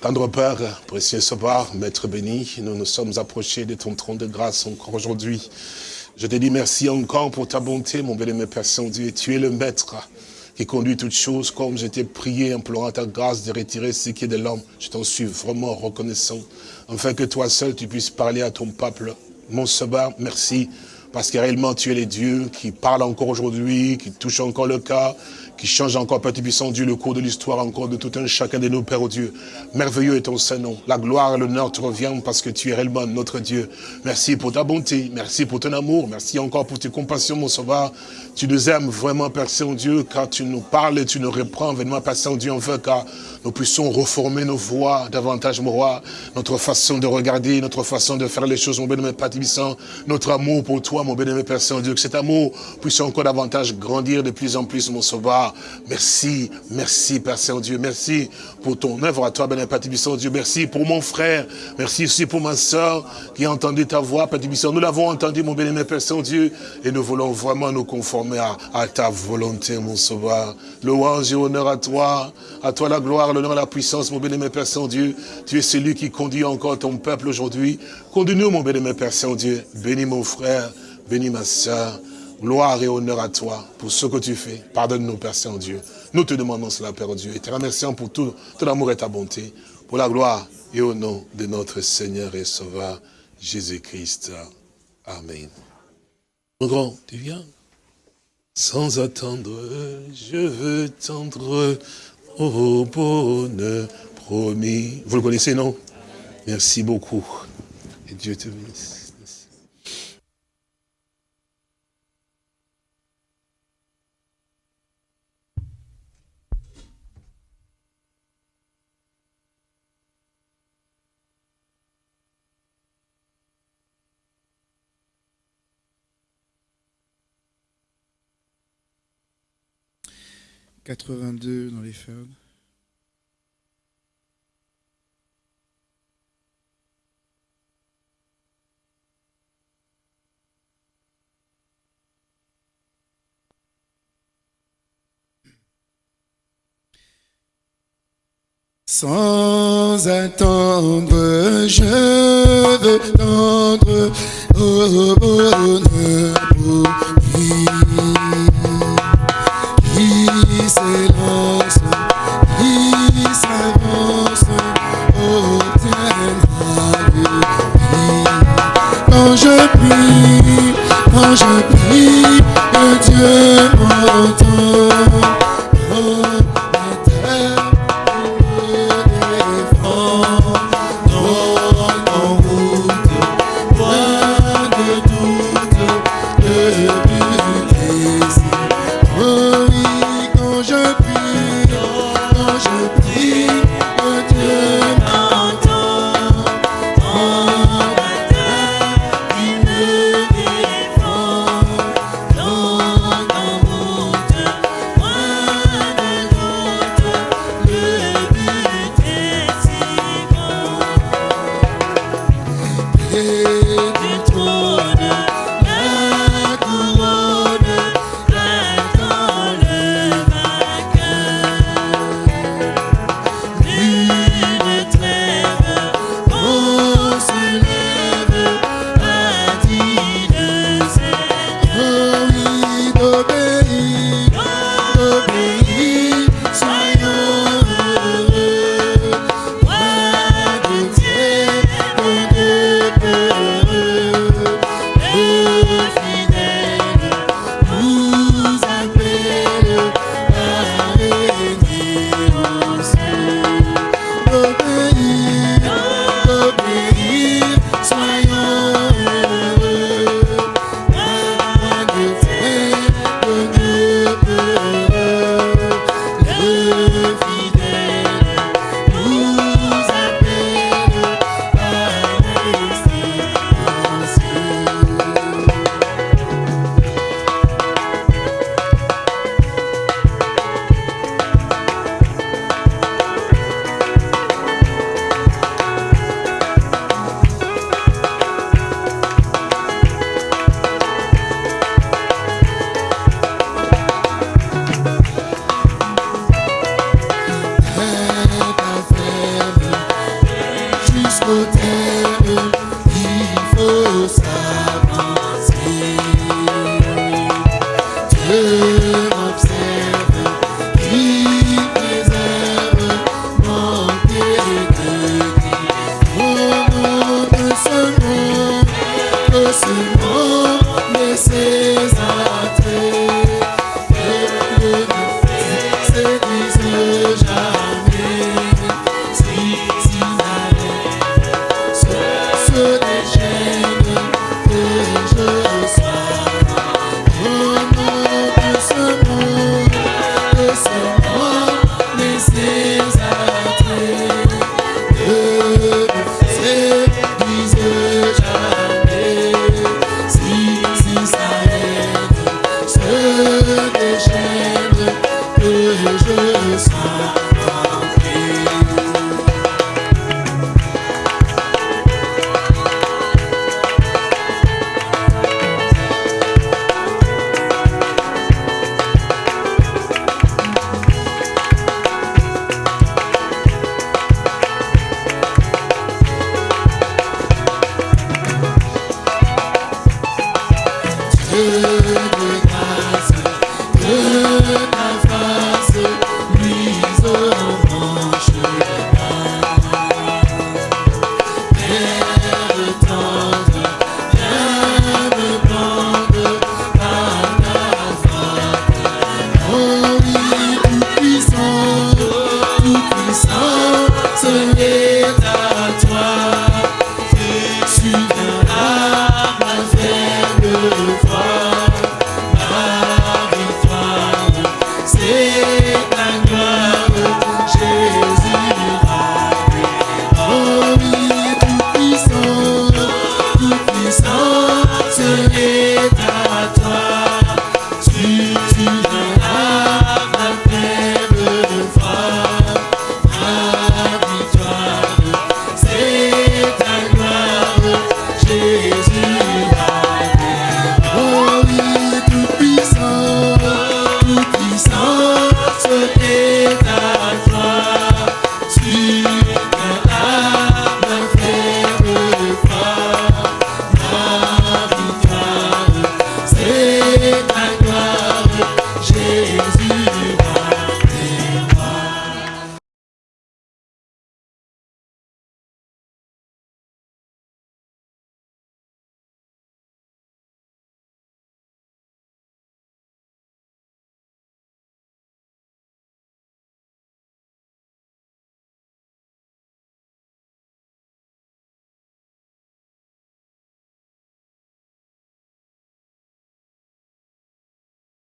Tendre Père, précieux soir, Maître béni, nous nous sommes approchés de ton trône de grâce encore aujourd'hui. Je te dis merci encore pour ta bonté, mon bien-aimé Père Saint-Dieu. Tu es le Maître qui conduit toutes choses, comme je t'ai prié, implorant ta grâce de retirer ce qui est de l'homme. Je t'en suis vraiment reconnaissant, afin que toi seul, tu puisses parler à ton peuple. Mon sauveur, merci, parce que réellement, tu es le Dieu qui parle encore aujourd'hui, qui touche encore le cas, qui change encore, Père puissant Dieu, le cours de l'histoire encore de tout un chacun de nous, Père oh Dieu. Merveilleux est ton Saint-Nom. La gloire et l'honneur te reviennent parce que tu es réellement notre Dieu. Merci pour ta bonté, merci pour ton amour, merci encore pour tes compassions, mon sauveur. Tu nous aimes vraiment, Père Saint-Dieu, car tu nous parles et tu nous reprends, vraiment, Père Saint-Dieu, enfin, car nous puissions reformer nos voix davantage, mon roi, notre façon de regarder, notre façon de faire les choses, mon bien-aimé Père Tibissant, notre amour pour toi, mon bien-aimé Père Saint-Dieu, que cet amour puisse encore davantage grandir de plus en plus, mon sauveur. Merci, merci, Père Saint-Dieu, merci pour ton œuvre à toi, bien-aimé Père Tibissant, Dieu, merci pour mon frère, merci aussi pour ma soeur qui a entendu ta voix, Père Tibissant. Nous l'avons entendu, mon bien-aimé Père Saint-Dieu, et nous voulons vraiment nous conformer à, à ta volonté, mon sauveur. Louange et honneur à toi, à toi la gloire, l'honneur la puissance, mon bien-aimé Père Saint-Dieu. Tu es celui qui conduit encore ton peuple aujourd'hui. Conduis-nous, mon bien-aimé Père Saint-Dieu. Bénis mon frère, bénis ma soeur. Gloire et honneur à toi pour ce que tu fais. Pardonne-nous, Père Saint-Dieu. Nous te demandons cela, Père Dieu, et te remercions pour tout ton amour et ta bonté, pour la gloire et au nom de notre Seigneur et Sauveur, Jésus-Christ. Amen. Mon grand, tu viens Sans attendre, je veux tendre au bonheur promis. Vous le connaissez, non? Merci beaucoup. Et Dieu te bénisse. « 82 dans les feuilles. Sans attendre, je veux tendre au je prie, que Dieu m'entend.